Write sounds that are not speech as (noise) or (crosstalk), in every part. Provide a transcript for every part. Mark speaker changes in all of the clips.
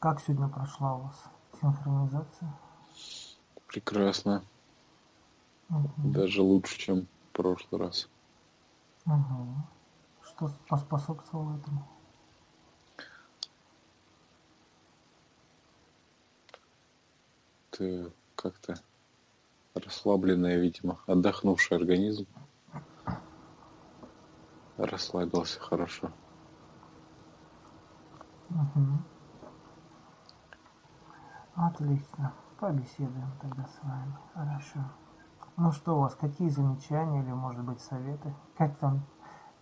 Speaker 1: Как сегодня прошла у вас синхронизация?
Speaker 2: Прекрасно.
Speaker 1: Угу.
Speaker 2: Даже лучше, чем в прошлый раз.
Speaker 1: Угу. Что поспособствовало этому?
Speaker 2: Ты как-то расслабленная, видимо, отдохнувший организм. Расслабился хорошо.
Speaker 1: Угу. Отлично. Побеседуем тогда с вами. Хорошо. Ну что у вас, какие замечания или, может быть, советы? Как там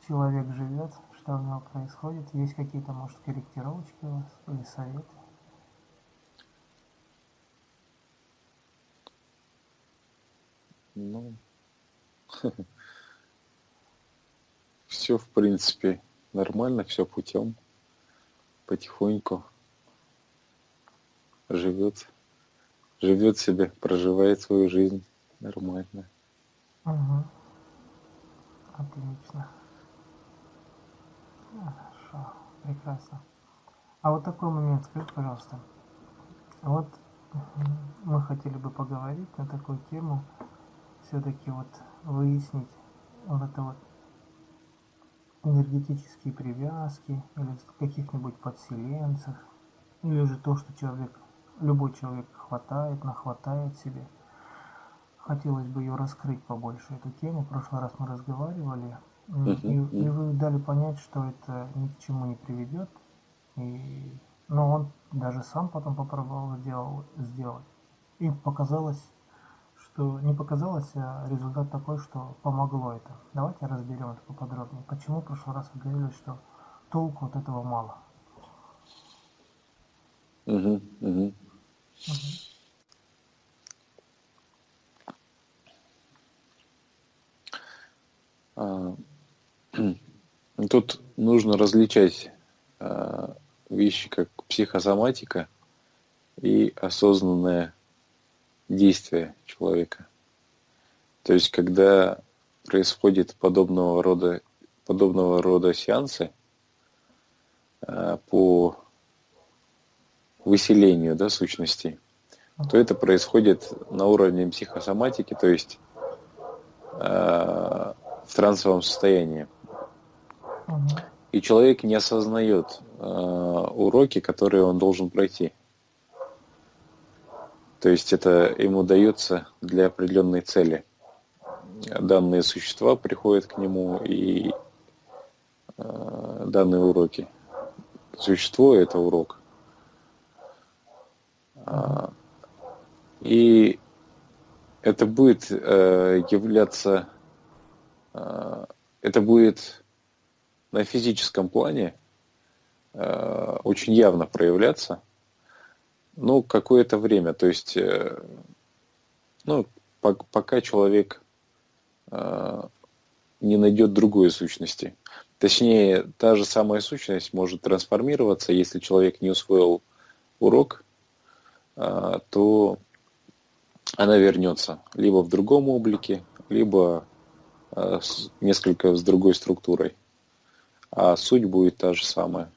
Speaker 1: человек живет? Что у него происходит? Есть какие-то, может, корректировочки у вас или советы?
Speaker 2: Ну, (laughs) все, в принципе, нормально, все путем, потихоньку живет, живет себе, проживает свою жизнь нормально.
Speaker 1: Угу. Отлично. Хорошо, прекрасно. А вот такой момент, скажи, пожалуйста. Вот мы хотели бы поговорить на такую тему, все-таки вот выяснить вот это вот энергетические привязки или каких-нибудь подселенцев, или же то, что человек, любой человек хватает, нахватает себе. Хотелось бы ее раскрыть побольше, эту тему. В прошлый раз мы разговаривали, и, и вы дали понять, что это ни к чему не приведет. И, но он даже сам потом попробовал сделал, сделать. И показалось, что не показалось, а результат такой, что помогло это. Давайте разберем это поподробнее. Почему в прошлый раз вы говорили, что толку от этого мало?
Speaker 2: Угу, угу. Угу. (clears throat) Тут нужно различать а, вещи как психосоматика и осознанное действия человека. То есть, когда происходит подобного рода, подобного рода сеансы э, по выселению да, сущностей, то это происходит на уровне психосоматики, то есть э, в трансовом состоянии. И человек не осознает э, уроки, которые он должен пройти. То есть это ему дается для определенной цели. Данные существа приходят к нему и э, данные уроки. Существо – это урок. А, и это будет э, являться, э, это будет на физическом плане э, очень явно проявляться – ну, какое-то время. То есть, ну, пока человек не найдет другой сущности. Точнее, та же самая сущность может трансформироваться, если человек не усвоил урок, то она вернется либо в другом облике, либо несколько с другой структурой. А суть будет та же самая.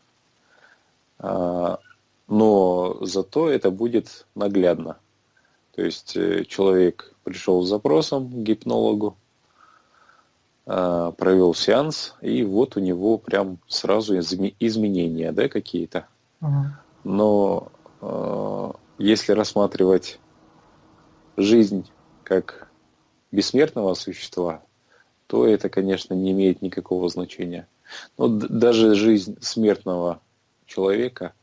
Speaker 2: А, но зато это будет наглядно. То есть э, человек пришел с запросом к гипнологу, а, провел сеанс, и вот у него прям сразу изменения да, какие-то. Но а, если рассматривать жизнь как бессмертного существа, то это, конечно, не имеет никакого значения. Но даже жизнь смертного человека –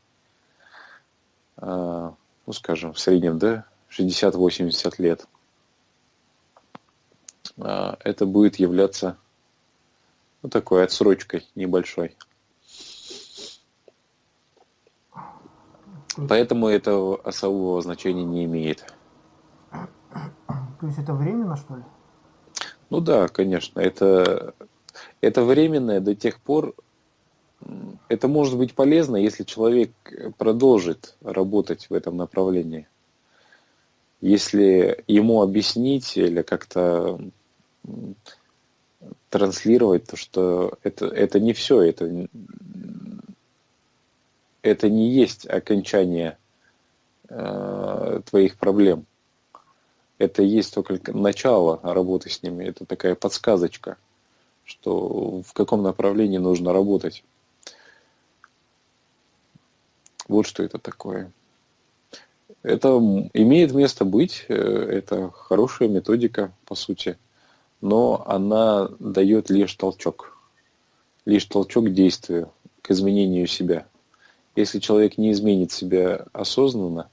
Speaker 2: а, ну, скажем, в среднем, да, 60-80 лет, а, это будет являться ну, такой отсрочкой небольшой. Поэтому это особого значения не имеет.
Speaker 1: То есть это временно, что ли?
Speaker 2: Ну да, конечно. Это, это временное до тех пор, это может быть полезно, если человек продолжит работать в этом направлении. Если ему объяснить или как-то транслировать то, что это, это не все, это, это не есть окончание э, твоих проблем. Это есть только начало работы с ними. Это такая подсказочка, что в каком направлении нужно работать. Вот что это такое. Это имеет место быть, э, это хорошая методика, по сути, но она дает лишь толчок, лишь толчок действию, к изменению себя. Если человек не изменит себя осознанно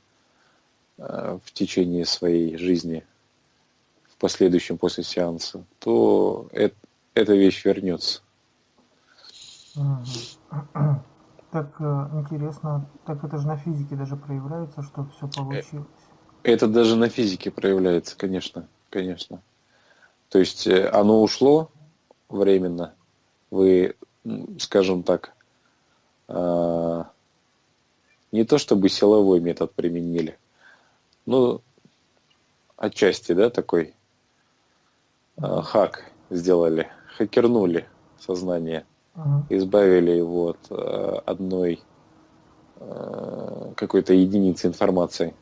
Speaker 2: э, в течение своей жизни, в последующем после сеанса, то это, эта вещь вернется. (clears throat)
Speaker 1: Так э, интересно, так это же на физике даже проявляется, что все получилось.
Speaker 2: Это даже на физике проявляется, конечно, конечно. То есть э, оно ушло временно, вы, скажем так, не то чтобы силовой метод применили, но отчасти, да, такой а, хак сделали, хакернули сознание, избавили его от а, одной какой-то единицы информации.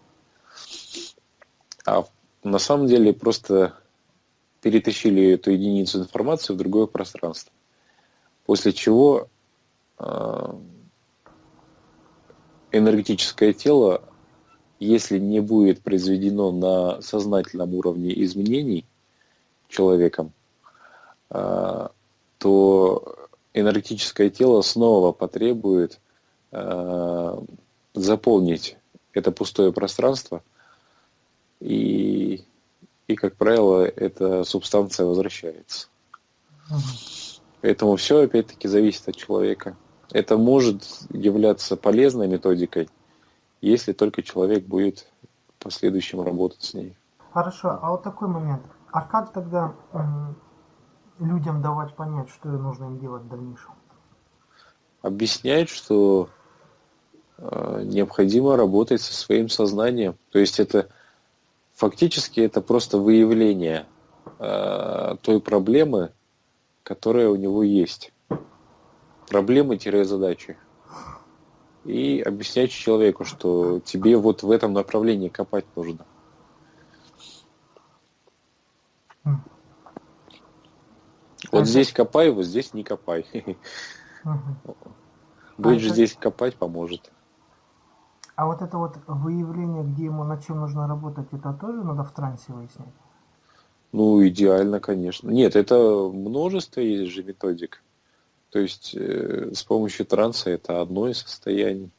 Speaker 2: А на самом деле просто перетащили эту единицу информации в другое пространство. После чего энергетическое тело, если не будет произведено на сознательном уровне изменений человеком, а, то энергетическое тело снова потребует а, заполнить это пустое пространство, и, и как правило, эта субстанция возвращается. Поэтому все опять-таки зависит от человека. Это может являться полезной методикой, если только человек будет в последующем работать с ней.
Speaker 1: Хорошо, а вот такой момент. А как тогда людям давать понять, что нужно им делать в дальнейшем?
Speaker 2: Объяснять, что э, необходимо работать со своим сознанием. То есть это фактически это просто выявление э, той проблемы, которая у него есть проблемы-задачи. И объяснять человеку, что тебе вот в этом направлении копать нужно. Вот здесь копай, вот здесь не копай. Будет же здесь копать поможет.
Speaker 1: А вот это вот выявление, где ему над чем нужно работать, это тоже надо в трансе выяснять?
Speaker 2: Ну, идеально, конечно. Нет, это множество есть же методик. То есть э, с помощью транса это одно из состояний.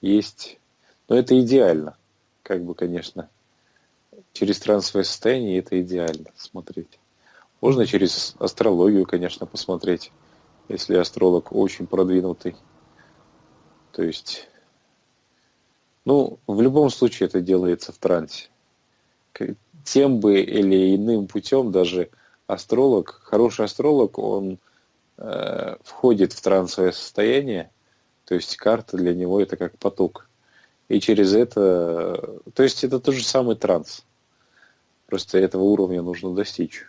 Speaker 2: Есть, но это идеально, как бы, конечно. Через трансовое состояние это идеально смотреть. Можно через астрологию, конечно, посмотреть, если астролог очень продвинутый. То есть, ну, в любом случае это делается в трансе. Тем бы или иным путем даже астролог, хороший астролог, он э, входит в трансовое состояние, то есть карта для него это как поток. И через это, то есть это тот же самый транс. Просто этого уровня нужно достичь.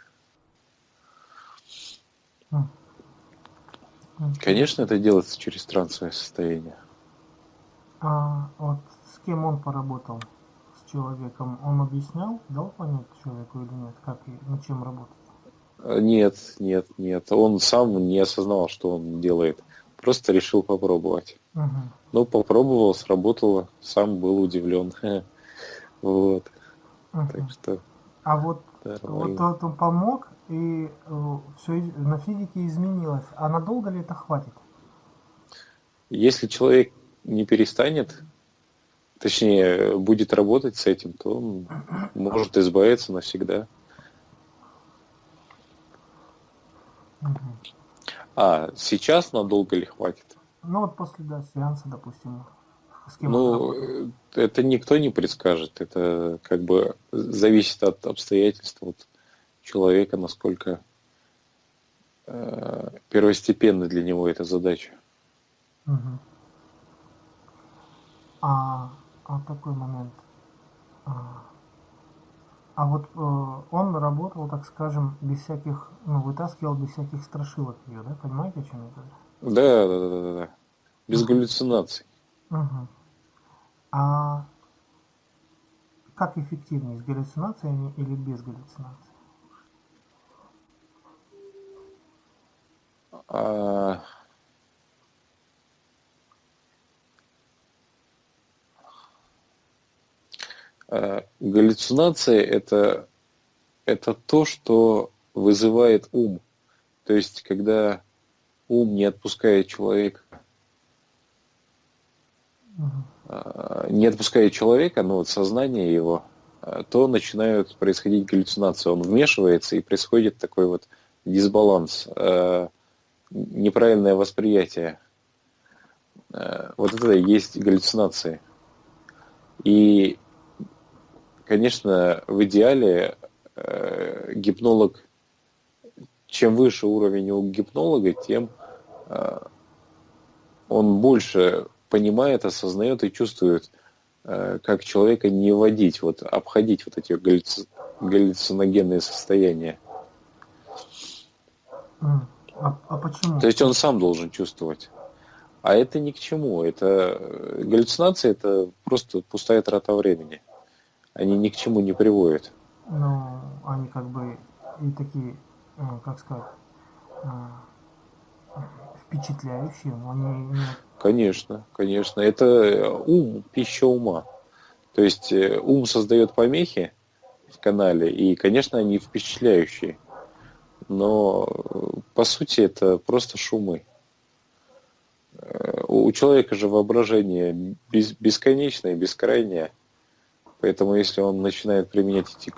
Speaker 2: Конечно, это делается через трансовое состояние.
Speaker 1: А вот с кем он поработал, с человеком, он объяснял, дал понять человеку или нет, как и над чем работать?
Speaker 2: Нет, нет, нет. Он сам не осознал, что он делает. Просто решил попробовать. Угу. Ну, попробовал, сработало. Сам был удивлен. (laughs) Вот.
Speaker 1: Угу. Так что. А вот, вот тот он помог, и э, все на физике изменилось. А надолго ли это хватит?
Speaker 2: Если человек не перестанет, точнее, будет работать с этим, то он может избавиться навсегда. А сейчас надолго ли хватит?
Speaker 1: Ну вот после да, сеанса, допустим.
Speaker 2: Ну, э, это никто не предскажет. Это как бы зависит от обстоятельств вот, человека, насколько э, первостепенна для него эта задача.
Speaker 1: Угу. А, а такой момент. А, а вот э, он работал, так скажем, без всяких, ну, вытаскивал без всяких страшилок ее, да? Понимаете, о чем я говорю?
Speaker 2: Да, да, да, да, да. Без галлюцинаций.
Speaker 1: Угу. А как эффективнее, с галлюцинациями или без галлюцинаций?
Speaker 2: А... А, галлюцинация это, это то, что вызывает ум. То есть, когда ум не отпускает человека, угу. не отпускает человека, но вот сознание его, а, то начинают происходить галлюцинации. Он вмешивается и происходит такой вот дисбаланс, неправильное восприятие. Вот это и есть галлюцинации. И конечно, в идеале э, гипнолог, чем выше уровень у гипнолога, тем э, он больше понимает, осознает и чувствует, э, как человека не вводить, вот обходить вот эти галлюци... галлюциногенные состояния.
Speaker 1: А, а почему?
Speaker 2: То есть он сам должен чувствовать. А это ни к чему. Это э, галлюцинация это просто пустая трата времени они ни к чему не приводят.
Speaker 1: Ну, они как бы и такие, э, как сказать, э, впечатляющие, но они не...
Speaker 2: Конечно, конечно. Это ум, пища ума. То есть э, ум создает помехи в канале, и, конечно, они впечатляющие. Но, по сути, это просто шумы. У человека же воображение бесконечное, бескрайнее. Поэтому если он начинает применять эти,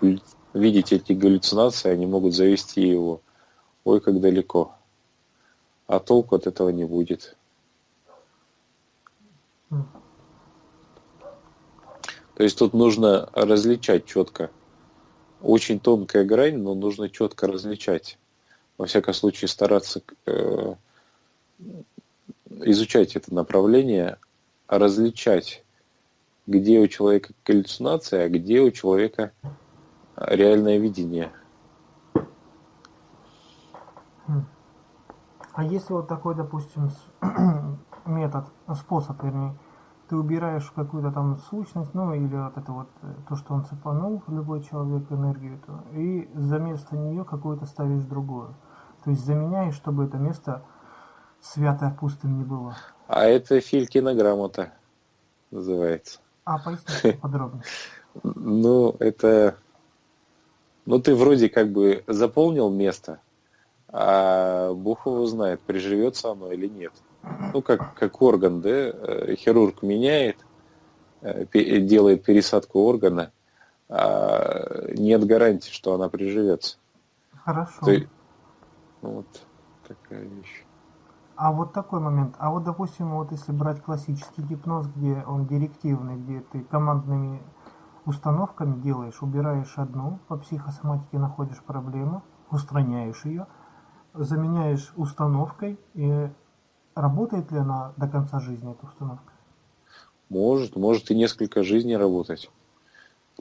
Speaker 2: видеть эти галлюцинации, они могут завести его ой, как далеко. А толку от этого не будет. То есть тут нужно различать четко. Очень тонкая грань, но нужно четко различать. Во всяком случае, стараться э, изучать это направление, различать где у человека галлюцинация, а где у человека реальное видение.
Speaker 1: А если вот такой, допустим, (clears throat) метод, способ, вернее, ты убираешь какую-то там сущность, ну или вот это вот, э, то, что он цепанул, любой человек, энергию эту, и за место нее какую-то ставишь другую. То есть заменяешь, чтобы это место святое пустым не было.
Speaker 2: А это Филькина грамота называется.
Speaker 1: А, поясните (laughs) подробнее.
Speaker 2: Ну, это... Ну, ты вроде как бы заполнил место, а Бог его знает, приживется оно или нет. Ну, как, как орган, да, э, хирург меняет, э, делает пересадку органа, а нет гарантии, что она приживется.
Speaker 1: Хорошо. Ты...
Speaker 2: Вот такая вещь.
Speaker 1: А вот такой момент. А вот, допустим, вот если брать классический гипноз, где он директивный, где ты командными установками делаешь, убираешь одну, по психосоматике находишь проблему, устраняешь ее, заменяешь установкой, и работает ли она до конца жизни, эта установка?
Speaker 2: Может, может и несколько жизней работать.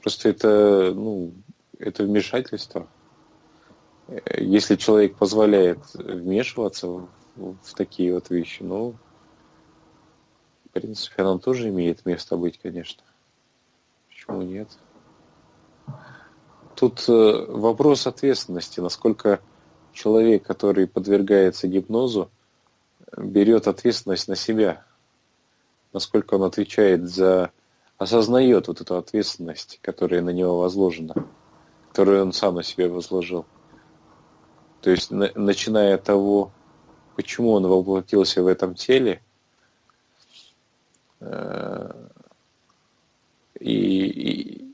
Speaker 2: Просто это, ну, это вмешательство. Если человек позволяет вмешиваться в такие вот вещи. Ну, в принципе, оно тоже имеет место быть, конечно. Почему нет? Тут э, вопрос ответственности, насколько человек, который подвергается гипнозу, берет ответственность на себя, насколько он отвечает за, осознает вот эту ответственность, которая на него возложена, которую он сам на себе возложил. То есть, на, начиная от того, почему он воплотился в этом теле. Э, и, и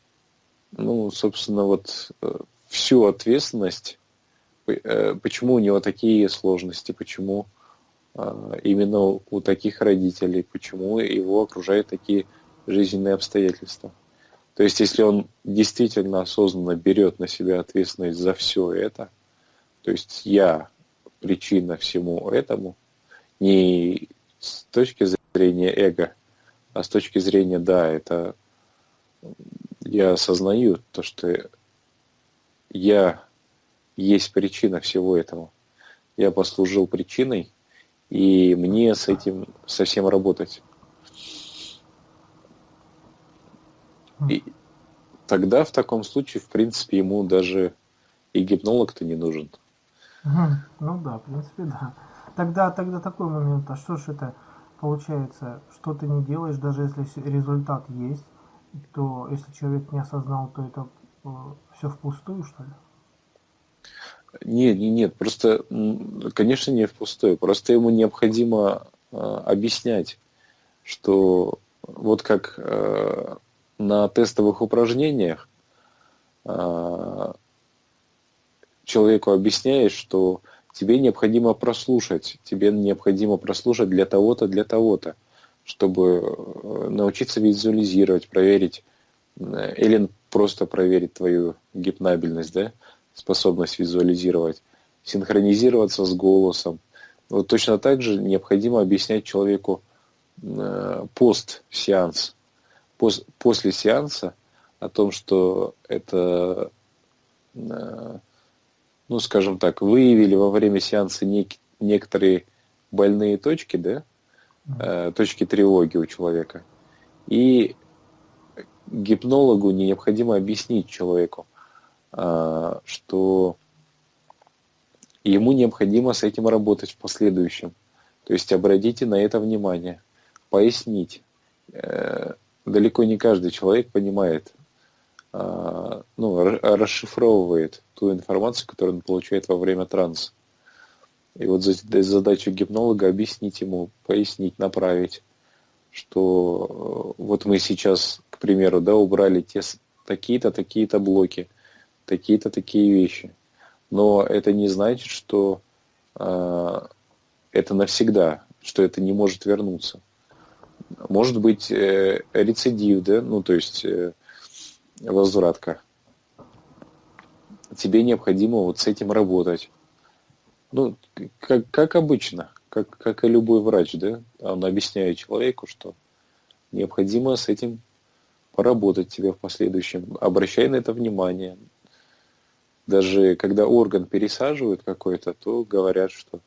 Speaker 2: ну, собственно, вот э, всю ответственность, э, почему у него такие сложности, почему именно у таких родителей, почему его окружают такие жизненные обстоятельства. То есть, если он действительно осознанно берет на себя ответственность за все это, то есть я причина всему этому не с точки зрения эго, а с точки зрения, да, это я осознаю то, что я есть причина всего этого. Я послужил причиной, и мне с этим совсем работать. И тогда в таком случае, в принципе, ему даже и гипнолог-то не нужен. (laughs)
Speaker 1: Ну да, в принципе, да. Тогда, тогда такой момент, а что ж это получается, что ты не делаешь, даже если результат есть, то если человек не осознал, то это э, все впустую, что ли?
Speaker 2: Нет, нет, нет, просто, конечно, не впустую, просто ему необходимо э, объяснять, что вот как э, на тестовых упражнениях э, человеку объясняешь, что тебе необходимо прослушать, тебе необходимо прослушать для того-то, для того-то, чтобы э, научиться визуализировать, проверить, э, или просто проверить твою гипнабельность, да, способность визуализировать, синхронизироваться с голосом. Вот точно так же необходимо объяснять человеку э, пост-сеанс, пос, после сеанса о том, что это ну, скажем так, выявили во время сеанса нек- некоторые больные точки, да, э, точки тревоги у человека. И гипнологу необходимо объяснить человеку, э, что ему необходимо с этим работать в последующем. То есть обратите на это внимание, пояснить. Э, далеко не каждый человек понимает, ну, расшифровывает ту информацию, которую он получает во время транса. И вот задача гипнолога объяснить ему, пояснить, направить, что э, вот мы сейчас, к примеру, да, убрали те, такие-то, такие-то блоки, такие-то, такие вещи. Но это не значит, что э, это навсегда, что это не может вернуться. Может быть э, рецидив, да, ну то есть э, возвратка. Тебе необходимо вот с этим работать. Ну, как, как обычно, как, как и любой врач, да, он объясняет человеку, что необходимо с этим поработать тебе в последующем. Обращай на это внимание. Даже когда орган пересаживают какой-то, то говорят, что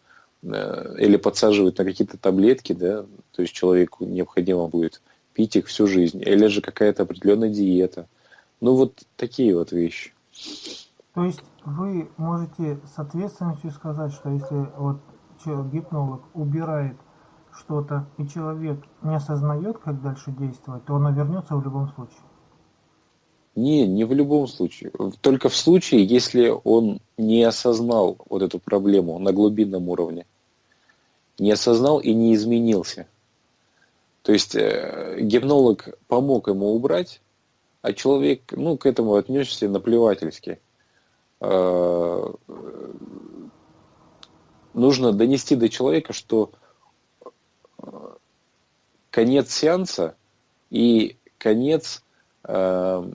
Speaker 2: э, или подсаживают на какие-то таблетки, да, то есть человеку необходимо будет пить их всю жизнь, или же какая-то определенная диета – ну вот такие вот вещи.
Speaker 1: То есть вы можете с ответственностью сказать, что если вот гипнолог убирает что-то, и человек не осознает, как дальше действовать, то он вернется в любом случае?
Speaker 2: Не, не в любом случае. Только в случае, если он не осознал вот эту проблему на глубинном уровне. Не осознал и не изменился. То есть э, гипнолог помог ему убрать, а человек, ну, к этому отнесся наплевательски. А, нужно донести до человека, что а, конец сеанса и конец а,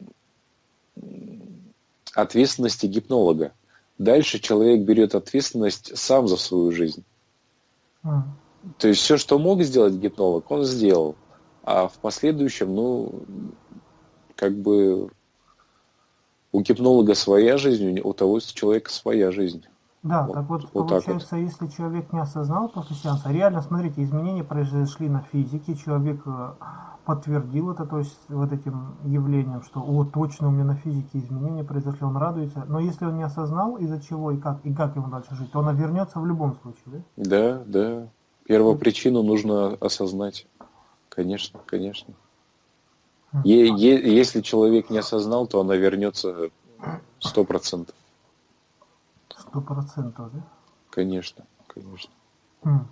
Speaker 2: ответственности гипнолога. Дальше человек берет ответственность сам за свою жизнь. Mm. То есть все, что мог сделать гипнолог, он сделал. А в последующем, ну, как бы у гипнолога своя жизнь, у того человека своя жизнь.
Speaker 1: Да, вот, так вот, вот получается, так вот. если человек не осознал после сеанса, реально, смотрите, изменения произошли на физике, человек э, подтвердил это, то есть вот этим явлением, что о, точно у меня на физике изменения произошли, он радуется, но если он не осознал, из-за чего и как, и как ему дальше жить, то он вернется в любом случае, да?
Speaker 2: Да, да. Первопричину нужно осознать. Конечно, конечно. Если человек не осознал, то она вернется сто процентов.
Speaker 1: Сто процентов, да?
Speaker 2: Конечно, конечно.
Speaker 1: Хм.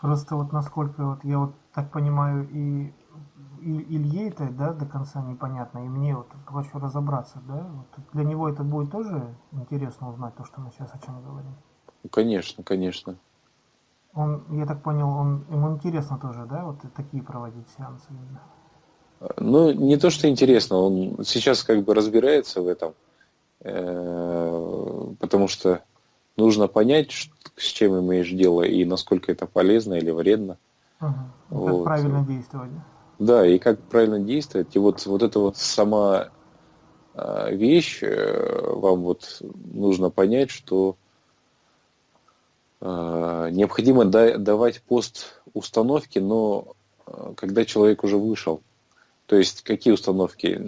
Speaker 1: Просто вот насколько вот я вот так понимаю и, и Илье это да, до конца непонятно, и мне вот хочу разобраться, да? Вот для него это будет тоже интересно узнать то, что мы сейчас о чем говорим.
Speaker 2: Ну, конечно, конечно.
Speaker 1: Он, я так понял, он, ему интересно тоже, да, вот такие проводить сеансы именно.
Speaker 2: Ну, не то, что интересно, он сейчас как бы разбирается в этом, э, потому что нужно понять, с чем имеешь дело и насколько это полезно или вредно.
Speaker 1: Угу. Вот. Как правильно действовать.
Speaker 2: Да, и как правильно действовать. И вот, вот эта вот сама э, вещь, э, вам вот нужно понять, что необходимо давать пост установки, но когда человек уже вышел То есть какие установки?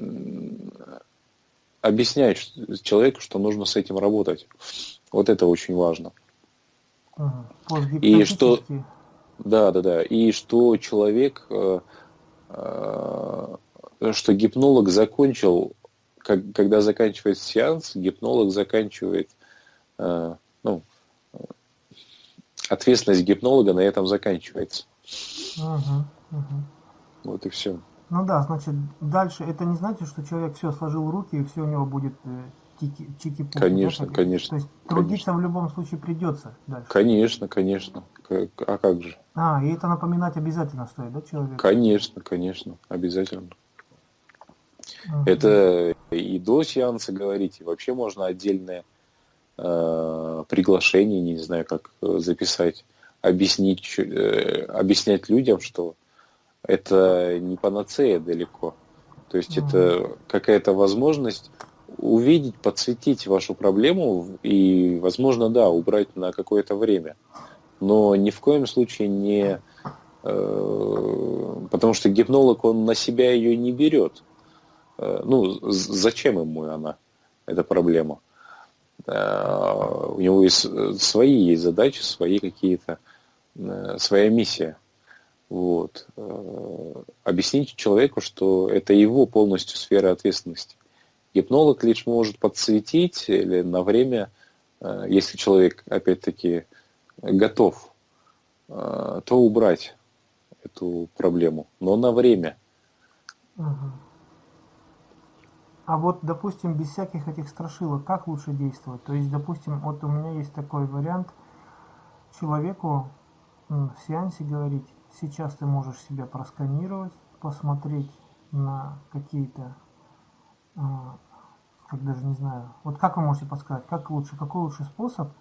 Speaker 2: Объяснять человеку, что нужно с этим работать. Вот это очень важно. И что, да, да, да, и что человек, э, э, что гипнолог закончил, как, когда заканчивает сеанс, гипнолог заканчивает, э, ну, ответственность гипнолога на этом заканчивается.
Speaker 1: Угу, угу.
Speaker 2: Вот и все.
Speaker 1: Ну да, значит, дальше это не значит, что человек все сложил руки и все у него будет тики, чики
Speaker 2: Конечно, да, конечно.
Speaker 1: То есть трудиться в любом случае придется дальше.
Speaker 2: Конечно, конечно. А как же?
Speaker 1: А, и это напоминать обязательно стоит, да, человек?
Speaker 2: Конечно, конечно, обязательно. Угу. Это и до сеанса говорить, и вообще можно отдельное э, приглашение, не знаю, как э, записать, объяснить, э, объяснять людям, что это не панацея далеко. То есть угу. это какая-то возможность увидеть, подсветить вашу проблему и, возможно, да, убрать на какое-то время. Но ни в коем случае не... Э, потому что гипнолог, он на себя ее не берет. Э, ну, зачем ему она, эта проблема? Э, у него есть свои есть задачи, свои какие-то, своя миссия. Вот. Объясните человеку, что это его полностью сфера ответственности. Гипнолог лишь может подсветить или на время, э, если человек, опять-таки, готов, э, то убрать эту проблему, но на время.
Speaker 1: А вот, допустим, без всяких этих страшилок, как лучше действовать? То есть, допустим, вот у меня есть такой вариант, человеку в сеансе говорить, сейчас ты можешь себя просканировать, посмотреть на какие-то а, как даже не знаю. Вот как вы можете подсказать, как лучше, какой лучший способ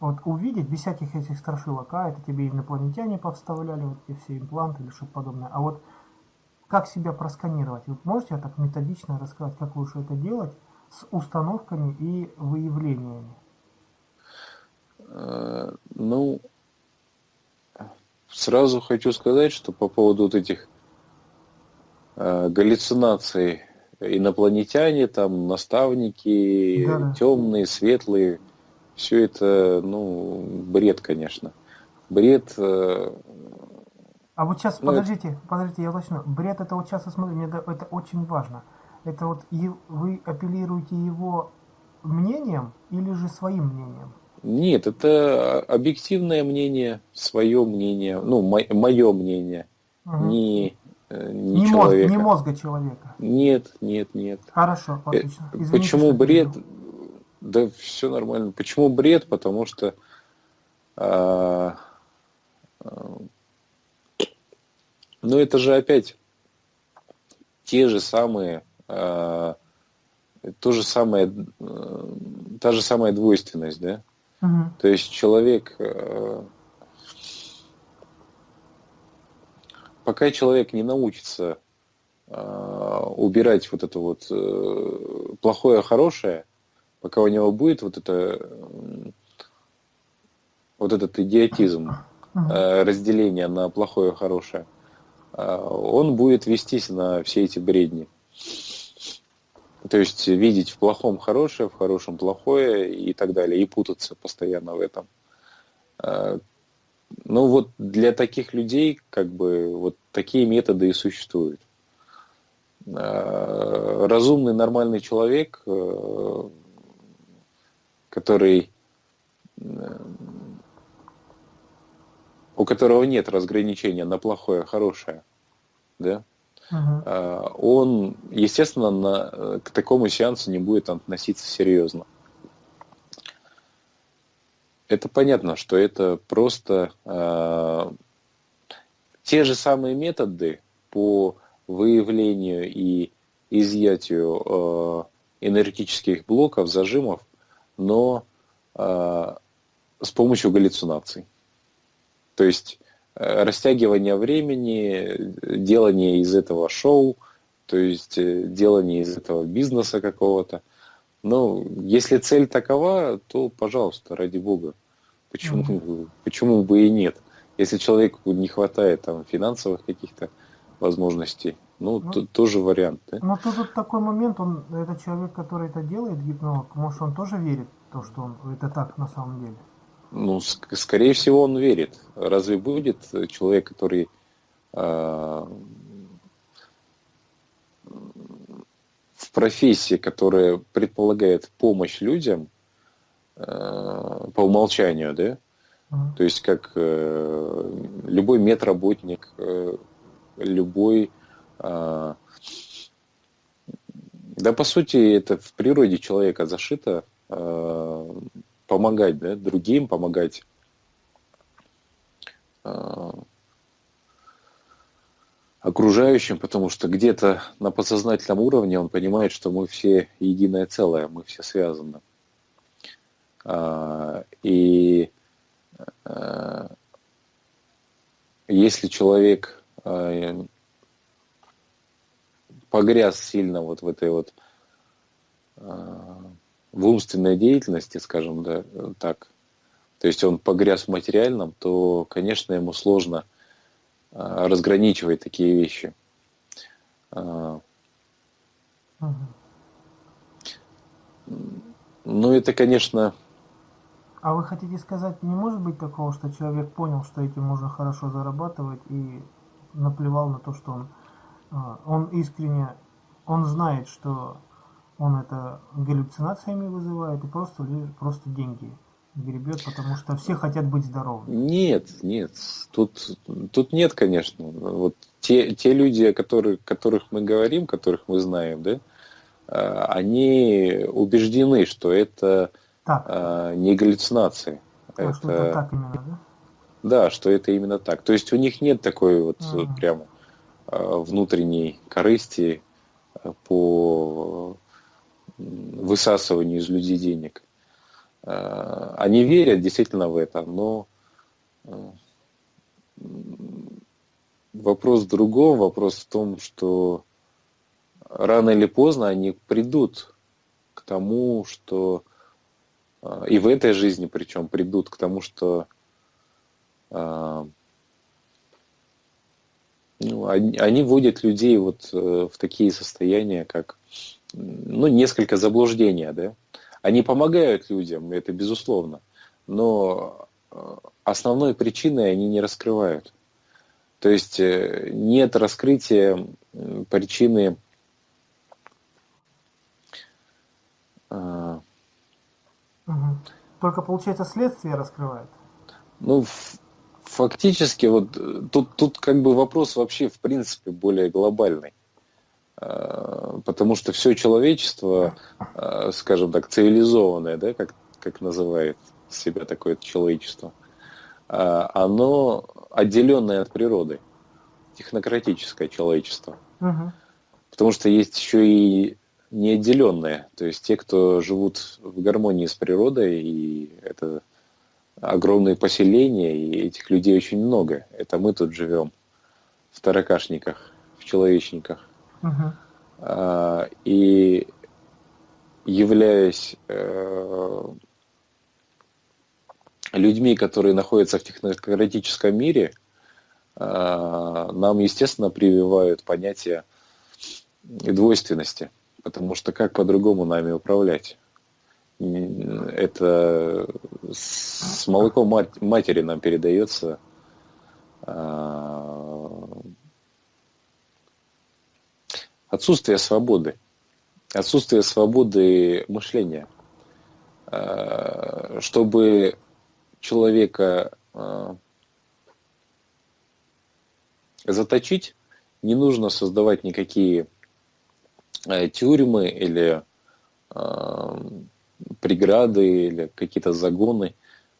Speaker 1: вот увидеть без всяких этих страшилок, а это тебе инопланетяне подставляли, вот эти все импланты или что-то подобное. А вот как себя просканировать? Вы можете так методично рассказать, как лучше это делать с установками и выявлениями?
Speaker 2: Э, ну, сразу хочу сказать, что по поводу вот этих э, галлюцинаций инопланетяне, там наставники, да. темные, светлые, все это, ну, бред, конечно. Бред. Э,
Speaker 1: а вот сейчас, ну, подождите, это... подождите, я уточню. Бред это вот сейчас, смотри, мне это очень важно. Это вот вы апеллируете его мнением или же своим мнением?
Speaker 2: Нет, это объективное мнение, свое мнение, ну, мое мнение. Угу. Не
Speaker 1: Э, не, не, человека. Мозг, не мозга человека.
Speaker 2: Нет, нет, нет.
Speaker 1: Хорошо, э, отлично.
Speaker 2: Извините, Почему бред? Да все нормально. Почему бред? Потому что а, а, ну это же опять те же самые а, то же самое, та же самая двойственность, да? Угу. То есть человек а, пока человек не научится э, убирать вот это вот э, плохое хорошее, пока у него будет вот это э, вот этот идиотизм э, разделения на плохое и хорошее, э, он будет вестись на все эти бредни. То есть видеть в плохом хорошее, в хорошем плохое и так далее, и путаться постоянно в этом. Э, ну вот для таких людей как бы вот такие методы и существуют. Э, разумный, нормальный человек, э, который у которого нет разграничения на плохое, хорошее, да, uh-huh. он, естественно, на, к такому сеансу не будет относиться серьезно это понятно, что это просто э, те же самые методы по выявлению и изъятию э, энергетических блоков, зажимов, но э, с помощью галлюцинаций. То есть э, растягивание времени, делание из этого шоу, то есть э, делание из этого бизнеса какого-то. Но если цель такова, то, пожалуйста, ради бога, почему, mm-hmm. почему бы и нет? Если человеку не хватает там финансовых каких-то возможностей, Ну, ну тоже вариант, да?
Speaker 1: Но тут вот такой момент, он, это человек, который это делает, гипнолог, может, он тоже верит в то, что он, это так на самом деле?
Speaker 2: Ну, скорее всего, он верит. Разве будет человек, который э, в профессии, которая предполагает помощь людям э, по умолчанию, да? Mm-hmm. То есть как э, любой медработник, э, любой э, да, по сути, это в природе человека зашито э, помогать да, другим, помогать э, окружающим, потому что где-то на подсознательном уровне он понимает, что мы все единое целое, мы все связаны. А, и а, если человек а, погряз сильно вот в этой вот в умственной деятельности, скажем да, так, то есть он погряз в материальном, то, конечно, ему сложно а, разграничивать такие вещи. Угу. Ну, это, конечно...
Speaker 1: А вы хотите сказать, не может быть такого, что человек понял, что этим можно хорошо зарабатывать и наплевал на то, что он, а, он искренне, он знает, что он это галлюцинациями вызывает и просто, просто деньги гребет, потому что все хотят быть здоровыми.
Speaker 2: Нет, нет, тут, тут нет, конечно. Вот те, те люди, которые, которых мы говорим, которых мы знаем, да, а, они убеждены, что это так. А, не галлюцинации.
Speaker 1: А, это, что это так именно, да?
Speaker 2: Да, что это именно так. То есть у них нет такой вот mm. прямо внутренней корысти по высасыванию из людей денег. Э, они верят действительно в это, но э, вопрос в другом, вопрос в том, что рано или поздно они придут к тому, что э, и в этой жизни причем придут к тому, что ну, они, они вводят людей вот в такие состояния, как ну, несколько заблуждения, да, они помогают людям, это безусловно, но э, основной причиной они не раскрывают. То есть э, нет раскрытия причины
Speaker 1: угу. Только получается следствие раскрывает.
Speaker 2: Ну, фактически, вот тут, тут как бы вопрос вообще в принципе более глобальный. Э, потому что все человечество, э, скажем так, цивилизованное, да, как, как называет себя такое человечество, э, оно отделенное от природы, технократическое человечество. Угу. Потому что есть еще и неотделенные, то есть те, кто живут в гармонии с природой, и это огромные поселения, и этих людей очень много. Это мы тут живем в таракашниках, в человечниках. Uh-huh. И являясь э, людьми, которые находятся в технократическом мире, э, нам, естественно, прививают понятие двойственности, потому что как по-другому нами управлять? Это с молоком матери нам передается отсутствие свободы, отсутствие свободы мышления. Э, чтобы человека э, заточить, не нужно создавать никакие э, тюрьмы или преграды или какие-то загоны.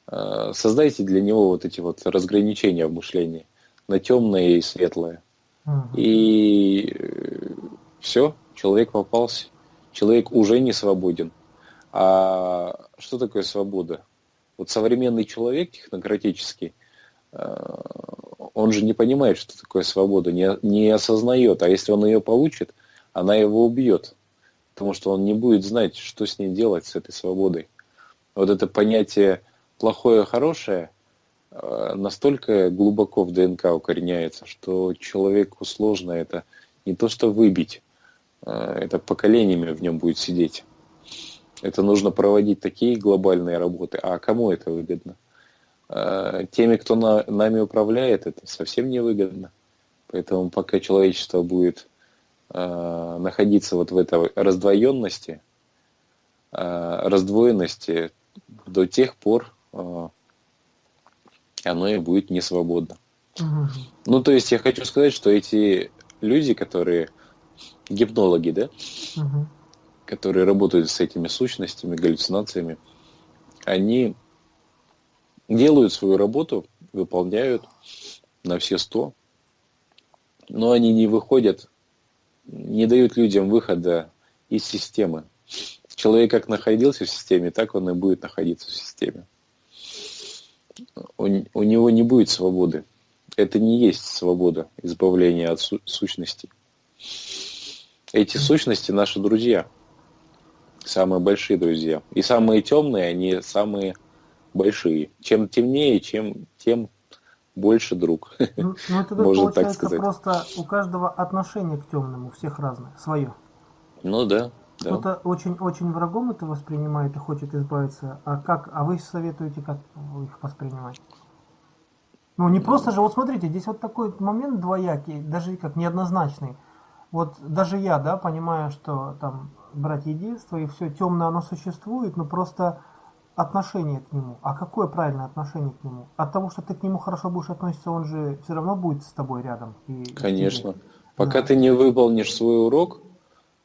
Speaker 2: Создайте для него вот эти вот разграничения в мышлении на темное и светлое. Угу. И все, человек попался. Человек уже не свободен. А что такое свобода? Вот современный человек технократический, э, он же не понимает, что такое свобода, не, осознает. А если он ее получит, она его убьет. Потому что он не будет знать, что с ней делать, с этой свободой. Вот это понятие плохое, хорошее э, настолько глубоко в ДНК укореняется, что человеку сложно это не то что выбить, это поколениями в нем будет сидеть. Это нужно проводить такие глобальные работы. А кому это выгодно? Э, теми, кто на, нами управляет, это совсем не выгодно. Поэтому пока человечество будет э, находиться вот в этой раздвоенности, э, раздвоенности, до тех пор э, оно и будет не свободно. Угу. Ну, то есть я хочу сказать, что эти люди, которые гипнологи, да, угу которые работают с этими сущностями, галлюцинациями, они делают свою работу, выполняют на все сто, но они не выходят, не дают людям выхода из системы. Человек как находился в системе, так он и будет находиться в системе. У, у него не будет свободы. Это не есть свобода, избавление от су- сущностей. Эти сущности наши друзья – самые большие друзья. И самые темные, они самые большие. Чем темнее, чем тем больше друг. (laughs)
Speaker 1: Ну, ну это Можно так сказать. просто у каждого отношение к темному, у всех разное, свое.
Speaker 2: Ну да. Да.
Speaker 1: Кто-то очень-очень врагом это воспринимает и хочет избавиться. А как? А вы советуете, как их воспринимать? Ну, не просто же, вот смотрите, здесь вот такой момент двоякий, даже как неоднозначный. Вот даже я, да, понимаю, что там брать единство, и все темное оно существует, но просто отношение к нему. А какое правильное отношение к нему? От того, что ты к нему хорошо будешь относиться, он же все равно будет с тобой рядом.
Speaker 2: И Конечно. Пока да. ты не выполнишь свой урок,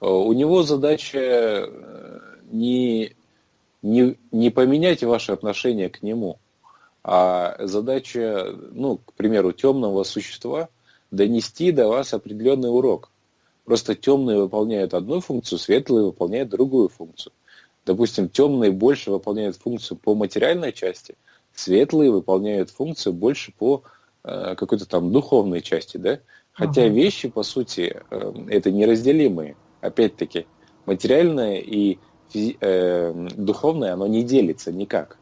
Speaker 2: э, у него задача э, не, не, не поменять ваши отношения к нему, а задача, ну, к примеру, темного существа донести до вас определенный урок. Просто темные выполняют одну функцию, светлые выполняют другую функцию. Допустим, темные больше выполняют функцию по материальной части, светлые выполняют функцию больше по э, какой-то там духовной части, да? Хотя ага. вещи, по сути, э, это неразделимые. Опять-таки, материальное и э, духовное, оно не делится никак.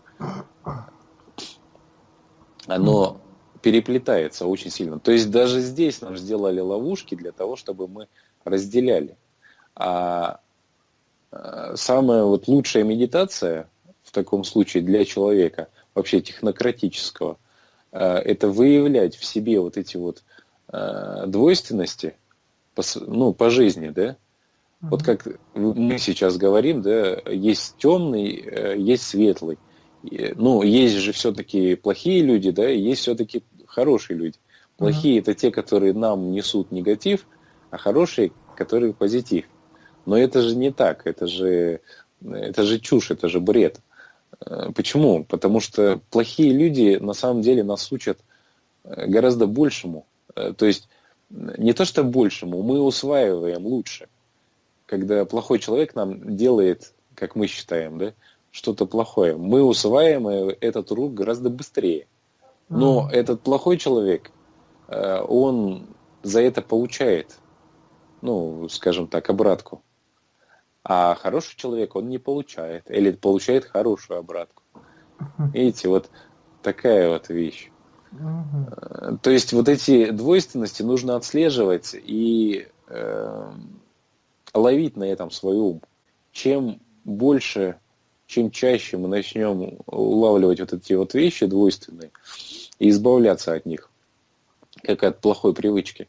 Speaker 2: Оно переплетается очень сильно. То есть даже здесь нам сделали ловушки для того, чтобы мы разделяли. А э, самая вот лучшая медитация в таком случае для человека, вообще технократического, э, это выявлять в себе вот эти вот э, двойственности, ну, по жизни, да, вот как мы сейчас говорим, да, есть темный, есть светлый. Ну, есть же все-таки плохие люди, да, и есть все-таки хорошие люди. Плохие mm-hmm. это те, которые нам несут негатив, а хорошие, которые позитив. Но это же не так, это же, это же чушь, это же бред. Э, почему? Потому что плохие люди на самом деле нас учат э, гораздо большему. Э, то есть не то что большему, мы усваиваем лучше. Когда плохой человек нам делает, как мы считаем, да, что-то плохое, мы усваиваем этот урок гораздо быстрее. Но mm. этот плохой человек, он за это получает ну, скажем так, обратку. А хороший человек, он не получает. Или получает хорошую обратку. Видите, вот такая вот вещь. Угу. То есть вот эти двойственности нужно отслеживать и э, ловить на этом свой ум. Чем больше, чем чаще мы начнем улавливать вот эти вот вещи двойственные и избавляться от них, как от плохой привычки,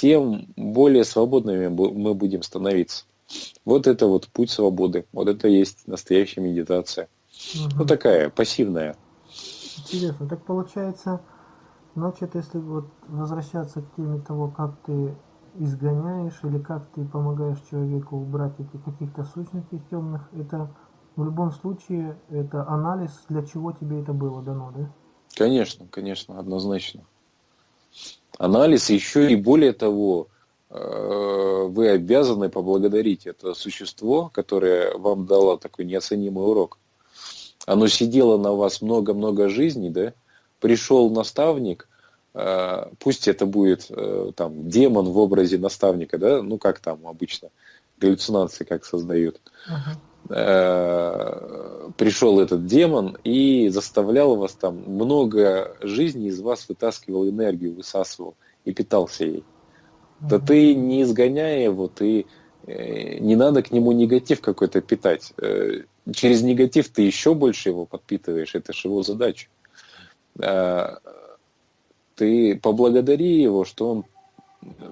Speaker 2: тем более свободными мы будем становиться. Вот это вот путь свободы. Вот это есть настоящая медитация. Угу. Ну такая, пассивная.
Speaker 1: Интересно. Так получается, значит, если вот возвращаться к теме того, как ты изгоняешь или как ты помогаешь человеку убрать эти каких-то сущностей темных, это в любом случае это анализ, для чего тебе это было дано, да?
Speaker 2: Конечно, конечно, однозначно анализ, еще и более того, э, вы обязаны поблагодарить это существо, которое вам дало такой неоценимый урок. Оно сидело на вас много-много жизней, да? Пришел наставник, э, пусть это будет э, там демон в образе наставника, да? Ну как там обычно галлюцинации как создают. Uh-huh. Пришел этот демон и заставлял вас там много жизней из вас вытаскивал энергию, высасывал и питался ей. Да ты не изгоняй его, ты э, не надо к нему негатив какой-то питать. Э, через негатив ты еще больше его подпитываешь, это же его задача. Ты поблагодари его, что он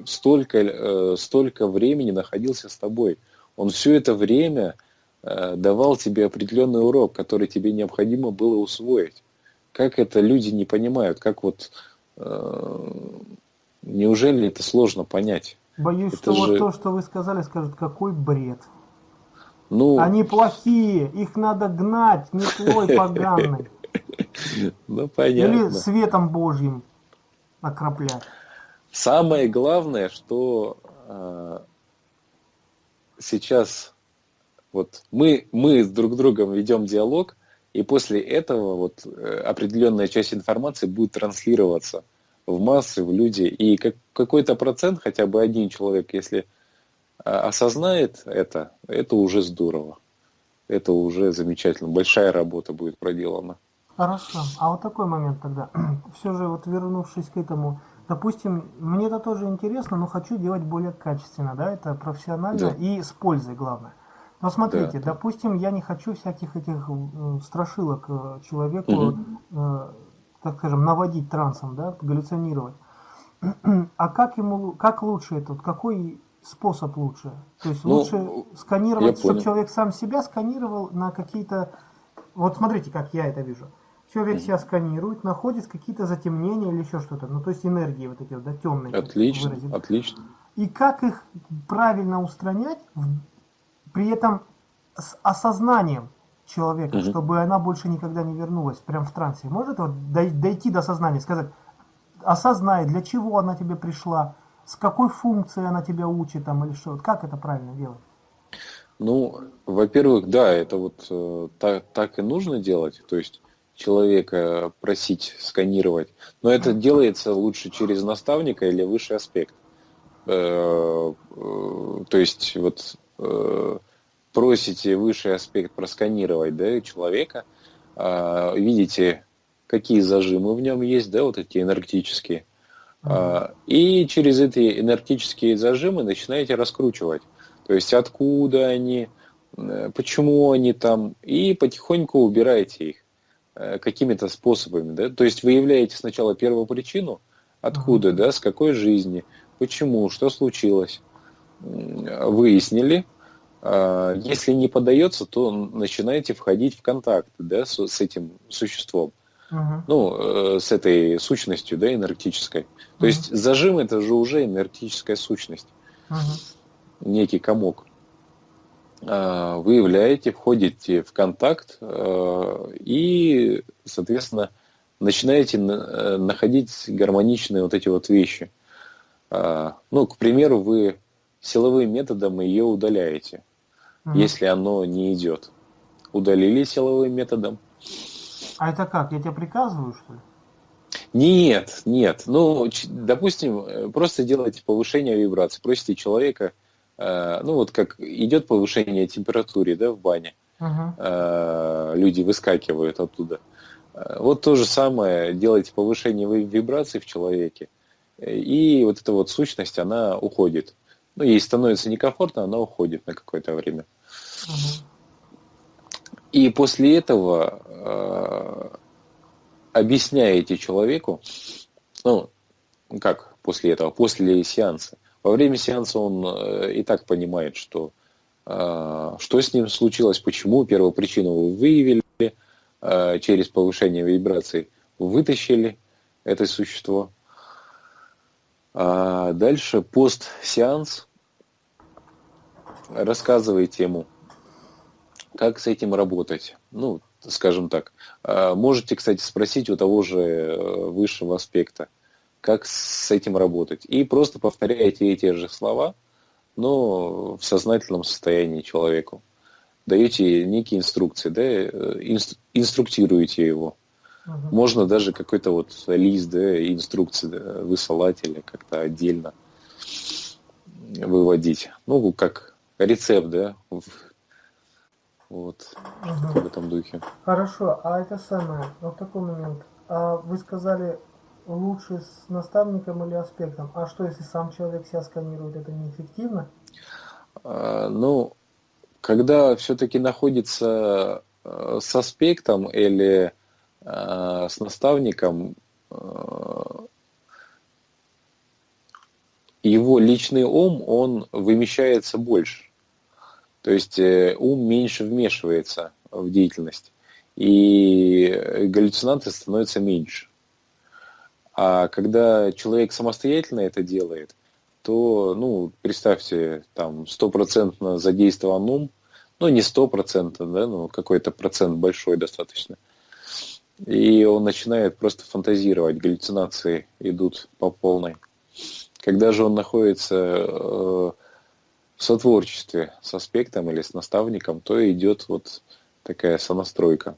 Speaker 2: столько, э, столько времени находился с тобой. Он все это время давал тебе определенный урок, который тебе необходимо было усвоить. Как это люди не понимают, как вот Неужели это сложно понять?
Speaker 1: Боюсь,
Speaker 2: это
Speaker 1: что
Speaker 2: же...
Speaker 1: вот то, что вы сказали, скажут, какой бред.
Speaker 2: Ну...
Speaker 1: Они плохие, их надо гнать метлой поганой. (laughs)
Speaker 2: Ну, понятно.
Speaker 1: Или светом Божьим окроплять.
Speaker 2: Самое главное, что э, сейчас вот мы, мы с друг другом ведем диалог, и после этого вот э, определенная часть информации будет транслироваться – в массы, в люди. И как, какой-то процент, хотя бы один человек, если а, осознает это, это уже здорово. Это уже замечательно. Большая работа будет проделана.
Speaker 1: Хорошо. А вот такой момент тогда. (clears throat) Все же вот вернувшись к этому, допустим, мне это тоже интересно, но хочу делать более качественно, да, это профессионально да. и с пользой главное. Но смотрите, да. допустим, я не хочу всяких этих э, страшилок э, человеку угу так скажем, наводить трансом, да, галлюцинировать. (clears throat) А как ему, как лучше это, какой способ лучше? То есть ну, лучше сканировать, чтобы человек сам себя сканировал на какие-то... Вот смотрите, как я это вижу. Человек себя сканирует, находит какие-то затемнения или еще что-то. Ну, то есть энергии вот эти вот, да, темные.
Speaker 2: Отлично, отлично.
Speaker 1: И как их правильно устранять, при этом с осознанием человека, угу. чтобы она больше никогда не вернулась прям в трансе? Может вот дойти до сознания, сказать, осознай, для чего она тебе пришла, с какой функцией она тебя учит там или что? Вот как это правильно делать?
Speaker 2: Ну, во-первых, да, это вот э, так, так и нужно делать, то есть человека просить сканировать, но это делается лучше через наставника или высший аспект. Э, э, то есть вот э, просите высший аспект просканировать да, человека, э, видите, какие зажимы в нем есть, да, вот эти энергетические. Uh-huh. И через эти энергетические зажимы начинаете раскручивать. То есть откуда они, э, почему они там, и потихоньку убираете их э, какими-то способами. Да? То есть выявляете сначала первую причину, откуда, да, с какой жизни, почему, что случилось. Выяснили, а, если не поддается, то начинаете входить в контакт да, с, с этим существом. Uh-huh. Ну, э, с этой сущностью, да, энергетической. Uh-huh. То есть зажим это же уже энергетическая сущность. Uh-huh. Некий комок. А, вы являете, входите в контакт э, и, соответственно, начинаете э, находить гармоничные вот эти вот вещи. А, ну, к примеру, вы силовым методом ее удаляете угу. если оно не идет. Удалили силовым методом.
Speaker 1: А это как? Я тебе приказываю, что ли?
Speaker 2: Нет, нет. Ну, допустим, э, просто делайте повышение вибрации. Просите человека, э, ну вот как идет повышение температуры да, в бане, uh э, люди выскакивают оттуда. Э, вот то же самое, делайте повышение вибраций в человеке, и вот эта вот сущность, она уходит. Ну, ей становится некомфортно, она уходит на какое-то время. И после этого э, объясняете человеку, ну, как после этого, после сеанса. Во время сеанса он э, и так понимает, что, э, что с ним случилось, почему, первую причину вы выявили через повышение вибраций, вытащили это существо. А дальше пост-сеанс рассказываете ему, как с этим работать? Ну, скажем так. А, можете, кстати, спросить у того же э, высшего аспекта, как с этим работать. И просто повторяете эти же слова, но в сознательном состоянии человеку. Даете некие инструкции, да, э, инструктируете его. Угу. Можно даже какой-то вот лист, да, инструкции да, высылать или как-то отдельно выводить. Ну, как рецепт, да, вот, угу. в этом духе.
Speaker 1: Хорошо, а это самое, вот такой момент. А вы сказали, лучше с наставником или аспектом. А что, если сам человек себя сканирует, это неэффективно?
Speaker 2: А, ну, когда все-таки находится э, с аспектом или э, с наставником, э, его личный ум, он вымещается больше. То есть ум меньше вмешивается в деятельность, и галлюцинации становятся меньше. А когда человек самостоятельно это делает, то, ну, представьте, там, стопроцентно задействован ум, ну, не стопроцентно, да, но какой-то процент большой достаточно. И он начинает просто фантазировать, галлюцинации идут по полной. Когда же он находится э, в сотворчестве с аспектом или с наставником, то идет вот такая сонастройка.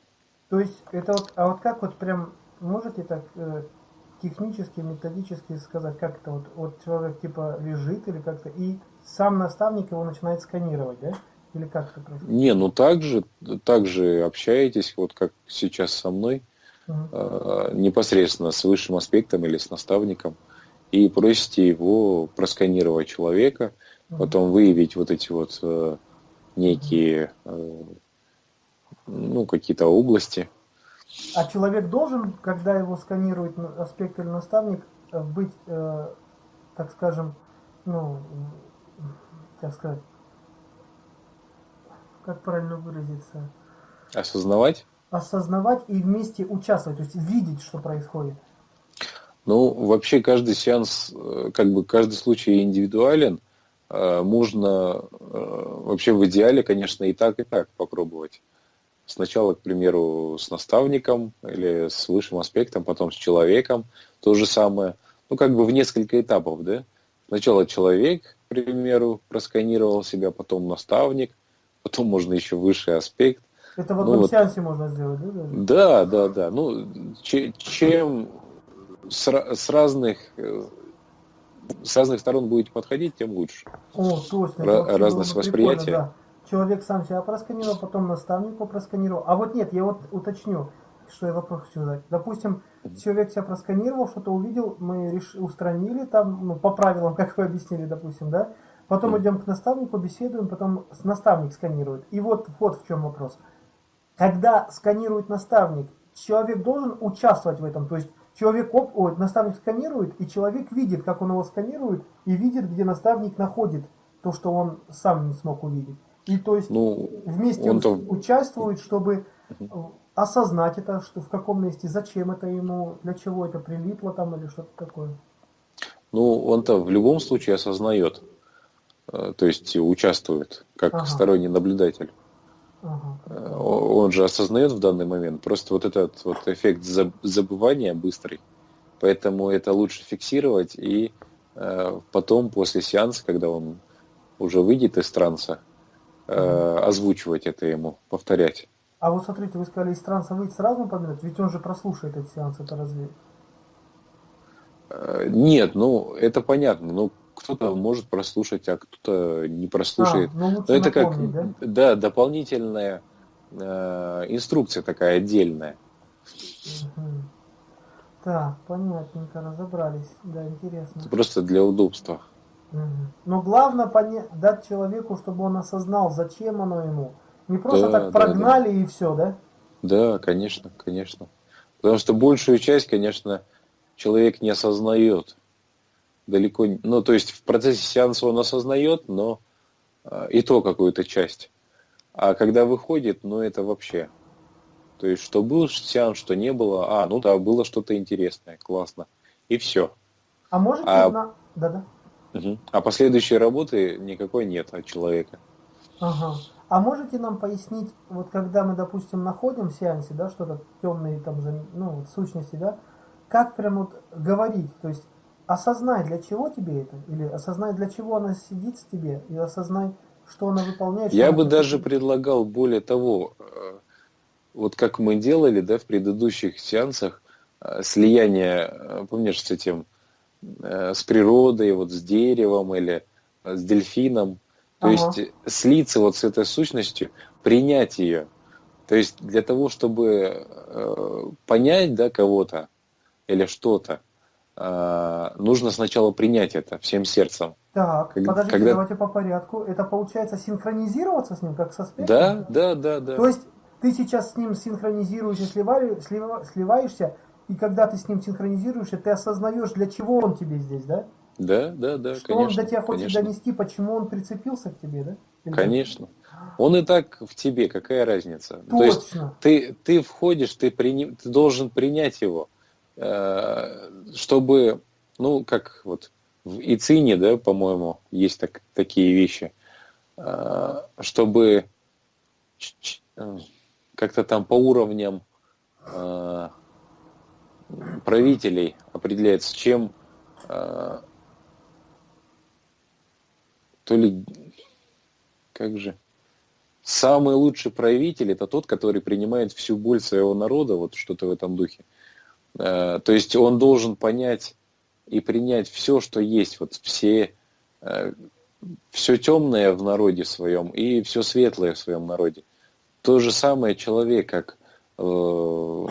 Speaker 1: То есть это вот, а вот как вот прям можете так э, технически, методически сказать, как это вот, вот человек типа лежит или как-то, и сам наставник его начинает сканировать, да? Или как это
Speaker 2: происходит? Не, ну так же, так же общаетесь, вот как сейчас со мной, угу. э, непосредственно с высшим аспектом или с наставником, и просите его просканировать человека, угу. потом выявить вот эти вот э, некие, э, ну, какие-то области,
Speaker 1: а человек должен, когда его сканирует аспект или наставник, э, быть, э, так скажем, ну, как сказать, как правильно выразиться?
Speaker 2: Осознавать?
Speaker 1: Осознавать и вместе участвовать, то есть видеть, что происходит.
Speaker 2: Ну, вообще каждый сеанс, э, как бы каждый случай индивидуален. Э, можно вообще в идеале, конечно, и так, и так попробовать. Сначала, к примеру, с наставником или с высшим аспектом, потом с человеком. То же самое. Ну, как бы в несколько этапов, да? Сначала человек, к примеру, просканировал себя, потом наставник, потом можно еще высший аспект.
Speaker 1: Это в одном ну, вот, сеансе можно сделать, да?
Speaker 2: Да, да, да. Ну, чем с, с разных с разных сторон будете подходить, тем лучше.
Speaker 1: О, точно.
Speaker 2: Ra- разность восприятия. Да
Speaker 1: человек сам себя просканировал, потом наставник его просканировал. А вот нет, я вот уточню, что я вопрос хочу задать. Допустим, человек себя просканировал, что-то увидел, мы реш... устранили там, ну, по правилам, (laughs) как вы объяснили, допустим, да? Потом идем к наставнику, беседуем, потом наставник сканирует. И вот, вот в чем вопрос. Когда сканирует наставник, человек должен участвовать в этом. То есть человек, ой, наставник сканирует, и человек видит, как он его сканирует, и видит, где наставник находит то, что он сам не смог увидеть. И то есть ну, вместе он участвуют, чтобы осознать это, что в каком месте, зачем это ему, для чего это прилипло там или что-то такое.
Speaker 2: Ну, он-то в любом случае осознает, э, то есть участвует как ага. сторонний наблюдатель. Ага. Э, он же осознает в данный момент. Просто вот этот вот эффект забывания быстрый. Поэтому это лучше фиксировать и э, потом, после сеанса, когда он уже выйдет из транса, э, озвучивать это ему, повторять.
Speaker 1: А вот смотрите, вы сказали, из транса выйти сразу поминать, ведь он же прослушает этот сеанс, это разве?
Speaker 2: Э, нет, ну это понятно, но кто-то может прослушать, а кто-то не прослушает. А, ну, но это как, да? да, дополнительная э, инструкция такая отдельная.
Speaker 1: Угу. Так, понятненько, разобрались, да, интересно.
Speaker 2: Это просто для удобства.
Speaker 1: Но главное понять, дать человеку, чтобы он осознал, зачем оно ему. Не просто да, так прогнали да, да. и все, да?
Speaker 2: Да, конечно, конечно. Потому что большую часть, конечно, человек не осознает. Далеко, ну, то есть в процессе сеанса он осознает, но э, и то какую-то часть. А когда выходит, ну, это вообще. То есть, что был сеанс, что не было. А, ну да, было что-то интересное, классно. И все.
Speaker 1: А может а... на... Да-да.
Speaker 2: Угу. А последующей работы никакой нет от человека.
Speaker 1: Ага. А можете нам пояснить, вот когда мы, допустим, находим в сеансе, да, что-то темные там, ну, вот, сущности, да, как прям вот говорить, то есть осознай, для чего тебе это, или осознай, для чего она сидит с тебе, и осознай, что она выполняет.
Speaker 2: Я бы даже предлагал более того, э, вот как мы делали, да, в предыдущих сеансах, э, слияние, э, помнишь, с этим с природой, вот с деревом или с дельфином. То ага. есть слиться вот с этой сущностью, принять ее. То есть для того, чтобы понять да, кого-то или что-то, нужно сначала принять это всем сердцем.
Speaker 1: Так, когда, подождите, когда... давайте по порядку. Это получается синхронизироваться с ним, как со спектром?
Speaker 2: Да, да, да, да.
Speaker 1: То есть ты сейчас с ним синхронизируешься, сливаешь, сливаешься, и когда ты с ним синхронизируешься, ты осознаешь, для чего он тебе здесь, да?
Speaker 2: Да, да, да,
Speaker 1: Что
Speaker 2: конечно.
Speaker 1: он до тебя хочет
Speaker 2: конечно.
Speaker 1: донести, почему он прицепился к тебе, да?
Speaker 2: Или конечно. Он и так в тебе, какая разница?
Speaker 1: Точно. То есть
Speaker 2: ты, ты входишь, ты, при, ты должен принять его, э, чтобы, ну, как вот в Ицине, да, по-моему, есть так, такие вещи, э, чтобы э, как-то там по уровням правителей определяется, чем то ли как же самый лучший правитель это тот, который принимает всю боль своего народа, вот что-то в этом духе. Э, то есть он должен понять и принять все, что есть, вот все, э, все темное в народе своем и все светлое в своем народе. То же самое человек, как, э, ну,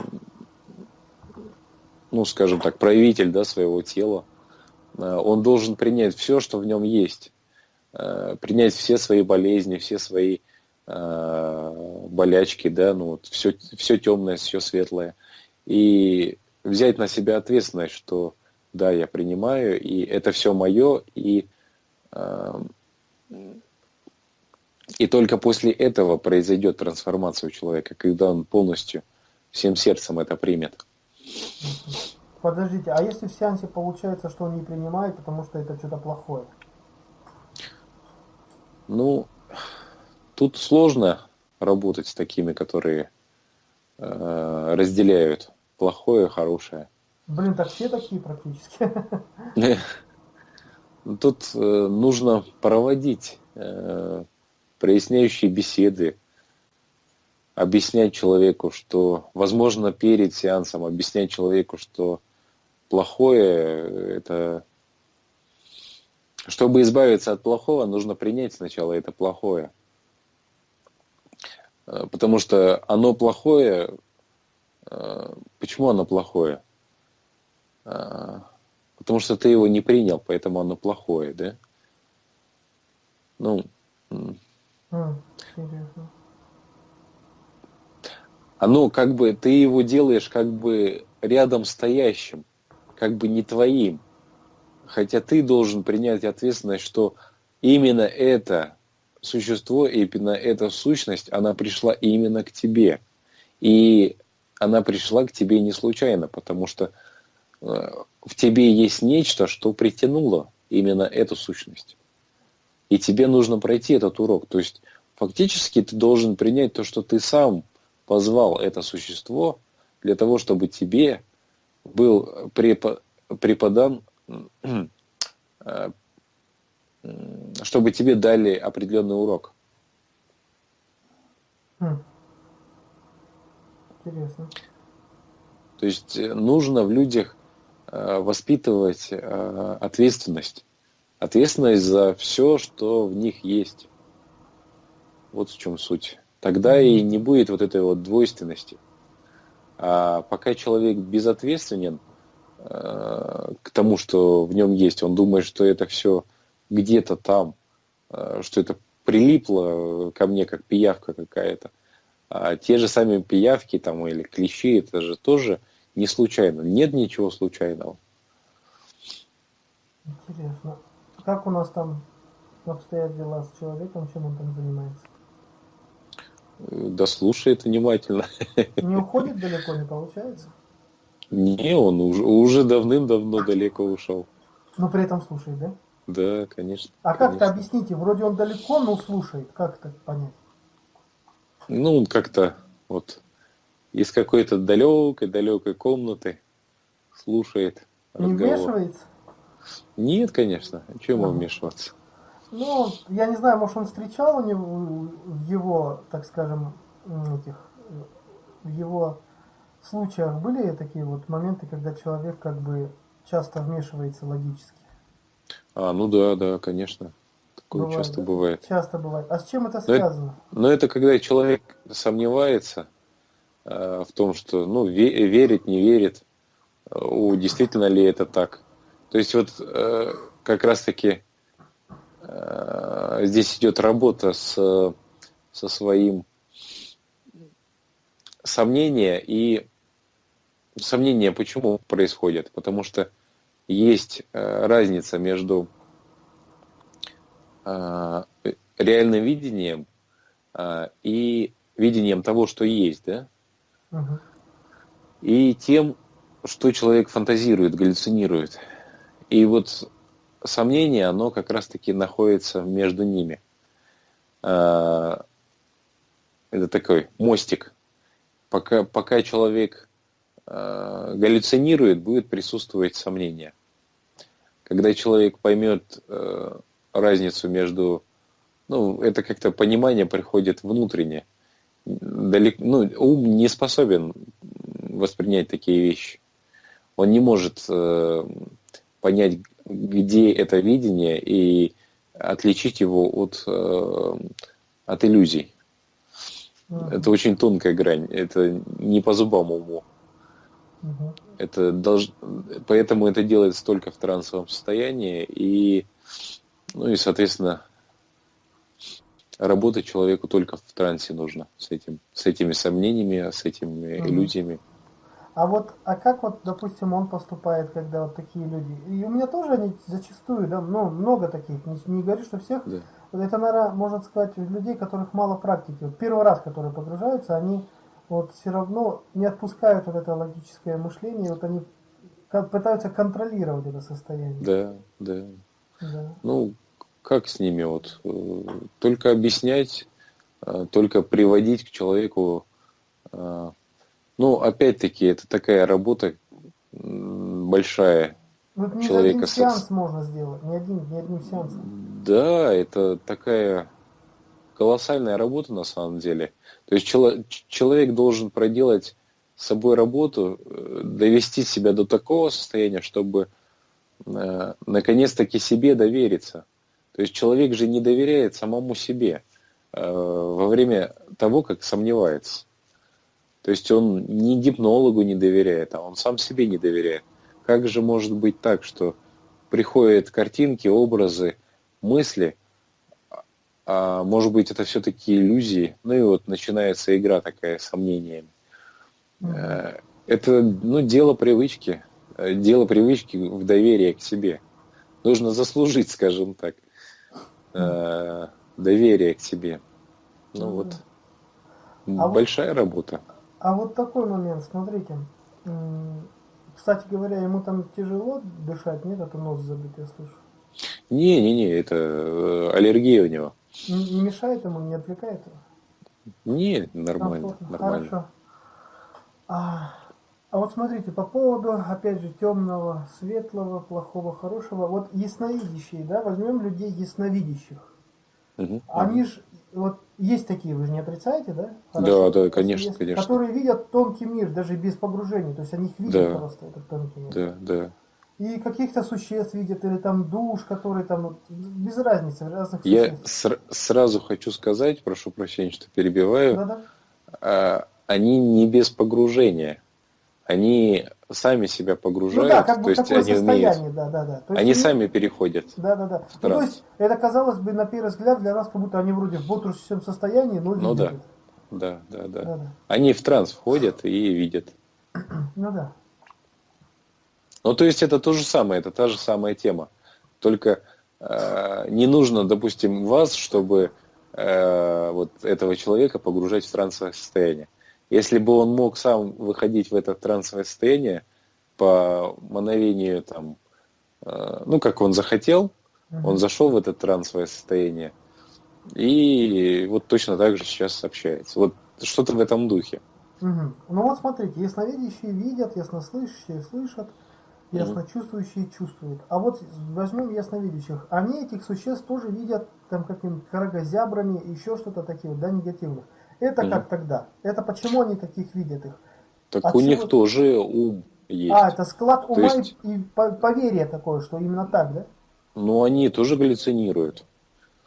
Speaker 2: скажем так, правитель да, своего тела, он должен принять все, что в нем есть, принять все свои болезни, все свои Э, болячки, да, ну вот все, все темное, все светлое. И взять на себя ответственность, что да, я принимаю, и это все мое, и, э, и только после этого произойдет трансформация у человека, когда он полностью всем сердцем это примет.
Speaker 1: Подождите, а если в сеансе получается, что он не принимает, потому что это что-то плохое?
Speaker 2: Ну, Тут сложно работать с такими, которые э, разделяют плохое хорошее.
Speaker 1: Блин, так все такие практически. (laughs)
Speaker 2: Тут э, нужно проводить э, проясняющие беседы, объяснять человеку, что, возможно, перед сеансом объяснять человеку, что плохое это чтобы избавиться от плохого, нужно принять сначала это плохое. Э, потому что оно плохое. Э, почему оно плохое? Э, потому что ты его не принял, поэтому оно плохое, да? Ну, оно как бы, ты его делаешь как бы рядом стоящим, как бы не твоим. Хотя ты должен принять ответственность, что именно это существо, именно эта сущность, она пришла именно к тебе. И она пришла к тебе не случайно, потому что э, в тебе есть нечто, что притянуло именно эту сущность. И тебе нужно пройти этот урок. То есть фактически ты должен принять то, что ты сам позвал это существо для того, чтобы тебе был преподан э, чтобы тебе дали определенный урок.
Speaker 1: Интересно.
Speaker 2: То есть э, нужно в людях э, воспитывать э, ответственность. Ответственность за все, что в них есть. Вот в чем суть. Тогда и не будет вот этой вот двойственности. А пока человек безответственен к тому, что в нем есть, он думает, что это все где-то там, что это прилипло ко мне как пиявка какая-то. А те же сами пиявки там или клещи, это же тоже не случайно. Нет ничего случайного.
Speaker 1: Интересно. Как у нас там обстоят дела с человеком, чем он там занимается?
Speaker 2: Да слушает внимательно. (laughs)
Speaker 1: Не уходит далеко, не получается?
Speaker 2: Не, он уже, уже давным-давно далеко ушел.
Speaker 1: Но при этом слушает, да?
Speaker 2: Да, конечно.
Speaker 1: А как-то объясните, вроде он далеко, но слушает. Как это понять?
Speaker 2: Ну, он как-то вот из какой-то далекой-далекой комнаты слушает
Speaker 1: Не вмешивается?
Speaker 2: Нет, конечно. Чем ему вмешиваться?
Speaker 1: Ну, я не знаю, может, он встречал у него, в его, так скажем, этих, в его случаях были такие вот моменты, когда человек как бы часто вмешивается логически?
Speaker 2: А, ну да, да, конечно. Такое бывает, часто да? бывает.
Speaker 1: Часто бывает. А с чем это связано?
Speaker 2: Но, но это когда человек сомневается э, в том, что, ну, ве- верит, не верит. у, действительно ли это так. То есть вот э, как раз-таки э, здесь идет работа с, со своим сомнения и сомнения почему происходят? Потому что есть э, разница между э, реальным видением э, и видением того, что есть, да? Угу. И тем, что человек фантазирует, галлюцинирует. И вот сомнение, оно как раз-таки находится между ними. Это такой мостик. Пока, пока человек галлюцинирует, будет присутствовать сомнение. Когда человек поймет разницу между ну, это как-то понимание приходит внутренне. Далеко, ну, ум не способен воспринять такие вещи. Он не может э, понять, где это видение и отличить его от, э, от иллюзий. Uh-huh. Это очень тонкая грань. Это не по зубам уму. Uh-huh. Это долж... Поэтому это делается только в трансовом состоянии. И, ну и, соответственно, работать человеку только в трансе нужно с этим, с этими сомнениями, с этими угу. иллюзиями.
Speaker 1: А вот, а как вот, допустим, он поступает, когда вот такие люди? И у меня тоже они зачастую, да, ну, много таких, не, не говорю, что всех. Да. Это, наверное, можно сказать, людей, которых мало практики. Вот первый раз, которые погружаются, они вот все равно не отпускают вот это логическое мышление, вот они пытаются контролировать это состояние.
Speaker 2: Да, да. Да. Ну, как с ними вот э, только объяснять, э, только приводить к человеку. Э, ну, опять-таки, это такая работа большая.
Speaker 1: Вот не человека один сеанс можно сделать, не один, не одним сеансом.
Speaker 2: Да, это такая колоссальная работа на самом деле. То есть человек должен проделать с собой работу, довести себя до такого состояния, чтобы наконец-таки себе довериться. То есть человек же не доверяет самому себе э, во время того, как сомневается. То есть он ни гипнологу не доверяет, а он сам себе не доверяет. Как же может быть так, что приходят картинки, образы, мысли, а может быть это все-таки иллюзии, ну и вот начинается игра такая с сомнениями. Mm-hmm. Это ну, дело привычки, э, дело привычки в доверии к себе. Нужно заслужить, скажем так э, доверие к себе. Ну вот, а большая вот, работа.
Speaker 1: А вот такой момент, смотрите. Кстати говоря, ему там тяжело дышать, нет, это нос забит, я слышу.
Speaker 2: Не-не-не, это э, аллергия у него.
Speaker 1: Не, мешает ему, не отвлекает его?
Speaker 2: Не, нормально. нормально. Хорошо.
Speaker 1: А, а вот смотрите, по поводу, опять же, темного, светлого, плохого, хорошего. Вот ясновидящие, да, возьмем людей ясновидящих. Угу. Они же, вот есть такие, вы же не отрицаете, да?
Speaker 2: Хорошо. Да, да, конечно, есть, конечно.
Speaker 1: Которые видят тонкий мир, даже без погружения. То есть они их видят да. просто, этот тонкий мир.
Speaker 2: Да, да.
Speaker 1: И каких-то существ видят, или там душ, которые там, без разницы, разных
Speaker 2: Я существ. сразу хочу сказать, прошу прощения, что перебиваю. Да, да. А, они не без погружения они сами себя погружают, ну, да, как бы то есть они умеют, да, да, да. То есть они они сами переходят.
Speaker 1: Да, да, да. Ну, то есть это казалось бы на первый взгляд для нас, как будто они вроде в бодрствующем состоянии, но
Speaker 2: ну, да. Да, да, да, да, да. Они в транс входят и видят. (clears throat)
Speaker 1: Ну да.
Speaker 2: Ну то есть это то же самое, это та же самая тема. Только э, не нужно, допустим, вас, чтобы э, вот этого человека погружать в трансовое состояние. Если бы он мог сам выходить в это трансовое состояние по мановению там, э, ну как он захотел, он зашел в это трансовое состояние и вот точно так же сейчас общается. Вот что-то в этом духе.
Speaker 1: Угу. Ну вот смотрите, ясновидящие видят, яснослышащие слышат, ясночувствующие чувствуют. А вот возьмем ясновидящих. Они этих существ тоже видят там каким карагозябрами, еще что-то такие, да, негативных. Это mm. как тогда? Это почему они таких видят их?
Speaker 2: Так От у них тоже ум есть.
Speaker 1: А, это склад ума есть... и поверье такое, что именно так, да?
Speaker 2: Ну, они тоже галлюцинируют.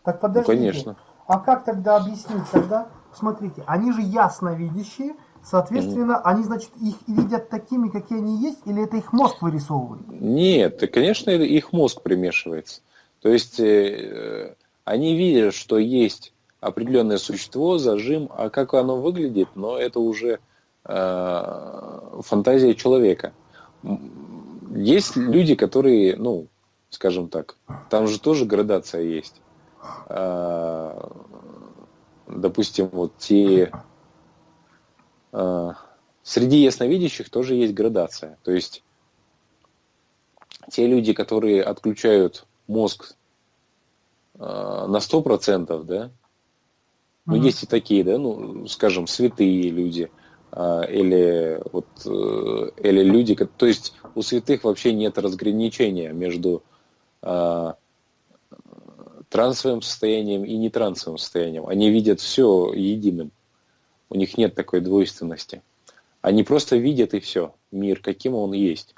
Speaker 1: Так подождите. Ну, конечно. А как тогда объяснить тогда? Смотрите, они же ясно видящие, Соответственно, mm-hmm. они, значит, их видят такими, какие они есть, или это их мозг вырисовывает?
Speaker 2: Нет, конечно, их мозг примешивается. То есть э, они видят, что есть определенное существо, зажим, а как оно выглядит, но это уже э, фантазия человека. Есть люди, которые, ну, скажем так, там же тоже градация есть. Э, допустим, вот те э, среди ясновидящих тоже есть градация. То есть те люди, которые отключают мозг э, на 100%, да, ну, mm-hmm. есть и такие, да, ну, скажем, святые люди, э, или вот, э, или люди, то есть у святых вообще нет разграничения между э, трансовым состоянием и нетрансовым состоянием. Они видят все единым. У них нет такой двойственности. Они просто видят и все, мир, каким он есть.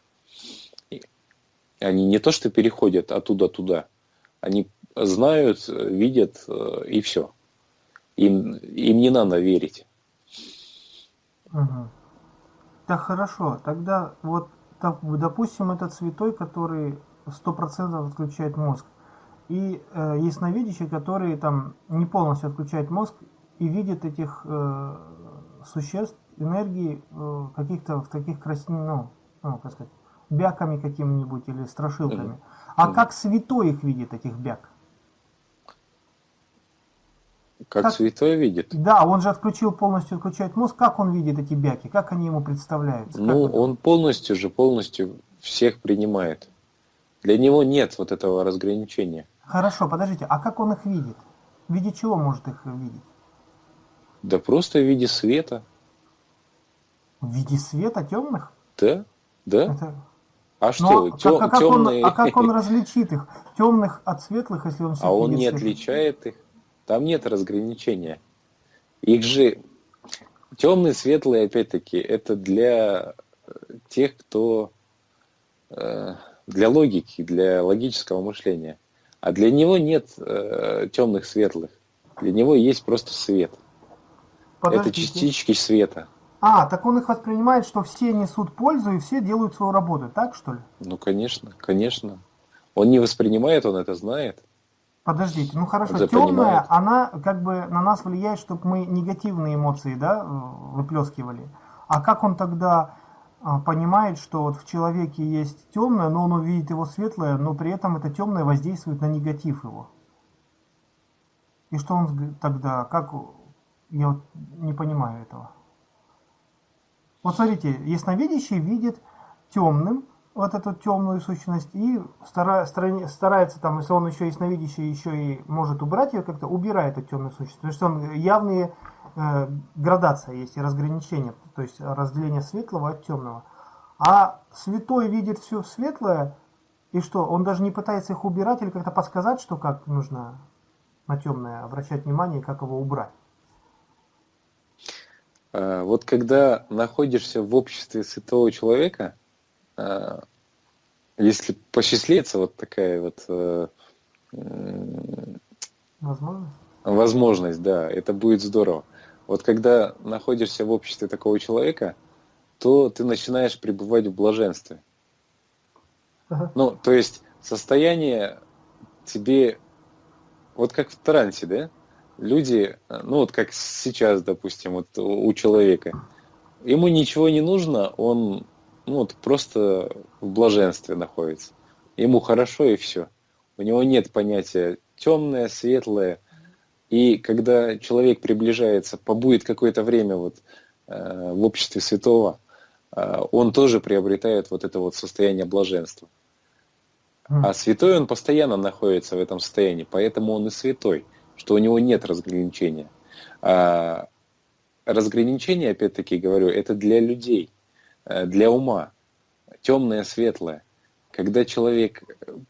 Speaker 2: Они не то что переходят оттуда туда, они знают, видят э, и все. Им, им не надо верить.
Speaker 1: Угу. Так хорошо, тогда вот допустим этот святой, который сто процентов отключает мозг, и э, ясновидящий, который там не полностью отключает мозг и видит этих э, существ, энергии э, каких-то в таких красивых, ну, ну, как сказать, бяками какими-нибудь или страшилками. А как святой их видит, этих бяк?
Speaker 2: Как, как святой видит?
Speaker 1: Да, он же отключил, полностью отключает мозг. Как он видит эти бяки? Как они ему представляются?
Speaker 2: Ну, он полностью же, полностью всех принимает. Для него нет вот этого разграничения.
Speaker 1: Хорошо, подождите, а как он их видит? В виде чего может их видеть?
Speaker 2: Да просто в виде света.
Speaker 1: В виде света темных?
Speaker 2: Да, да. Это... А
Speaker 1: ну, что, Но, тем, а, как темные... Он, а как он (laughs) различит их? Темных от светлых, если он
Speaker 2: А он не отличает их. Там нет разграничения. Их же темные, светлые, опять-таки, это для тех, кто э, для логики, для логического мышления. А для него нет э, темных светлых. Для него есть просто свет. Подождите. Это частички света.
Speaker 1: А, так он их воспринимает, что все несут пользу и все делают свою работу, так что ли?
Speaker 2: Ну, конечно, конечно. Он не воспринимает, он это знает.
Speaker 1: Подождите, ну хорошо, темная, она как бы на нас влияет, чтобы мы негативные эмоции, да, выплескивали. А как он тогда а, понимает, что вот в человеке есть темное, но он увидит его светлое, но при этом это темное воздействует на негатив его. И что он тогда, как, я вот не понимаю этого. Вот смотрите, ясновидящий видит темным вот эту темную сущность и стара, старается там, если он еще ясновидящий, еще и может убрать ее как-то, убирает эту темную сущность. Потому что он явные э, градация есть и разграничение, то есть разделение светлого от темного. А святой видит все светлое, и что, он даже не пытается их убирать или как-то подсказать, что как нужно на темное обращать внимание, как его убрать.
Speaker 2: А, вот когда находишься в обществе святого человека, если посчастливится вот такая вот э,
Speaker 1: возможность,
Speaker 2: возможность, да, это будет здорово. Вот когда находишься в обществе такого человека, то ты начинаешь пребывать в блаженстве. Ага. Ну, то есть состояние тебе, вот как в трансе, да? Люди, ну вот как сейчас, допустим, вот у человека, ему ничего не нужно, он ну, вот просто в блаженстве находится. Ему хорошо и все. У него нет понятия темное, светлое, и когда человек приближается, побудет какое-то время вот, э, в обществе святого, э, он тоже приобретает вот это вот состояние блаженства. А святой он постоянно находится в этом состоянии, поэтому он и святой, что у него нет разграничения. А разграничение, опять-таки говорю, это для людей, для ума, темное, светлое. Когда человек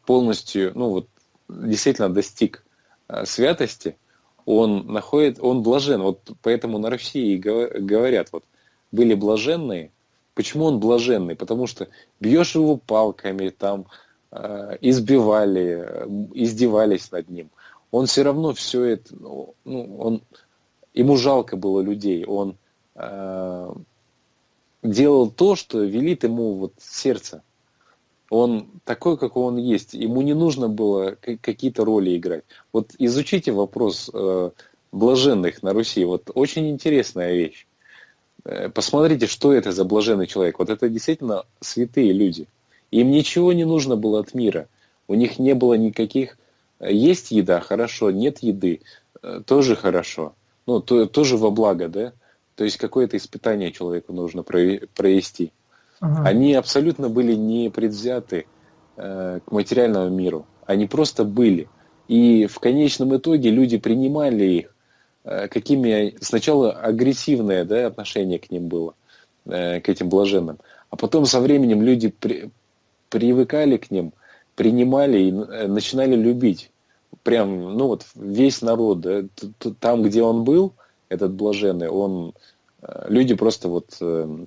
Speaker 2: полностью, ну вот, действительно достиг э, святости, он находит, он блажен. Вот поэтому на России говорят, вот были блаженные. Почему он блаженный? Потому что бьешь его палками, там э, избивали, э, издевались над ним. Он все равно все это, ну, ну, он, ему жалко было людей, он э, делал то, что велит ему вот сердце. Он такой, какой он есть. Ему не нужно было какие-то роли играть. Вот изучите вопрос э, блаженных на Руси. Вот очень интересная вещь. Э, посмотрите, что это за блаженный человек. Вот это действительно святые люди. Им ничего не нужно было от мира. У них не было никаких... Э, есть еда, хорошо, нет еды, тоже хорошо. Ну, то, тоже во благо, да? То есть какое-то испытание человеку нужно провести. Угу. Они абсолютно были не предвзяты э, к материальному миру. Они просто были. И в конечном итоге люди принимали их, э, какими сначала агрессивное да, отношение к ним было, э, к этим блаженным. А потом со временем люди при, привыкали к ним, принимали и э, начинали любить. Прям, ну вот весь народ, да, там, где он был, этот блаженный, он, э, люди просто вот э,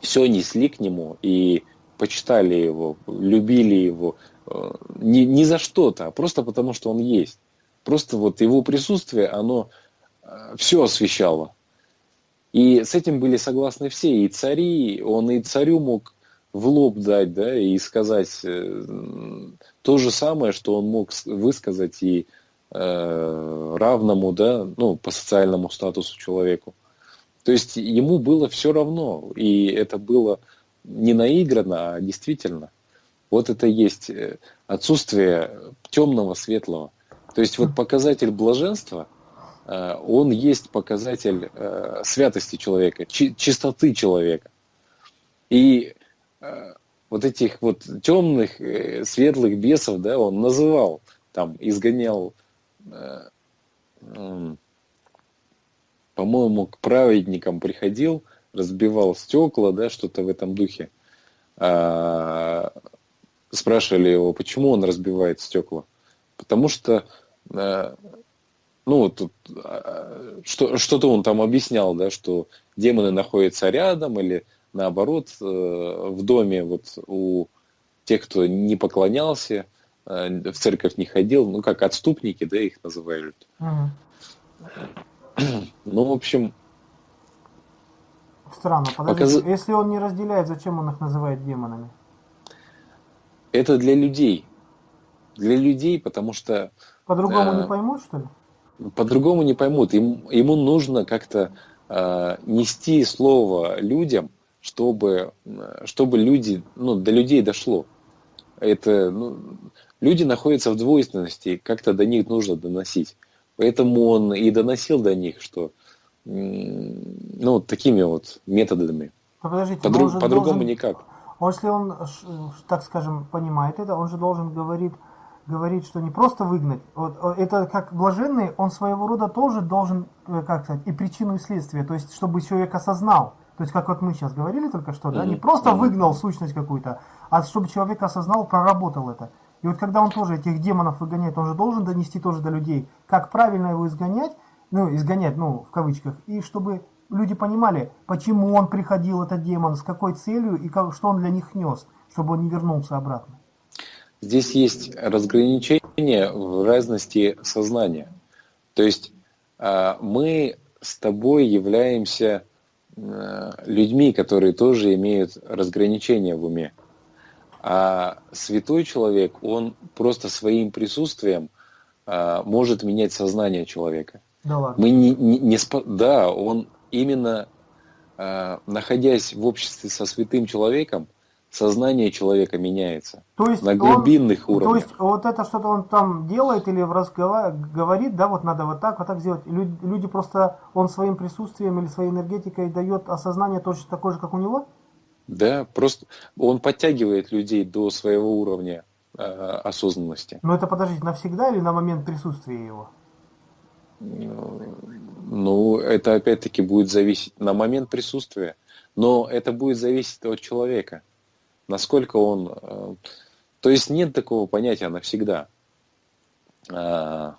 Speaker 2: все несли к нему и почитали его, любили его э, не, не за что-то, а просто потому, что он есть. Просто вот его присутствие, оно все освещало. И с этим были согласны все, и цари, он и царю мог в лоб дать, да, и сказать то же самое, что он мог высказать и Э, равному, да, ну, по социальному статусу человеку. То есть ему было все равно, и это было не наиграно, а действительно. Вот это есть э, отсутствие темного, светлого. То есть вот показатель блаженства, э, он есть показатель святости человека, чистоты человека. И вот этих вот темных, светлых бесов, да, он называл, там, изгонял по-моему, к праведникам приходил, разбивал стекла, да, что-то в этом духе. А, спрашивали его, почему он разбивает стекла. Потому что, э, ну, тут, а, что, что-то он там объяснял, да, что демоны находятся рядом или наоборот э, в доме вот у тех, кто не поклонялся, Э, в церковь не ходил, ну как отступники, да, их называют. Угу. Ну, в общем...
Speaker 1: Странно, подождите, показ... если он не разделяет, зачем он их называет демонами?
Speaker 2: Это для людей. Для людей, потому что...
Speaker 1: По-другому э, не поймут, что ли?
Speaker 2: По-другому не поймут. Им, ему нужно как-то э, нести слово людям, чтобы, э, чтобы люди, ну, до людей дошло. Это, ну, люди находятся в двойственности, как-то до них нужно доносить. Поэтому он и доносил до них, что ну, такими вот методами.
Speaker 1: Подождите,
Speaker 2: По-друг, по-другому должен, никак.
Speaker 1: Если он, так скажем, понимает это, он же должен говорить, говорить, что не просто выгнать. Вот, это как блаженный, он своего рода тоже должен, э, как сказать, и причину, и следствие. То есть, чтобы человек осознал. То есть, как вот мы сейчас говорили только что, да, не просто выгнал сущность какую-то, а чтобы человек осознал, проработал это. И вот когда он тоже этих демонов выгоняет, он же должен донести тоже до людей, как правильно его изгонять, ну, изгонять, ну, в кавычках, и чтобы люди понимали, почему он приходил, этот демон, с какой целью и как, что он для них нес, чтобы он не вернулся обратно.
Speaker 2: Здесь есть разграничение в разности сознания. То есть а, мы с тобой являемся э, людьми, которые тоже имеют разграничение в уме. А святой человек, он просто своим присутствием а, может менять сознание человека.
Speaker 1: Да ладно.
Speaker 2: Мы не, не, не спо... Да, он именно а, находясь в обществе со святым человеком, сознание человека меняется.
Speaker 1: То есть
Speaker 2: на глубинных
Speaker 1: он,
Speaker 2: уровнях.
Speaker 1: То есть вот это что-то он там делает или в разговор говорит, да, вот надо вот так, вот так сделать. Люди, люди просто, он своим присутствием или своей энергетикой дает осознание точно такое же, как у него?
Speaker 2: Да, просто он подтягивает людей до своего уровня э, осознанности.
Speaker 1: Но это, подождите, навсегда или на момент присутствия его?
Speaker 2: Ну, это опять-таки будет зависеть на момент присутствия. Но это будет зависеть от человека. Насколько он... Э, то есть нет такого понятия навсегда. А,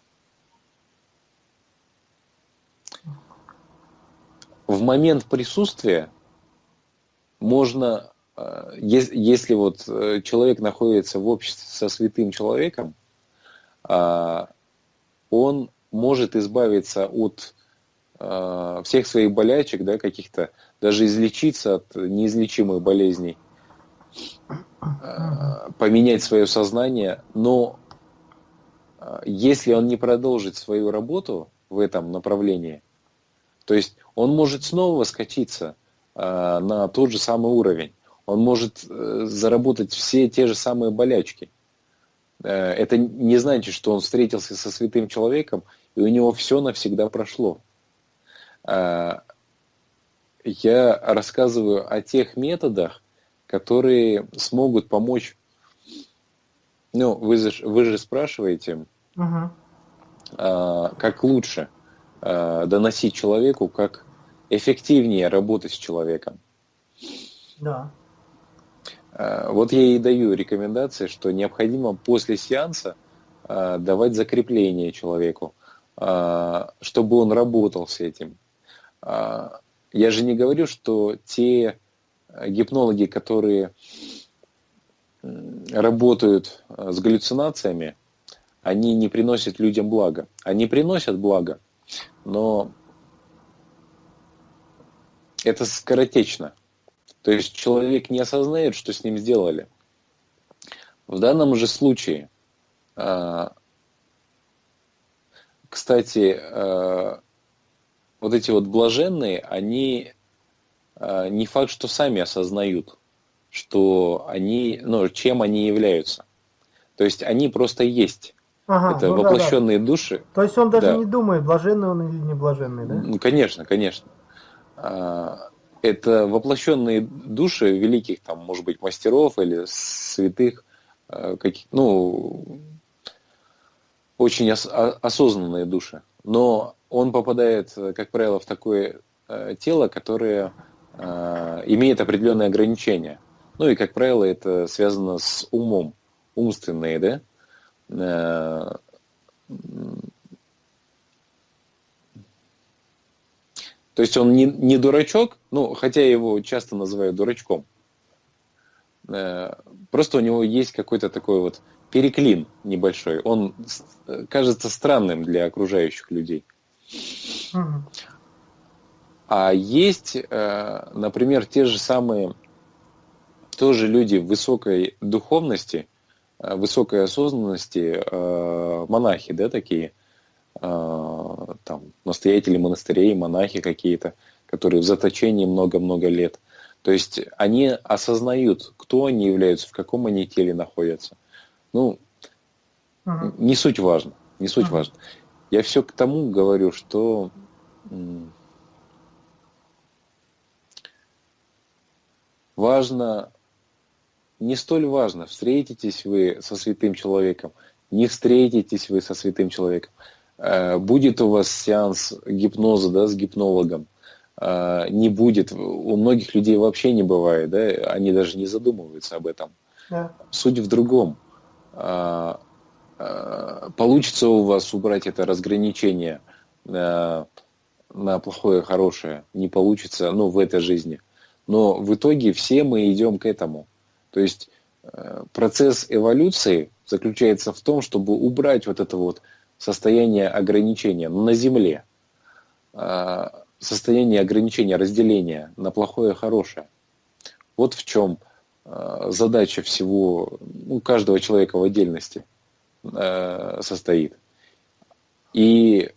Speaker 2: в момент присутствия можно, э, если вот э, человек находится в обществе со святым человеком, а, он может избавиться от э, всех своих болячек, да, каких-то, даже излечиться от неизлечимых болезней, поменять свое сознание, но если он не продолжит свою работу в этом направлении, то есть он может снова скатиться на тот же самый уровень, он может э, заработать все те же самые болячки. Э, это не значит, что он встретился со святым человеком, и у него все навсегда прошло. Э, я рассказываю о тех методах, которые смогут помочь. Ну, вы же, вы же спрашиваете, угу. как лучше доносить человеку, как эффективнее работать с человеком.
Speaker 1: Да.
Speaker 2: Э, вот я и даю рекомендации, что необходимо после сеанса э, давать закрепление человеку, э, чтобы он работал с этим. Я же не говорю, что те гипнологи, которые работают с галлюцинациями, они не приносят людям благо. Они приносят благо, но это скоротечно. То есть человек не осознает, что с ним сделали. В данном же случае, а, кстати, а, вот эти вот блаженные, они а, не факт, что сами осознают, что они, ну, чем они являются. То есть они просто есть. Ага, Это ну воплощенные да, да. души.
Speaker 1: То есть он даже да. не думает, блаженный он или не блаженный, да?
Speaker 2: Ну, конечно, конечно это воплощенные души великих, там, может быть, мастеров или святых, э, каких, ну, очень ос осознанные души. Но он попадает, как правило, в такое тело, которое имеет определенные ограничения. Ну и, как правило, это связано с умом, умственные, да, то есть он не, не дурачок, ну, хотя его часто называют дурачком. Э, просто у него есть какой-то такой вот переклин небольшой. Он кажется странным для окружающих людей. А есть, э, например, те же самые тоже люди высокой духовности, э, высокой осознанности, монахи, да, такие – там, настоятели монастырей, монахи какие-то, которые в заточении много-много лет. То есть они осознают, кто они являются, в каком они теле находятся. Ну, uh не суть важно, не суть uh важно. Я все к тому говорю, что важно, не столь важно, встретитесь вы со святым человеком, не встретитесь вы со святым человеком. Э, будет у вас сеанс гипноза да, с гипнологом, э, не будет. У многих людей вообще не бывает, да, они даже не задумываются об этом. Да. Суть в другом. Э, получится у вас убрать это разграничение на плохое и хорошее, не получится, ну, в этой жизни. Но в итоге все мы идем к этому. То есть процесс эволюции заключается в том, чтобы убрать вот это вот состояние ограничения на Земле, а, состояние ограничения, разделения на плохое и хорошее. Вот в чем а, задача всего, ну, каждого человека в отдельности а, состоит. И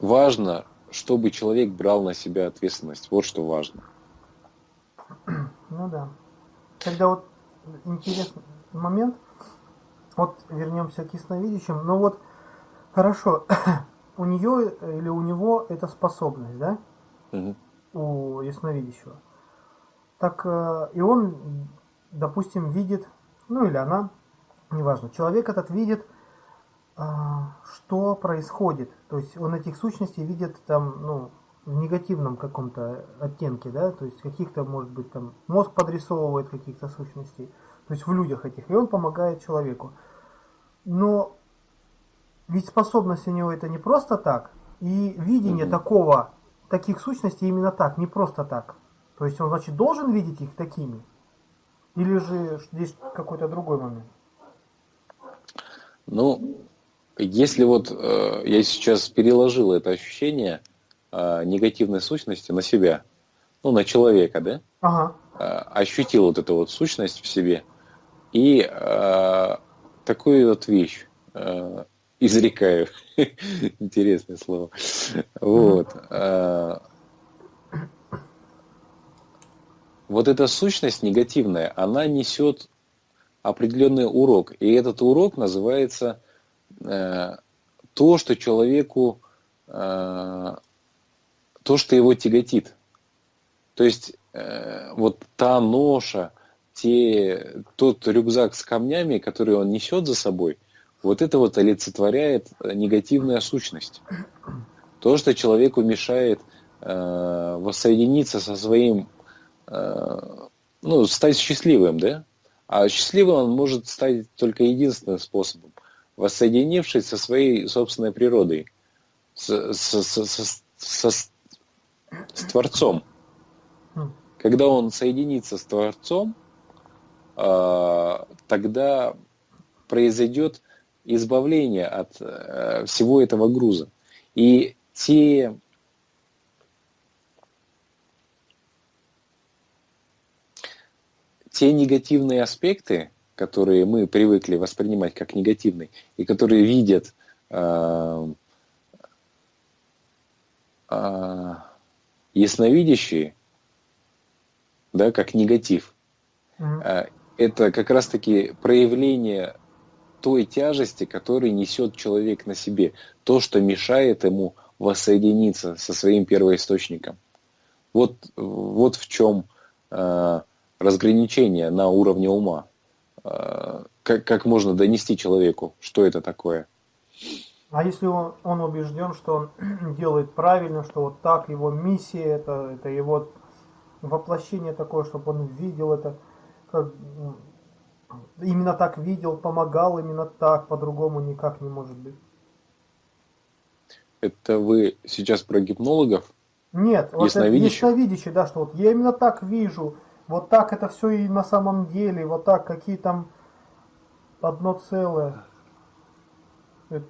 Speaker 2: важно, чтобы человек брал на себя ответственность. Вот что важно.
Speaker 1: Ну да. Тогда вот интересный момент – вот вернемся к ясновидящим. Но ну вот хорошо, (coughs) у нее или у него это способность, да? Угу. У ясновидящего. Так э, и он, допустим, видит, ну или она, неважно, человек этот видит, э, что происходит. То есть он этих сущностей видит там, ну, в негативном каком-то оттенке, да, то есть каких-то, может быть, там мозг подрисовывает каких-то сущностей то есть в людях этих, и он помогает человеку. Но ведь способность у него это не просто так, и видение угу. такого, таких сущностей именно так, не просто так. То есть он, значит, должен видеть их такими? Или же здесь какой-то другой момент?
Speaker 2: Ну, если вот э, я сейчас переложил это ощущение э, негативной сущности на себя, ну, на человека, да?
Speaker 1: Ага.
Speaker 2: Э, ощутил вот эту вот сущность в себе, и э, такую вот вещь э, изрекаю. (laughs) Интересное слово. Вот. Э, вот эта сущность негативная, она несет определенный урок. И этот урок называется э, то, что человеку, э, то, что его тяготит. То есть э, вот та ноша, те, тот рюкзак с камнями, который он несет за собой, вот это вот олицетворяет негативная сущность. То, что человеку мешает э, воссоединиться со своим, э, ну, стать счастливым, да? А счастливым он может стать только единственным способом, воссоединившись со своей собственной природой, с, с, с, с, с, с Творцом. Когда он соединится с Творцом, тогда произойдет избавление от э, всего этого груза. И те те негативные аспекты, которые мы привыкли воспринимать как негативные, и которые видят э, э, ясновидящие, да, как негатив, mm-hmm. Это как раз-таки проявление той тяжести, которую несет человек на себе, то, что мешает ему воссоединиться со своим первоисточником. Вот, вот в чем э, разграничение на уровне ума. Э, как, как можно донести человеку, что это такое?
Speaker 1: А если он, он убежден, что он (clears throat) делает правильно, что вот так его миссия, это, это его воплощение такое, чтобы он видел это, как, именно так видел, помогал именно так, по-другому никак не может быть.
Speaker 2: Это вы сейчас про гипнологов?
Speaker 1: Нет, вот ясновидящих? это ясновидящие, да, что вот я именно так вижу, вот так это все и на самом деле, вот так, какие там одно целое. Это,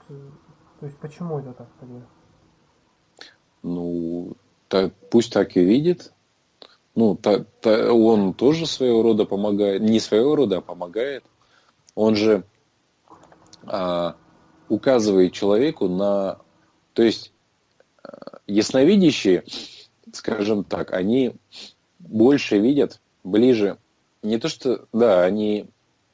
Speaker 1: то есть почему это так тогда?
Speaker 2: Ну, так, пусть так и видит. Ну, та, та, он тоже своего рода помогает, не своего рода, а помогает. Он же а, указывает человеку на... То есть а, ясновидящие, скажем так, они больше видят ближе, не то что, да, они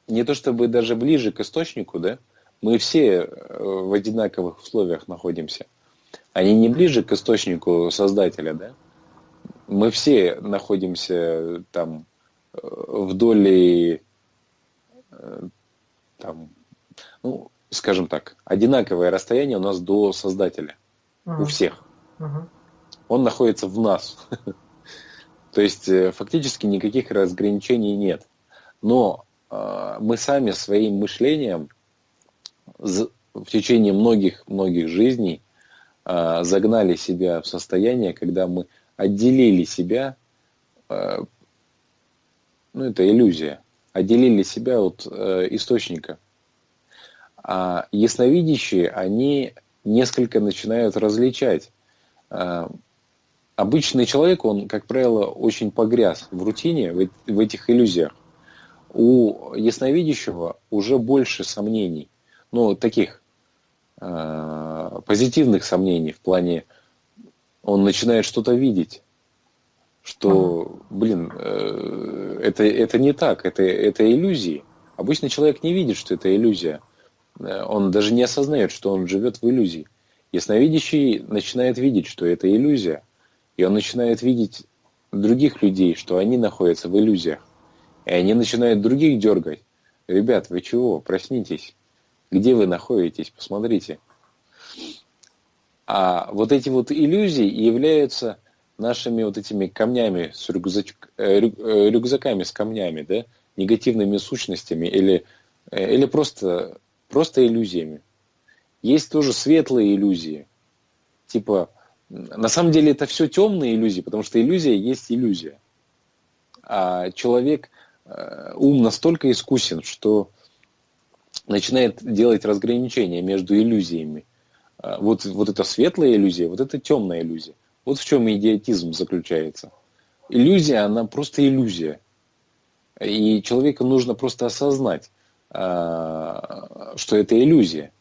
Speaker 2: не то чтобы даже ближе к источнику, да, мы все э, в одинаковых условиях находимся. Они не ближе к источнику создателя, да? Мы все находимся там э, вдоль э, там, ну, скажем так, одинаковое расстояние у нас до создателя. Uh-huh. У всех. Uh-huh. Он находится в нас. (laughs) То есть э, фактически никаких разграничений нет. Но э, мы сами своим мышлением в течение многих-многих жизней э, загнали себя в состояние, когда мы отделили себя, э, ну это иллюзия, отделили себя от э, источника. А ясновидящие, они несколько начинают различать э, обычный человек, он, как правило, очень погряз в рутине, в, в этих иллюзиях. У ясновидящего уже больше сомнений, ну, таких э, позитивных сомнений в плане, он начинает что-то видеть, что, блин, э, это, это не так, это, это иллюзии. Обычный человек не видит, что это иллюзия. Э, он даже не осознает, что он живет в иллюзии. Ясновидящий начинает видеть, что это иллюзия – и он начинает видеть других людей, что они находятся в иллюзиях. И они начинают других дергать. Ребят, вы чего? Проснитесь. Где вы находитесь? Посмотрите. А вот эти вот иллюзии являются нашими вот этими камнями, с рюкзач... Э, э, рюкзаками с камнями, да, негативными сущностями или, э, или просто, просто иллюзиями. Есть тоже светлые иллюзии, типа на самом деле это все темные иллюзии, потому что иллюзия есть иллюзия. А человек, ум настолько искусен, что начинает делать разграничение между иллюзиями. А, вот, вот это светлая иллюзия, вот это темная иллюзия. Вот в чем идиотизм заключается. Иллюзия, она просто иллюзия. И человеку нужно просто осознать, а, что это иллюзия.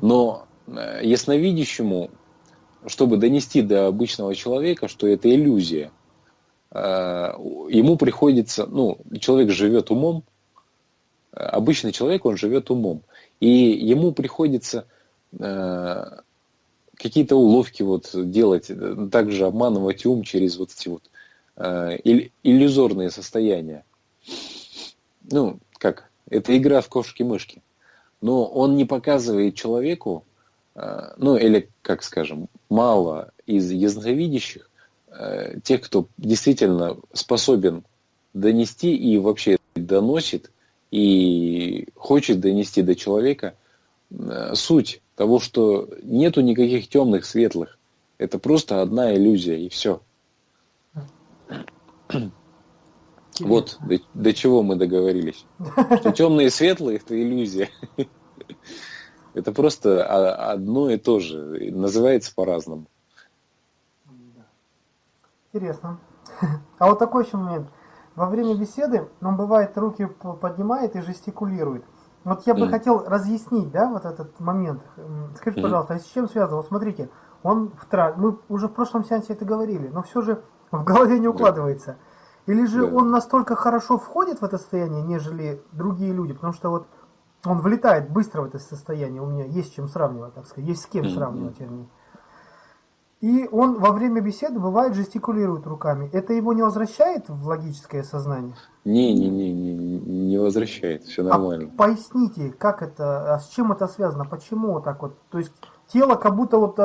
Speaker 2: Но э, ясновидящему, чтобы донести до обычного человека, что это иллюзия, а, ему приходится, ну, человек живет умом, обычный человек, он живет умом, и ему приходится какие-то уловки вот делать, также обманывать ум через вот эти вот э, иллюзорные состояния. Ну, как, это игра в кошки-мышки. Но он не показывает человеку, э, ну, или, как скажем, мало из ясновидящих, э, тех, кто действительно способен донести и вообще доносит, и хочет донести до человека э, суть того, что нету никаких темных, светлых. Это просто одна иллюзия, и все. Вот до, до чего мы договорились. Что темные и светлые это иллюзия. Это просто одно и то же. Называется по-разному.
Speaker 1: Интересно. А вот такой еще момент. Во время беседы он бывает руки поднимает и жестикулирует. Вот я бы mm. хотел разъяснить, да, вот этот момент. Скажите, mm. пожалуйста, а с чем связано? Вот смотрите, он в тра... мы уже в прошлом сеансе это говорили, но все же в голове не укладывается. Или же да. он настолько хорошо входит в это состояние, нежели другие люди, потому что вот он влетает быстро в это состояние, у меня есть чем сравнивать, так сказать, есть с кем сравнивать, вернее. И он во время беседы бывает жестикулирует руками. Это его не возвращает в логическое сознание?
Speaker 2: Не, не, не, не, не возвращает, все а нормально.
Speaker 1: А поясните, как это, а с чем это связано, почему вот так вот? То есть тело как будто вот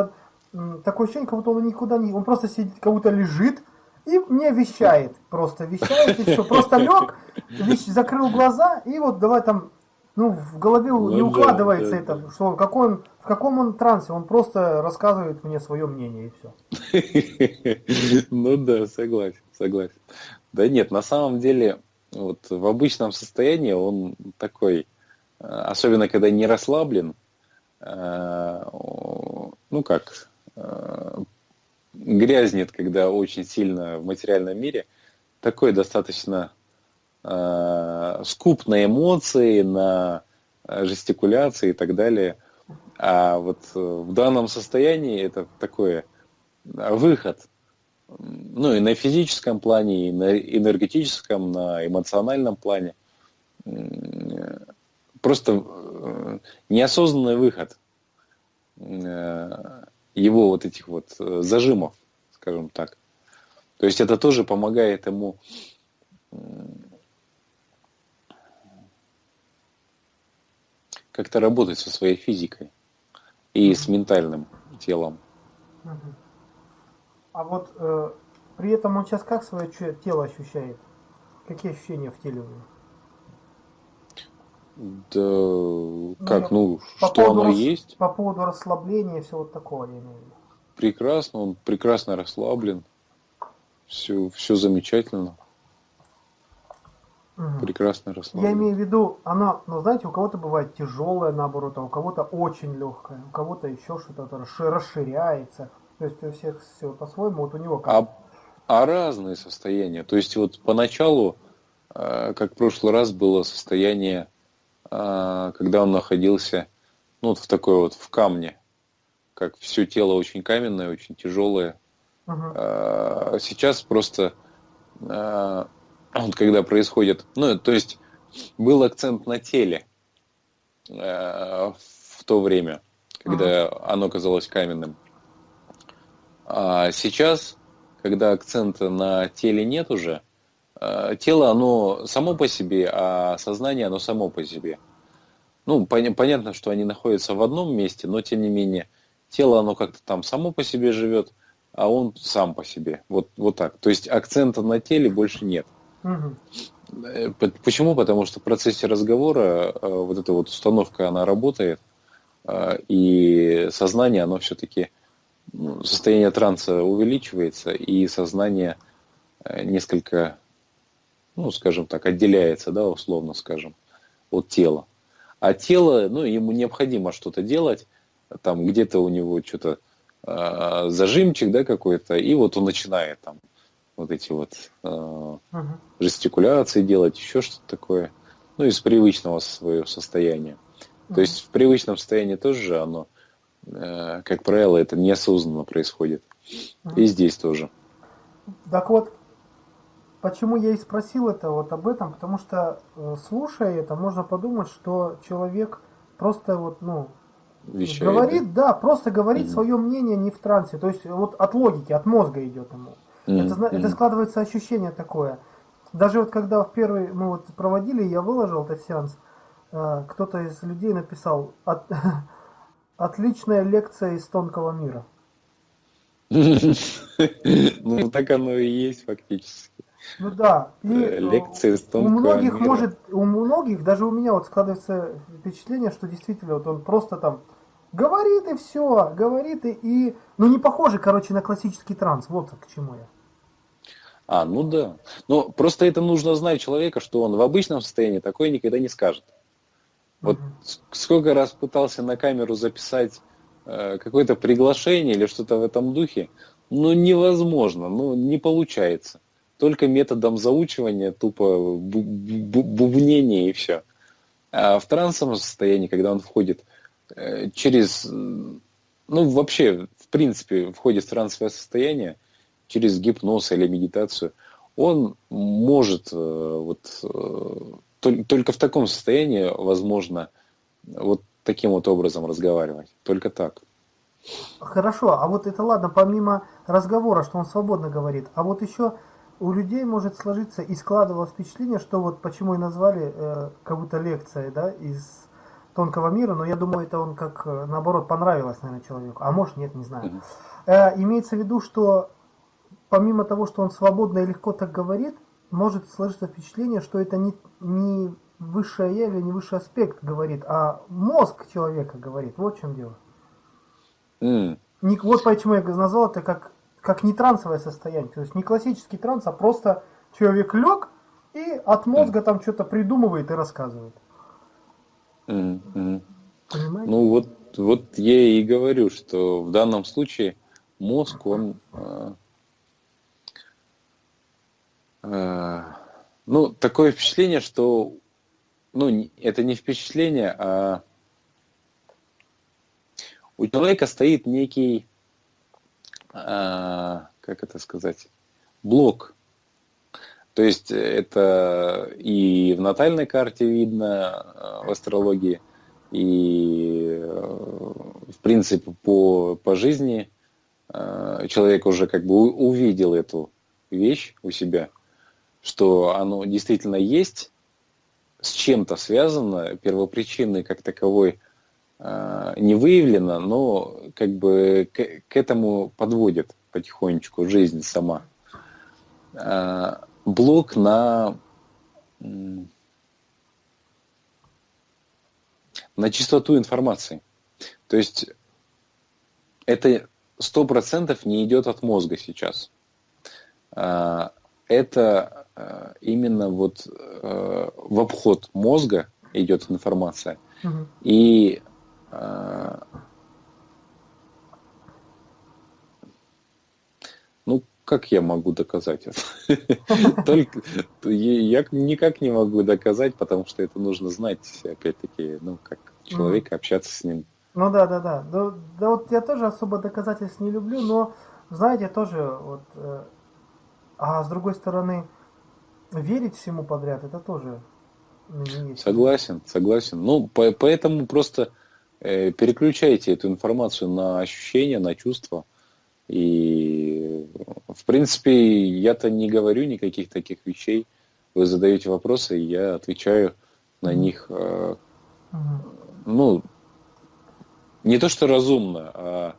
Speaker 1: такое ощущение, как будто он никуда не, он просто сидит, как будто лежит, и мне вещает, просто вещает, и все. Просто лег, закрыл глаза, и вот давай там, ну, в голове ну, не укладывается да, это, да. что какой он, в каком он трансе, он просто рассказывает мне свое мнение, и
Speaker 2: все. (laughs) Ну да, согласен, согласен. Да нет, на самом деле, вот в обычном состоянии он такой, э, особенно когда не расслаблен, э, ну как, э, грязнет, когда очень сильно в материальном мире, такой достаточно э, скуп на эмоции, на э, жестикуляции и так далее. А вот э, в данном состоянии это такой э, выход, ну и на физическом плане, и на энергетическом, на эмоциональном плане. Просто неосознанный выход его вот этих вот зажимов, скажем так. То есть это тоже помогает ему как-то работать со своей физикой и с ментальным телом.
Speaker 1: А вот э, при этом он сейчас как свое тело ощущает? Какие ощущения в теле у него?
Speaker 2: Да, ну, как, ну, по что оно рас... есть.
Speaker 1: По поводу расслабления и всего вот такого, я имею в виду.
Speaker 2: Прекрасно, он прекрасно расслаблен. Все, все замечательно. Угу. Прекрасно расслаблен.
Speaker 1: Я имею в виду, она, ну, знаете, у кого-то бывает тяжелая, наоборот, а у кого-то очень легкая, у кого-то еще что-то расширяется. То есть у всех все по-своему, вот у него как.
Speaker 2: А, а разные состояния. То есть вот поначалу, э, как в прошлый раз было состояние а, когда он находился ну, вот в такой вот в камне, как все тело очень каменное, очень тяжелое. Uh-huh. Сейчас просто вот когда происходит, ну, то есть был акцент на теле в то время, когда uh-huh. оно казалось каменным. А сейчас, когда акцента на теле нет уже, Э, тело, оно само по себе, а сознание, оно само по себе. Ну, пон- понятно, что они находятся в одном месте, но тем не менее, тело, оно как-то там само по себе живет, а он сам по себе. Вот, вот так. То есть акцента на теле больше нет. Угу. Почему? Потому что в процессе разговора э, вот эта вот установка, она работает, и сознание, оно все-таки, ну, состояние транса увеличивается, и сознание несколько ну, скажем так, отделяется, да, условно скажем, от тела. А тело, ну, ему необходимо что-то делать, там где-то у него что-то э, зажимчик, да, какой-то, и вот он начинает там вот эти вот э, угу. жестикуляции делать, еще что-то такое, ну, из привычного своего состояния. Угу. То есть в привычном состоянии тоже оно, э, как правило, это неосознанно происходит. Угу. И здесь тоже.
Speaker 1: Так вот, почему я и спросил это вот об этом, потому что э, слушая это, можно подумать, что человек просто вот, ну, Вещает, говорит, да? да, просто говорит mm свое мнение не в трансе, то есть вот от логики, от мозга идет ему. Mm Это, это складывается ощущение такое. Даже вот когда в первый мы вот проводили, я выложил этот сеанс, э, кто-то из людей написал от, (laughs) отличная лекция из тонкого мира.
Speaker 2: Ну так оно и есть фактически.
Speaker 1: Ну да. И
Speaker 2: э, Лекции из
Speaker 1: у многих мира. может, у многих, даже у меня вот складывается впечатление, что действительно вот он просто там говорит и все, говорит и, и ну не похоже, короче, на классический транс. Вот к чему я.
Speaker 2: А, ну да. Но просто это нужно знать человека, что он в обычном состоянии такое никогда не скажет. Вот угу. сколько раз пытался на камеру записать э, какое-то приглашение или что-то в этом духе, ну невозможно, ну не получается только методом заучивания, тупо бубнения и все. А в трансовом состоянии, когда он входит э, через, ну вообще, в принципе, входит в трансовое состояние, через гипноз или медитацию, он может э, вот э, только в таком состоянии возможно вот таким вот образом разговаривать. Только так.
Speaker 1: Хорошо, а вот это ладно, помимо разговора, что он свободно говорит, а вот еще у людей может сложиться и складывалось впечатление, что вот почему и назвали э, как будто лекция, да, из тонкого мира, но я думаю, это он как, э, наоборот, понравилось, наверное, человеку. А может, нет, не знаю. Э, имеется в виду, что помимо того, что он свободно и легко так говорит, может сложиться впечатление, что это не, не высшее я или не высший аспект говорит, а мозг человека говорит. Вот в чем дело. Mm. Не, вот почему я назвал это как как не трансовое состояние, то есть не классический транс, а просто человек лег и от мозга там что-то придумывает и рассказывает.
Speaker 2: Mm-hmm. Понимаете? Ну вот, вот я и говорю, что в данном случае мозг, он, э, ну, такое впечатление, что, ну, это не впечатление, а у человека стоит некий а, как это сказать, блок. То есть это и в натальной карте видно а, в астрологии, и в принципе по, по жизни человек уже как бы увидел эту вещь у себя, что оно действительно есть, с чем-то связано, первопричины как таковой Э, не выявлено, но как бы к, к этому подводит потихонечку жизнь сама. Э, блок на на чистоту информации. То есть это сто процентов не идет от мозга сейчас. Э, это именно вот в обход мозга идет информация. Угу. И ну, как я могу доказать это? (laughs) Только я никак не могу доказать, потому что это нужно знать, опять-таки, ну, как человек, общаться с ним.
Speaker 1: Ну да, да, да. Да, да вот я тоже особо доказательств не люблю, но, знаете, тоже вот, э, а с другой стороны, верить всему подряд, это тоже
Speaker 2: Согласен, согласен. Ну, по, поэтому просто Э, переключайте эту информацию на ощущения, на чувства. И, в принципе, я-то не говорю никаких таких вещей. Вы задаете вопросы, и я отвечаю на них, э, ну, не то что разумно, а,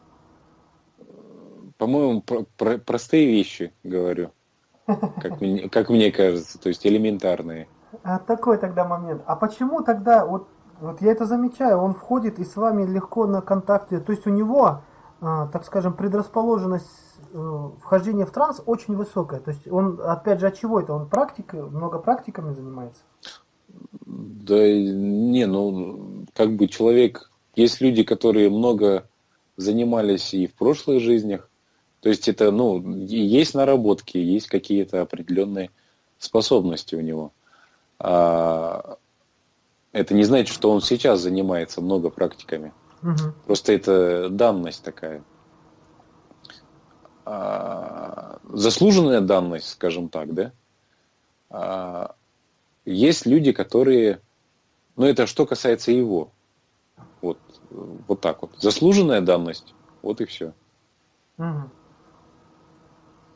Speaker 2: по-моему, про про простые вещи говорю, как мне, как мне кажется, то есть элементарные.
Speaker 1: А такой тогда момент. А почему тогда вот вот я это замечаю, он входит и с вами легко на контакте. То есть у него, а, так скажем, предрасположенность э, вхождения в транс очень высокая. То есть он, опять же, от чего это? Он практикой, много практиками занимается?
Speaker 2: Да не, ну как бы человек, есть люди, которые много занимались и в прошлых жизнях, то есть это, ну, есть наработки, есть какие-то определенные способности у него. А это не значит, что он сейчас занимается много практиками. Угу. Просто это данность такая. А, заслуженная данность, скажем так, да? А, есть люди, которые, ну это что касается его, вот, вот так вот. Заслуженная данность, вот и все. Угу.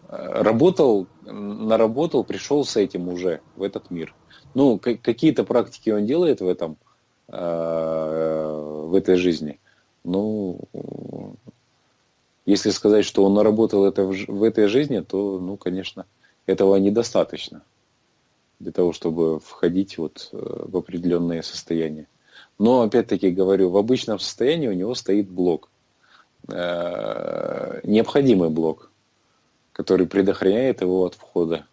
Speaker 2: Работал, наработал, пришел с этим уже в этот мир. Ну, какие-то практики он делает в этом, э, в этой жизни. Ну, если сказать, что он наработал это в, в этой жизни, то, ну, конечно, этого недостаточно для того, чтобы входить вот э, в определенные состояния. Но, опять-таки говорю, в обычном состоянии у него стоит блок. Э, необходимый блок, который предохраняет его от входа.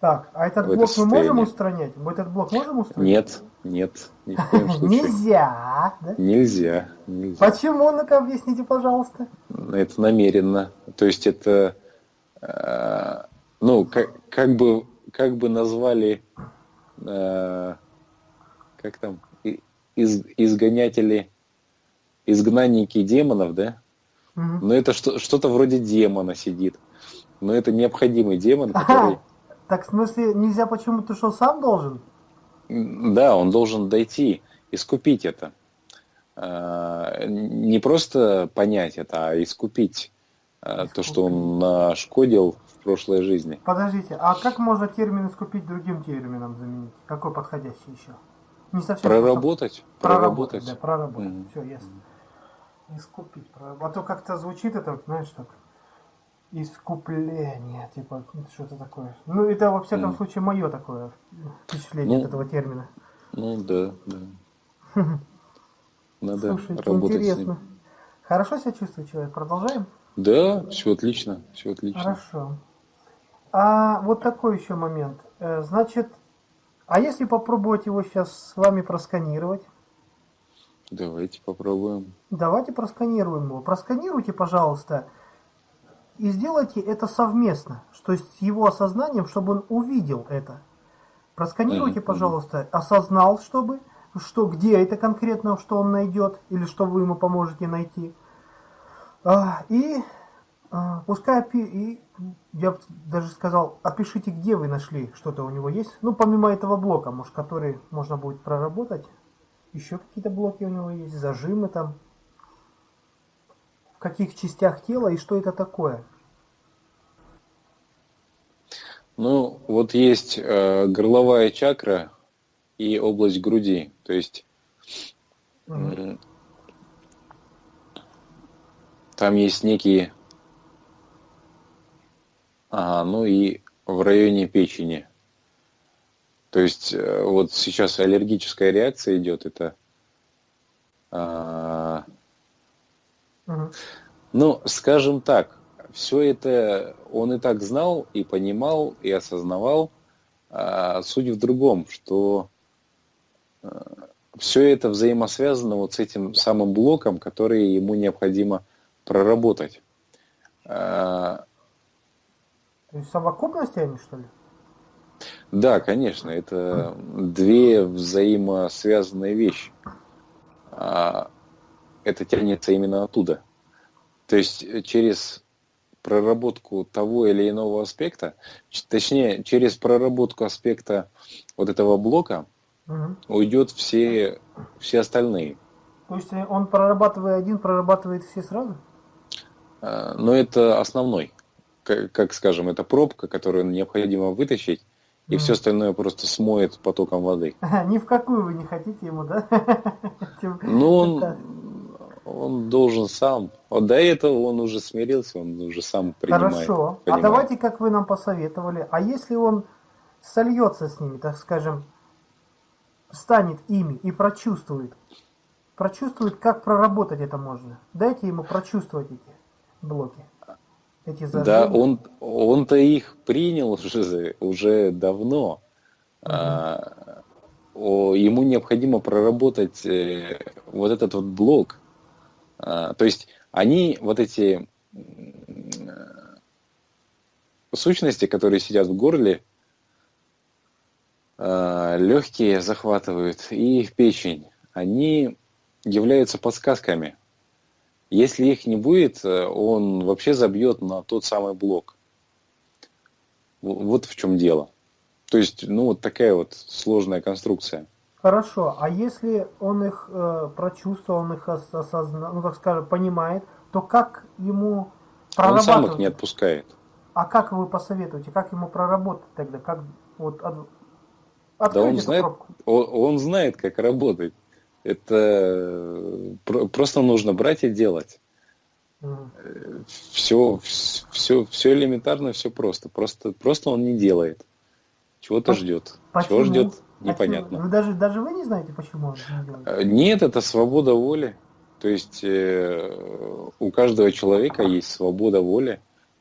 Speaker 1: Так, а этот блок мы можем устранять? Мы этот блок можем устранять?
Speaker 2: Нет, нет,
Speaker 1: ни в коем (laughs) случае. Нельзя,
Speaker 2: да? Нельзя, нельзя.
Speaker 1: Почему? Ну-ка объясните, пожалуйста.
Speaker 2: Это намеренно. То есть это, э, ну, как, как бы, как бы назвали, э, как там, из, изгонятели, изгнанники демонов, да? Угу. Но это что, что-то вроде демона сидит. Но это необходимый демон, который...
Speaker 1: Так в смысле нельзя почему-то, что сам должен?
Speaker 2: Да, он должен дойти, искупить это. А, не просто понять это, а искупить искупить. то, что он нашкодил в прошлой жизни.
Speaker 1: Подождите, а как можно термин искупить другим термином заменить? Какой подходящий еще?
Speaker 2: Не совсем проработать.
Speaker 1: Проработать, проработать. да, проработать. Mm-hmm. Все, ясно. Искупить. А то как-то звучит это, знаешь, так. Искупление, типа, что-то такое. Ну, это, во всяком mm. случае, мое такое впечатление ну, от этого термина.
Speaker 2: Ну, да, да. (laughs)
Speaker 1: Надо Слушайте, работать интересно. Хорошо себя чувствует человек? Продолжаем?
Speaker 2: Да, все отлично, все отлично.
Speaker 1: Хорошо. А вот такой еще момент. Э, значит, а если попробовать его сейчас с вами просканировать?
Speaker 2: Давайте попробуем.
Speaker 1: Давайте просканируем его. Просканируйте, пожалуйста, и сделайте это совместно, то есть с его осознанием, чтобы он увидел это. Просканируйте, пожалуйста, осознал, чтобы, что, где это конкретно, что он найдет, или что вы ему поможете найти. А, и а, пускай и я даже сказал, опишите, где вы нашли что-то у него есть. Ну, помимо этого блока, может, который можно будет проработать. Еще какие-то блоки у него есть, зажимы там. В каких частях тела и что это такое?
Speaker 2: Ну, вот есть э, горловая чакра и область груди. То есть mm-hmm. там есть некие Ага, ну и в районе печени. То есть э, вот сейчас аллергическая реакция идет, это... Угу. Ну, скажем так, все это он и так знал, и понимал, и осознавал. А суть в другом, что а, все это взаимосвязано вот с этим самым блоком, который ему необходимо проработать. А,
Speaker 1: то есть совокупности они, что ли?
Speaker 2: Да, конечно, это две взаимосвязанные вещи. А, это тянется именно оттуда. То есть через проработку того или иного аспекта, точнее, через проработку аспекта вот этого блока угу. уйдет все, все остальные.
Speaker 1: То есть он прорабатывая один, прорабатывает все сразу?
Speaker 2: А, но это основной как, как скажем, это пробка, которую необходимо вытащить, и mm. все остальное просто смоет потоком воды. (laughs)
Speaker 1: Ни в какую вы не хотите ему, да? (laughs)
Speaker 2: Ну, он, он должен сам. Вот до этого он уже смирился, он уже сам принимает.
Speaker 1: Хорошо. А понимает. А давайте, как вы нам посоветовали, а если он сольется с ними, так скажем, станет ими и прочувствует, прочувствует, как проработать это можно. Дайте ему прочувствовать эти блоки.
Speaker 2: Эти Да, он, он-то их принял уже, уже давно. Угу. А, ему необходимо проработать э, вот этот вот блок. А, то есть они, вот эти сущности, которые сидят в горле, а, легкие захватывают и печень, они являются подсказками. Если их не будет, э, он вообще забьет на тот самый блок. Вот в чем дело. То есть, ну, вот такая вот сложная конструкция.
Speaker 1: Хорошо, а если он их э, прочувствовал, он их осознал, ну, так скажем, понимает, то как ему
Speaker 2: прорабатывать? Он сам их не отпускает.
Speaker 1: А как вы посоветуете, как ему проработать тогда? Как вот от,
Speaker 2: да он знает, он, он знает, как работать. Это э, просто нужно брать и делать. Угу. Все, все, все элементарно, все просто. Просто, просто он не делает. Чего-то ждет. Почему? Чего ждет, непонятно.
Speaker 1: Вы даже, даже вы не знаете, почему он не делает?
Speaker 2: Э, нет, это свобода воли. То есть э, у каждого человека есть свобода воли.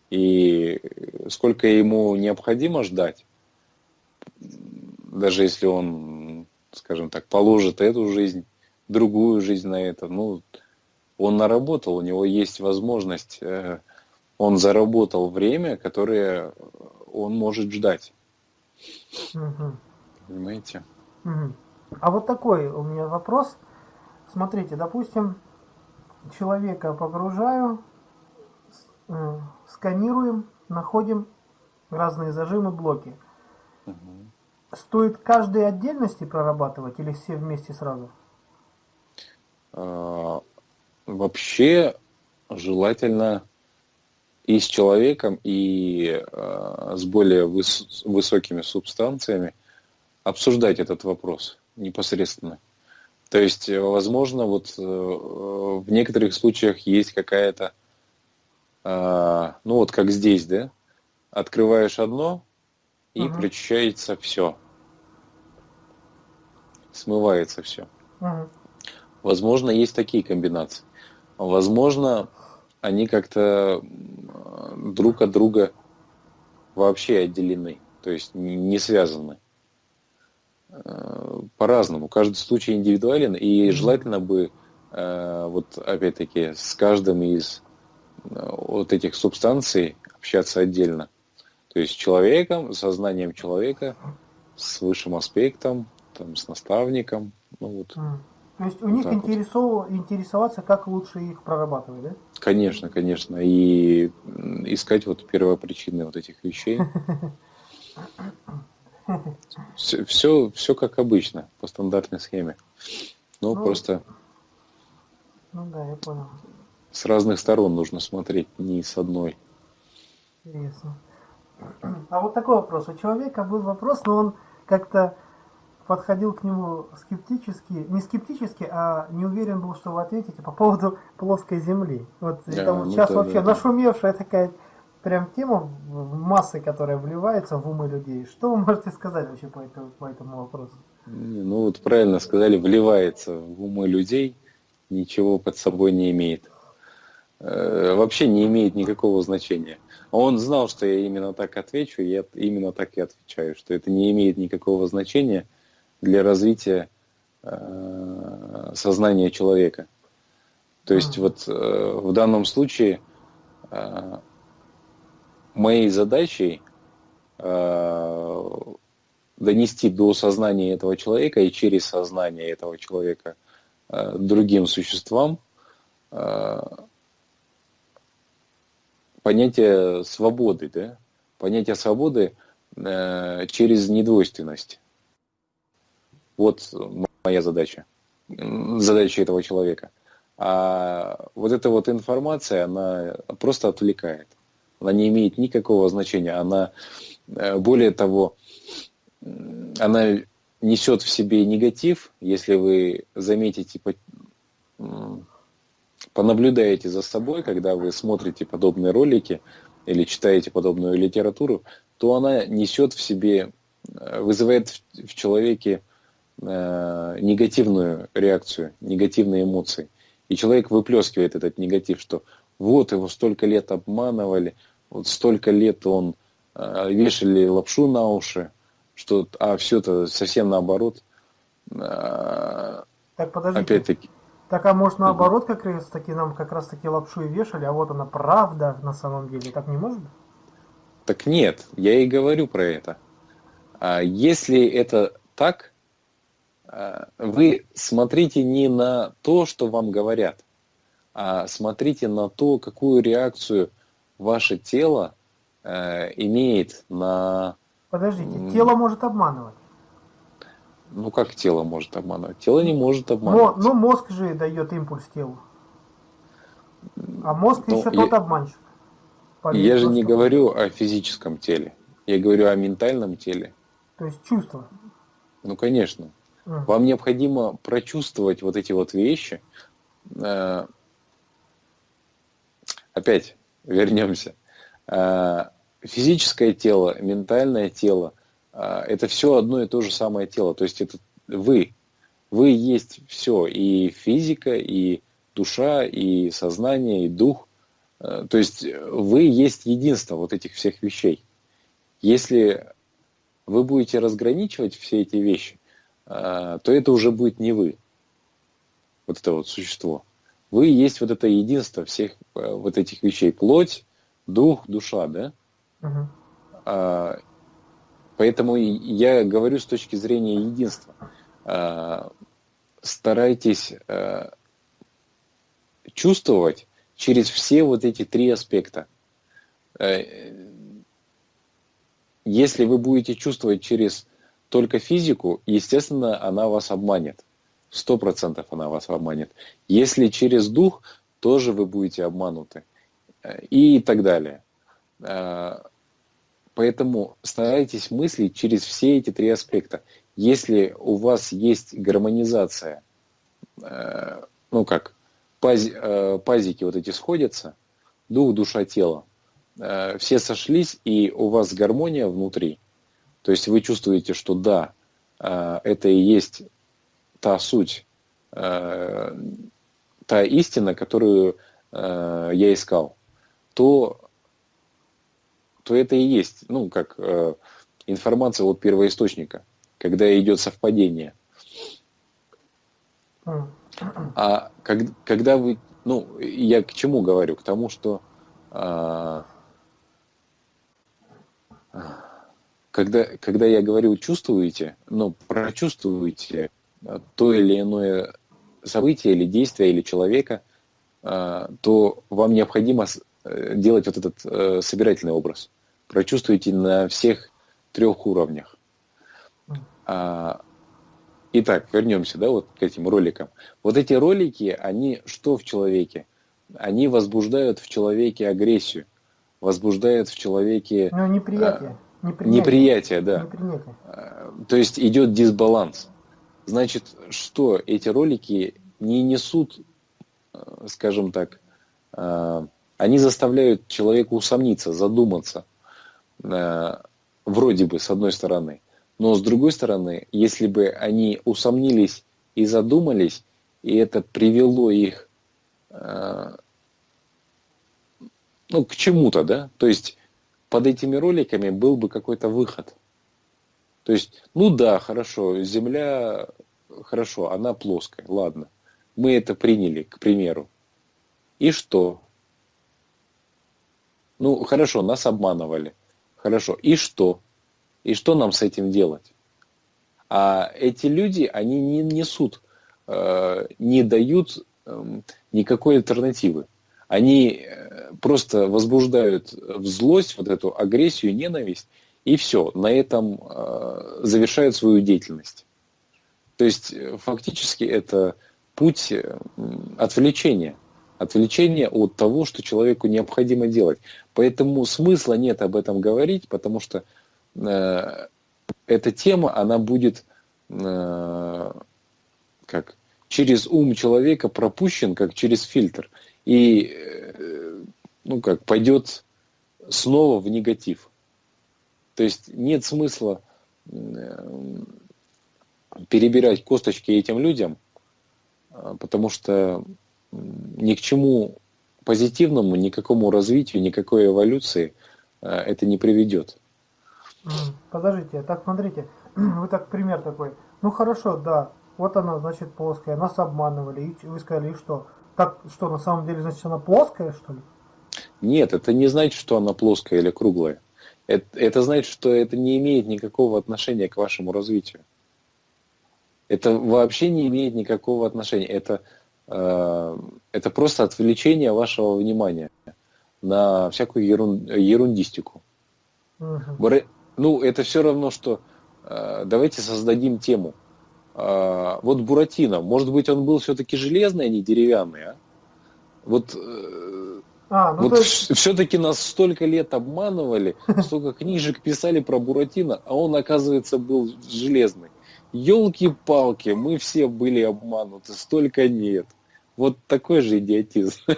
Speaker 2: И сколько ему необходимо ждать, даже если он, скажем так, положит эту жизнь, другую жизнь на это, ну, он наработал, у него есть возможность, э, он заработал время, которое он может ждать. Угу. Понимаете?
Speaker 1: Угу. А вот такой у меня вопрос. Смотрите, допустим, человека погружаю, э, сканируем, находим разные зажимы, блоки. Угу. Стоит каждой отдельности прорабатывать или все вместе сразу?
Speaker 2: А, вообще желательно и с человеком, и э, с более выс высокими субстанциями обсуждать этот вопрос непосредственно. То есть, возможно, вот э, в некоторых случаях есть какая-то, э, ну вот как здесь, да, открываешь одно, и угу. прочищается все. Смывается все. Угу. Возможно, есть такие комбинации. Возможно, они как-то друг от друга вообще отделены, то есть не связаны. Э, по-разному. Каждый случай индивидуален, и желательно бы, э, вот опять-таки, с каждым из э, вот этих субстанций общаться отдельно. То есть с человеком, сознанием человека, с высшим аспектом, там, с наставником. Ну, вот.
Speaker 1: То есть у вот них интересов... вот. интересоваться, как лучше их прорабатывать, да?
Speaker 2: Конечно, конечно. И искать вот первопричины вот этих вещей. (laughs) Все, все, все как обычно, по стандартной схеме. Но ну, просто
Speaker 1: ну да, я понял.
Speaker 2: С разных сторон нужно смотреть, не с одной.
Speaker 1: Интересно. А вот такой вопрос. У человека был вопрос, но он как-то подходил к нему скептически, не скептически, а не уверен был, что вы ответите по поводу плоской земли. Вот да, там ну сейчас да, вообще да, нашумевшая такая прям тема в массы, которая вливается в умы людей. Что вы можете сказать вообще по этому, по этому вопросу?
Speaker 2: Ну вот правильно сказали, вливается в умы людей, ничего под собой не имеет. Э, вообще не имеет никакого значения. Он знал, что я именно так отвечу, и я именно так и отвечаю, что это не имеет никакого значения – для развития э, сознания человека. То есть вот э, в данном случае моей задачей э, донести до сознания этого человека и через сознание этого человека э, другим существам э, понятие свободы, да? понятие свободы э, через недвойственность. Вот моя задача, задача этого человека. А вот эта вот информация, она просто отвлекает. Она не имеет никакого значения. Она, э, более того, она несет в себе негатив, если вы заметите, понаблюдаете за собой, когда вы смотрите подобные ролики или читаете подобную литературу, то она несет в себе, э, вызывает в человеке э, негативную реакцию, негативные эмоции. И человек выплескивает этот негатив, что вот его столько лет обманывали, вот столько лет он э, вешали лапшу на уши, что, а все это совсем наоборот. А,
Speaker 1: Так подождите.
Speaker 2: Опять-таки,
Speaker 1: Так а может наоборот как раз таки нам как раз таки лапшу и вешали, а вот она правда на самом деле. Так не может
Speaker 2: так нет, я и говорю про это. А Если это так, а, вы смотрите не на то, что вам говорят, а смотрите на то, какую реакцию ваше тело э, имеет на...
Speaker 1: Подождите, тело может обманывать.
Speaker 2: Ну, как тело может обманывать? Тело не может
Speaker 1: Но,
Speaker 2: обманывать.
Speaker 1: ну мозг же дает импульс телу. А мозг
Speaker 2: Ну,
Speaker 1: еще
Speaker 2: я-
Speaker 1: тот обманщик.
Speaker 2: Я же не говорю о физическом теле. Я говорю о ментальном теле.
Speaker 1: То есть чувство.
Speaker 2: Ну, конечно.
Speaker 1: М.
Speaker 2: Вам необходимо прочувствовать вот эти вот вещи. Э, Опять вернемся. Э, Физическое тело, ментальное тело э, – это все одно и то же самое тело. То есть это вы. Вы есть все. И физика, и душа, и сознание, и дух. Э, То есть вы есть единство вот этих всех вещей. Если вы будете разграничивать все эти вещи, а, то это уже будет не вы, вот это вот существо. Вы есть вот это единство всех э, вот этих вещей. Плоть, дух, душа, да?
Speaker 1: Мгм.
Speaker 2: А, Поэтому я говорю с точки зрения единства. А, Старайтесь а, чувствовать через все вот эти три аспекта. Э, Если вы будете чувствовать через только физику, естественно, она вас обманет. Сто процентов она вас обманет. Если через дух, тоже вы будете обмануты. Э, И так далее. Э, Поэтому старайтесь мыслить через все эти три аспекта. Если у вас есть гармонизация, э, ну как, пази- пазики вот эти сходятся, дух, душа, тело, все сошлись, и у вас гармония внутри. То есть вы чувствуете, что да, это и есть та суть, э, та истина, которую э, я искал, то, то это и есть, ну, как э, информация от первоисточника, когда идет совпадение. А как- когда вы, ну, я к чему говорю? К тому, что а, когда, когда я говорю чувствуете, ну, прочувствуете то или иное событие или действие или человека, а, то вам необходимо э, делать вот этот э, собирательный образ. Прочувствуйте на всех трех уровнях. А, Итак, вернемся, да, вот к этим роликам. Вот эти ролики, они что в человеке? Они возбуждают в человеке агрессию, возбуждают в человеке
Speaker 1: Ну, неприятие. Непринятие.
Speaker 2: неприятие, да.
Speaker 1: Непринятие.
Speaker 2: Э, То есть идет дисбаланс. Значит, что эти ролики не несут, э, скажем так, э, они заставляют человека усомниться, задуматься, э, вроде бы, с одной стороны. Но с другой стороны, если бы они усомнились и задумались, и это привело их ну, к чему-то, да, то есть под этими роликами был бы какой-то выход. То есть, ну да, хорошо, Земля, хорошо, она плоская, ладно. Мы это приняли, к примеру. И что? Ну, хорошо, нас обманывали. Хорошо, и что? И что нам с этим делать? А эти люди, они не несут, э, не дают эм, никакой альтернативы. Они э, просто возбуждают в злость, вот эту агрессию, ненависть, и все, на этом э, завершают свою деятельность. То есть э, фактически это путь э, отвлечения. Отвлечение от того, что человеку необходимо делать. Поэтому смысла нет об этом говорить, потому что э, эта тема, она будет э, как через ум человека пропущен, как через фильтр. И э, ну как пойдет снова в негатив. То есть нет смысла перебирать косточки этим людям, э, потому что ни к чему позитивному, никакому развитию, никакой эволюции э, это не приведет.
Speaker 1: Подождите, так смотрите, (clears throat) вы так пример такой. Ну хорошо, да, вот она, значит, плоская, нас обманывали, и вы сказали, что? Так, что, на самом деле, значит, она плоская, что ли?
Speaker 2: Нет, это не значит, что она плоская или круглая. Это, это значит, что это не имеет никакого отношения к вашему развитию. Это вообще не имеет никакого отношения. Это, э, это просто отвлечение вашего внимания на всякую ерун, ерундистику. Угу. Ну, это все равно, что э, давайте создадим тему. Э, вот Буратино, может быть, он был все-таки железный, а не деревянный, а? Вот э, а, ну вот есть... все-таки нас столько лет обманывали, (laughs) столько книжек писали про Буратино, а он, оказывается, был железный. Елки-палки, мы все были обмануты, столько нет. Вот такой же идиотизм. (laughs)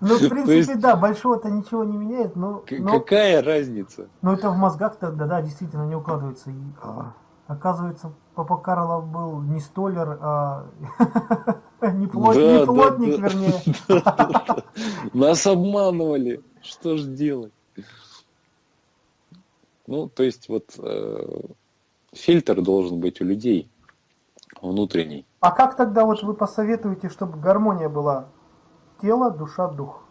Speaker 1: Ну, в принципе, да, большого-то ничего не меняет, но...
Speaker 2: Какая разница?
Speaker 1: Ну, это в мозгах тогда, да, действительно не укладывается. Оказывается, Папа Карло был не столер, а не, плотник, вернее.
Speaker 2: Нас обманывали. Что ж делать? Ну, то есть вот э, фильтр должен быть у людей внутренний.
Speaker 1: А как тогда вот вы посоветуете, чтобы гармония была? Тело, душа, дух.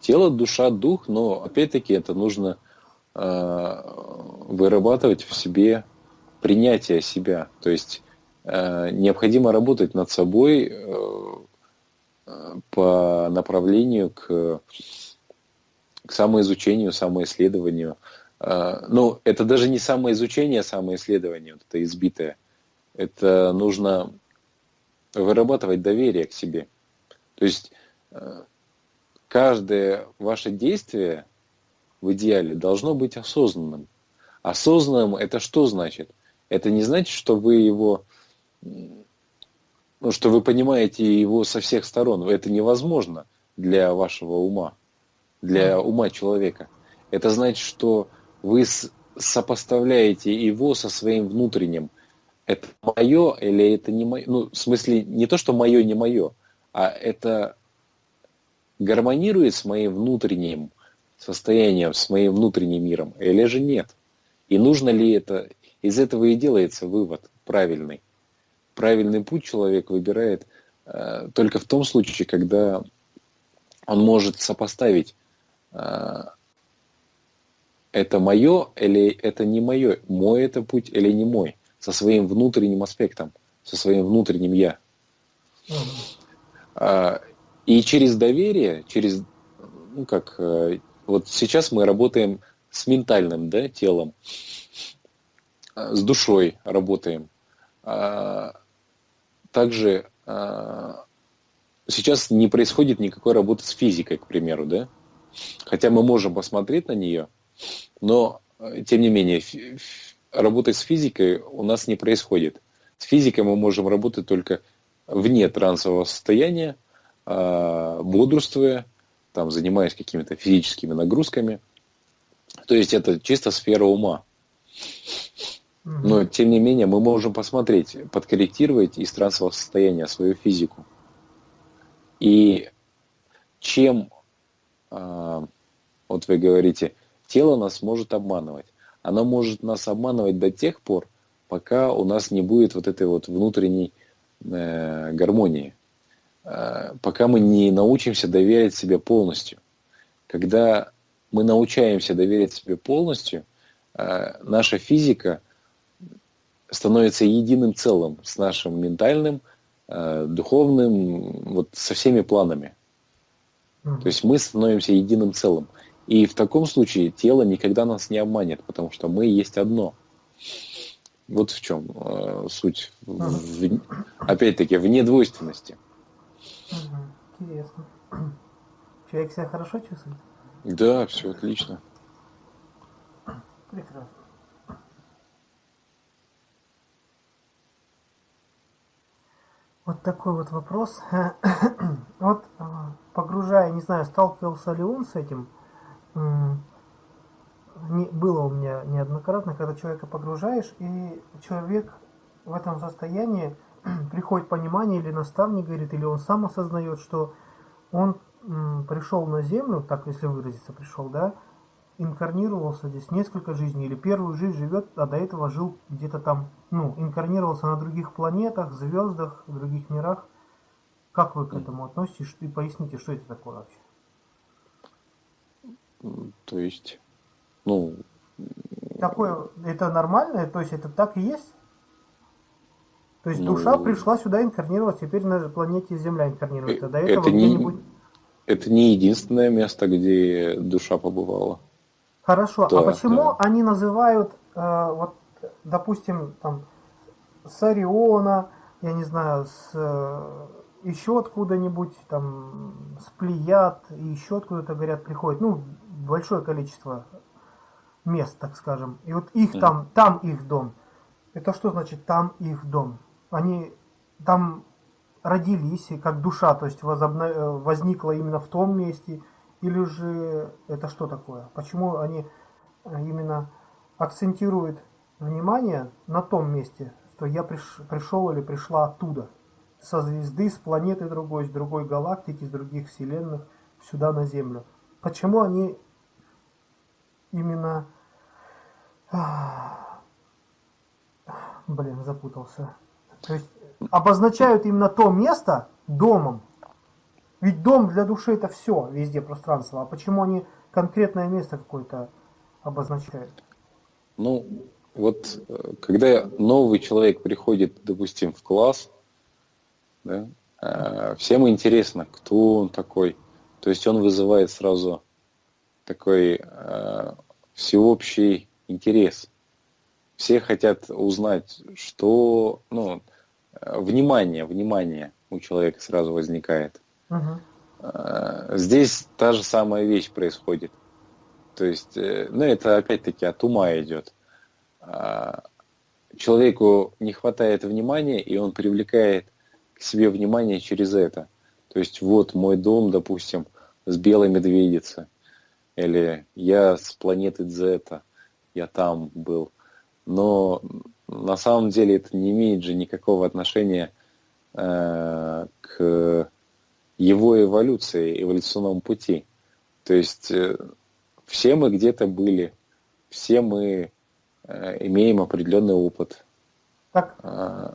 Speaker 2: Тело, душа, дух, но опять-таки это нужно вырабатывать в себе принятие себя. То есть э, необходимо работать над собой э, по направлению к, к самоизучению, самоисследованию. Э, ну, это даже не самоизучение, а самоисследование, вот это избитое. Это нужно вырабатывать доверие к себе. То есть э, каждое ваше действие в идеале должно быть осознанным. Осознанным это что значит? Это не значит, что вы его, ну, что вы понимаете его со всех сторон. Это невозможно для вашего ума, для ума человека. Это значит, что вы сопоставляете его со своим внутренним. Это мое или это не мое? Ну, в смысле, не то, что мое, не мое, а это гармонирует с моим внутренним состоянием, с моим внутренним миром, или же нет? И нужно ли это? Из этого и делается вывод правильный. Правильный путь человек выбирает э, только в том случае, когда он может сопоставить, э, это мое или это не мое, мой это путь или не мой, со своим внутренним аспектом, со своим внутренним я. Э, и через доверие, через, ну как, э, вот сейчас мы работаем с ментальным да, телом, с душой работаем. А, также а, сейчас не происходит никакой работы с физикой, к примеру, да? Хотя мы можем посмотреть на нее, но тем не менее работы с физикой у нас не происходит. С физикой мы можем работать только вне трансового состояния, а, бодрствуя, там, занимаясь какими-то физическими нагрузками – то есть это чисто сфера ума. Но, тем не менее, мы можем посмотреть, подкорректировать из трансового состояния свою физику. И чем, э, вот вы говорите, тело нас может обманывать. Оно может нас обманывать до тех пор, пока у нас не будет вот этой вот внутренней э, гармонии. Э, пока мы не научимся доверять себе полностью. Когда мы научаемся доверять себе полностью, э, наша физика становится единым целым с нашим ментальным, э, духовным, вот со всеми планами. Mm-hmm. То есть мы становимся единым целым. И в таком случае тело никогда нас не обманет, потому что мы есть одно. Вот в чем э, суть. В, опять-таки, в
Speaker 1: Интересно. (clears throat) Человек себя хорошо чувствует?
Speaker 2: Да, все отлично.
Speaker 1: Прекрасно. Вот такой вот вопрос. (clears throat) вот а, погружая, не знаю, сталкивался ли он с этим. Не, было у меня неоднократно, когда человека погружаешь, и человек в этом состоянии (clears throat) приходит понимание, или наставник говорит, или он сам осознает, что он пришел на землю, так если выразиться, пришел, да, инкарнировался здесь несколько жизней, или первую жизнь живет, а до этого жил где-то там, ну, инкарнировался на других планетах, звездах, в других мирах. Как вы к этому относитесь? И поясните, что это такое вообще?
Speaker 2: То есть, ну...
Speaker 1: Такое, это нормально? То есть это так и есть? То есть ну, душа пришла сюда инкарнировать, теперь на планете Земля инкарнируется. До этого
Speaker 2: это не, это не единственное место, где душа побывала.
Speaker 1: Хорошо, а да, а почему да. они называют, э, вот, допустим, там, с Ориона, я не знаю, с э, еще откуда-нибудь, там, с Плеяд, и еще откуда-то, говорят, приходит, ну, большое количество мест, так скажем. И вот их mm. там, там их дом. Это что значит там их дом? Они там родились, как душа, то есть возобна... Э, возникла именно в том месте, или же это что такое? Почему они э, именно акцентируют внимание на том месте, что я приш... пришел или пришла оттуда, со звезды, с планеты другой, с другой галактики, с других вселенных, сюда на Землю. Почему они именно... Блин, запутался. То есть обозначают именно то место домом. Ведь дом для души это все, везде пространство. А почему они конкретное место какое-то обозначают?
Speaker 2: Ну, вот э, когда новый человек приходит, допустим, в класс, да, э, всем интересно, кто он такой. То есть он вызывает сразу такой э, всеобщий интерес. Все хотят узнать, что, ну, внимание, внимание у человека сразу возникает. Угу. Здесь та же самая вещь происходит. То есть, э, ну это опять-таки от ума идет. А, человеку не хватает внимания, и он привлекает к себе внимание через это. То есть вот мой дом, допустим, с белой медведицы. Или я с планеты Дзета, я там был. Но на самом деле это не имеет же никакого отношения э, к его эволюции, эволюционному пути. То есть э, все мы где-то были, все мы э, имеем определенный опыт.
Speaker 1: Так, а,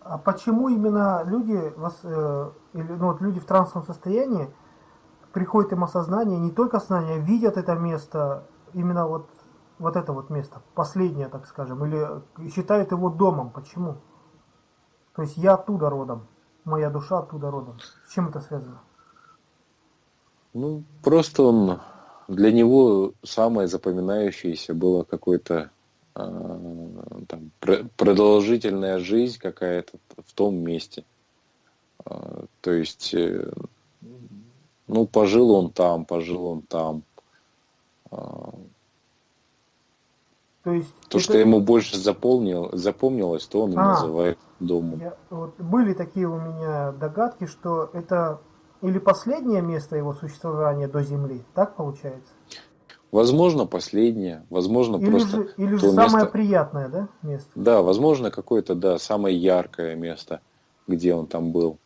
Speaker 1: а почему именно люди, э, или, ну, вот люди в трансовом состоянии, приходит им осознание, не только осознание, видят это место, именно вот вот это вот место, последнее, так скажем, или считает его домом. Почему? То есть я оттуда родом, моя душа оттуда родом. С чем это связано?
Speaker 2: Ну, просто он для него самое запоминающееся было какое-то э, там, продолжительная жизнь какая-то в том месте. Э, то есть, э, ну, пожил он там, пожил он там. То, есть то это... что ему больше заполнил, запомнилось, то он и а, называет домом. Я,
Speaker 1: вот, были такие у меня догадки, что это или последнее место его существования до Земли, так получается?
Speaker 2: Возможно, последнее, возможно,
Speaker 1: или
Speaker 2: просто
Speaker 1: же, Или же самое место... приятное, да, место?
Speaker 2: Да, возможно, какое-то, да, самое яркое место, где он там был.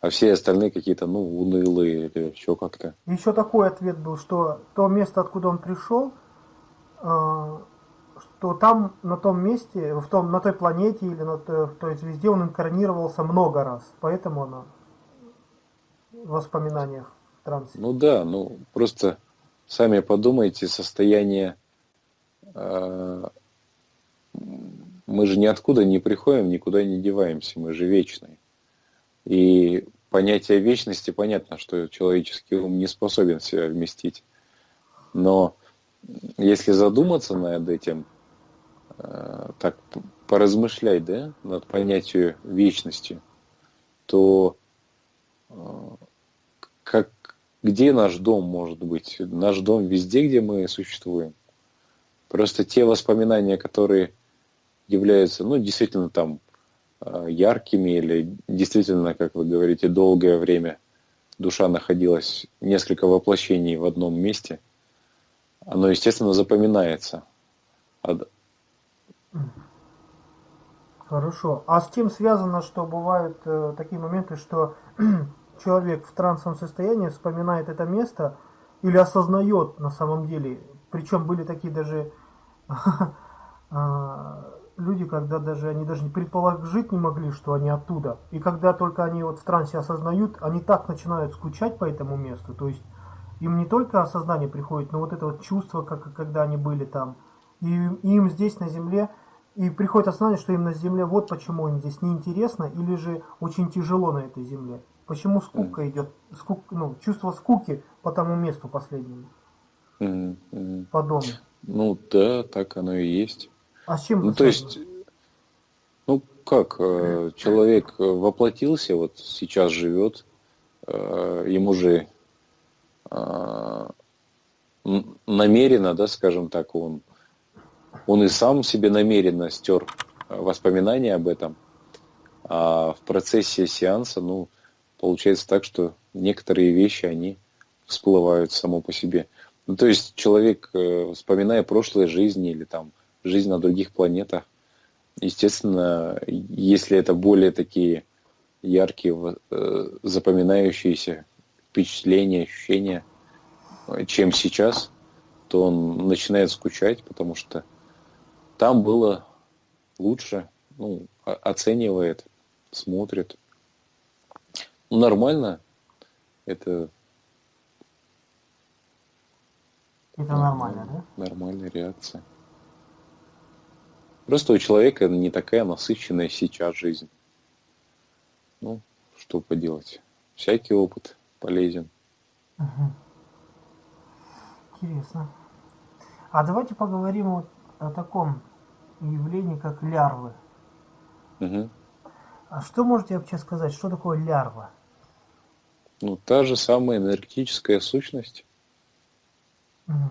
Speaker 2: А все остальные какие-то, ну, унылые или еще как-то.
Speaker 1: Еще такой ответ был, что то место, откуда он пришел, а, то там, на том месте, в том, на той планете или на той, в той звезде он инкарнировался много раз. Поэтому она в воспоминаниях в трансе.
Speaker 2: Ну да, ну просто сами подумайте, состояние... Э, мы же ниоткуда не приходим, никуда не деваемся, мы же вечные. И понятие вечности, понятно, что человеческий ум не способен себя вместить. Но если задуматься над этим, так поразмышлять, да, над понятием вечности, то э, как, где наш дом может быть? Наш дом везде, где мы существуем. Просто те воспоминания, которые являются, ну, действительно там э, яркими или действительно, как вы говорите, долгое время душа находилась несколько воплощений в одном месте – оно, естественно, запоминается.
Speaker 1: Хорошо. А с тем связано, что бывают э, такие моменты, что (clears throat) человек в трансовом состоянии вспоминает это место или осознает на самом деле Причем были такие даже (laughs) а, люди, когда даже они даже не предположить не могли, что они оттуда. И когда только они вот в трансе осознают, они так начинают скучать по этому месту. То есть им не только осознание приходит, но вот это вот чувство, как когда они были там. И им здесь на земле, и приходит осознание, что им на земле вот почему им здесь неинтересно или же очень тяжело на этой земле. Почему скука идет, скук, ну, чувство скуки по тому месту последнему.
Speaker 2: Mm-hmm.
Speaker 1: По дому.
Speaker 2: Ну да, так оно и есть.
Speaker 1: А с чем
Speaker 2: Ну, то есть, ну как, э, (clears throat) человек воплотился, вот сейчас живет, э, ему же э, намеренно, да, скажем так, он, он и сам себе намеренно стер воспоминания об этом, а в процессе сеанса, ну, получается так, что некоторые вещи, они всплывают само по себе. Ну, то есть человек, вспоминая прошлые жизни или там жизнь на других планетах. Естественно, если это более такие яркие, э, запоминающиеся впечатления, ощущения, чем сейчас, то он начинает скучать, потому что там было лучше, ну, оценивает, смотрит. Ну, нормально. Это...
Speaker 1: Это нормально, да?
Speaker 2: Нормальная реакция. Просто у человека не такая насыщенная сейчас жизнь. Ну, что поделать. Всякий опыт полезен.
Speaker 1: Угу. Интересно. А давайте поговорим вот о таком явлении, как лярвы.
Speaker 2: Угу.
Speaker 1: А что можете вообще сказать, что такое лярва?
Speaker 2: Ну, та же самая энергетическая сущность.
Speaker 1: Угу.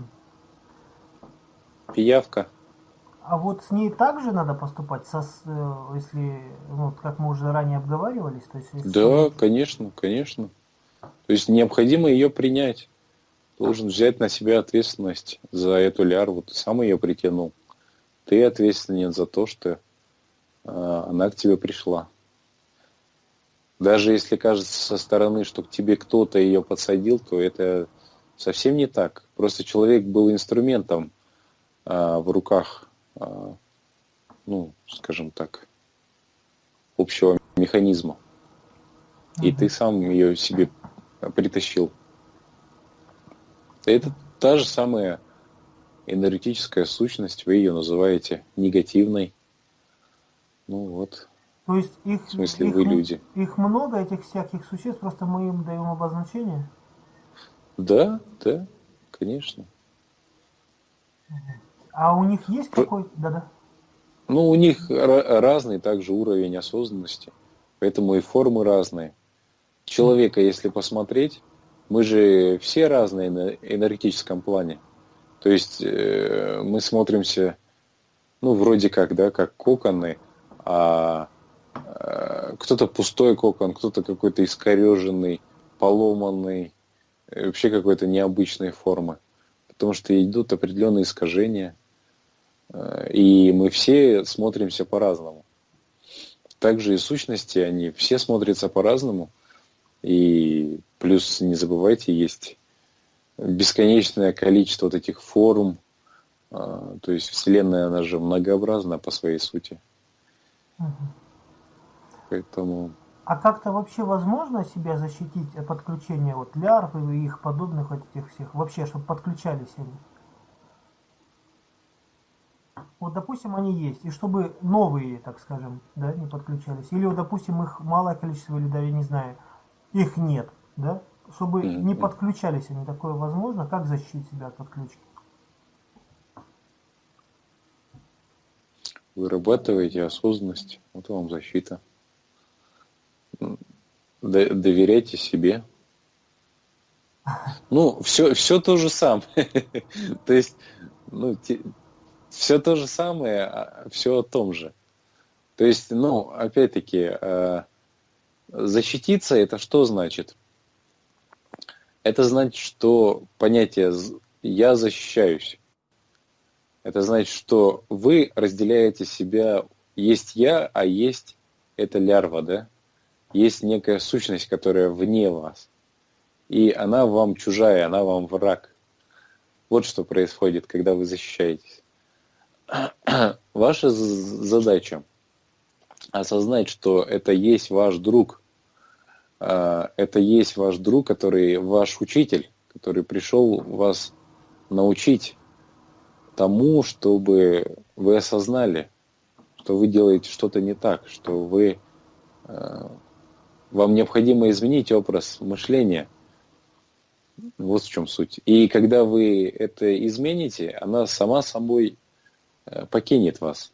Speaker 2: Пиявка.
Speaker 1: А вот с ней также надо поступать, со, э, если, ну, как мы уже ранее обговаривались? То есть, если...
Speaker 2: Да, конечно, конечно. То есть необходимо ее принять. Должен взять на себя ответственность за эту лярву. Ты сам ее притянул. Ты ответственен за то, что э, она к тебе пришла. Даже если кажется со стороны, что к тебе кто-то ее подсадил, то это совсем не так. Просто человек был инструментом э, в руках а, ну, скажем так, общего механизма. И ты сам ее себе притащил. Это та же самая энергетическая сущность, вы ее называете негативной. Ну вот.
Speaker 1: То есть их,
Speaker 2: в смысле,
Speaker 1: их,
Speaker 2: вы люди.
Speaker 1: Их много, этих всяких существ, просто мы им даем обозначение?
Speaker 2: Да, да, конечно.
Speaker 1: А у них есть какой-то... Да-да.
Speaker 2: Ну, у них разный также уровень осознанности, поэтому и формы разные. Человека, если посмотреть, мы же все разные на энергетическом плане. То есть э, мы смотримся, ну, вроде как, да, как коконы, а э, кто-то пустой кокон, кто-то какой-то искореженный, поломанный, э, вообще какой-то необычной формы. Потому что идут определенные искажения – и мы все смотримся по-разному. Также и сущности, они все смотрятся по-разному. И плюс, не забывайте, есть бесконечное количество вот этих форм. А, то есть Вселенная, она же многообразна по своей сути. Угу. Поэтому...
Speaker 1: А как-то вообще возможно себя защитить от подключения вот лярв и их подобных вот этих всех? Вообще, чтобы подключались они? вот, допустим, они есть, и чтобы новые, так скажем, да, не подключались, или, вот, допустим, их малое количество, или даже, не знаю, их нет, да, чтобы не подключались они, такое возможно, как защитить себя от подключки?
Speaker 2: Вырабатываете осознанность, вот вам защита. Доверяйте себе. (laughs) Ну, все, все то же самое. (laughs) То есть, ну, все то же самое, а все о том же. То есть, ну, опять-таки, э, защититься это что значит? Это значит, что понятие «я защищаюсь». Это значит, что вы разделяете себя, есть я, а есть эта лярва, да? Есть некая сущность, которая вне вас. И она вам чужая, она вам враг. Вот что происходит, когда вы защищаетесь. (clears throat) Ваша задача осознать, что это есть ваш друг. А, это есть ваш друг, который ваш учитель, который пришел вас научить тому, чтобы вы осознали, что вы делаете что-то не так, что вы, а, вам необходимо изменить образ мышления. Вот в чем суть. И когда вы это измените, она сама собой э, покинет вас.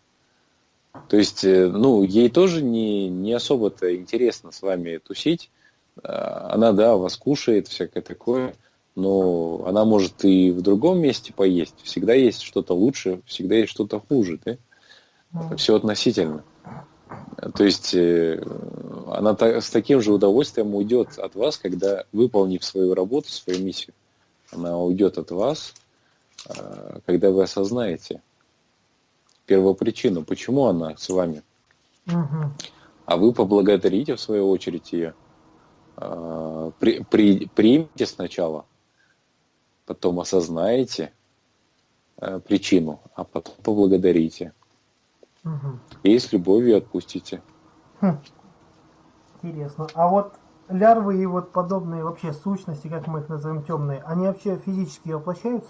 Speaker 2: То есть, э, ну, ей тоже не, не особо-то интересно с вами тусить. А, она, да, вас кушает, всякое такое, но она может и в другом месте поесть. Всегда есть что-то лучше, всегда есть что-то хуже, да? Все относительно. То есть э, она с таким же удовольствием уйдет от вас, когда, выполнив свою работу, свою миссию, она уйдет от вас, а, когда вы осознаете, первопричину, почему она с вами. Угу. А вы поблагодарите в свою очередь ее. А, при, при, примите сначала, потом осознаете а, причину, а потом поблагодарите. Угу. И с любовью отпустите.
Speaker 1: Хм. Интересно. А вот лярвы и вот подобные вообще сущности, как мы их назовем, темные, они вообще физически воплощаются?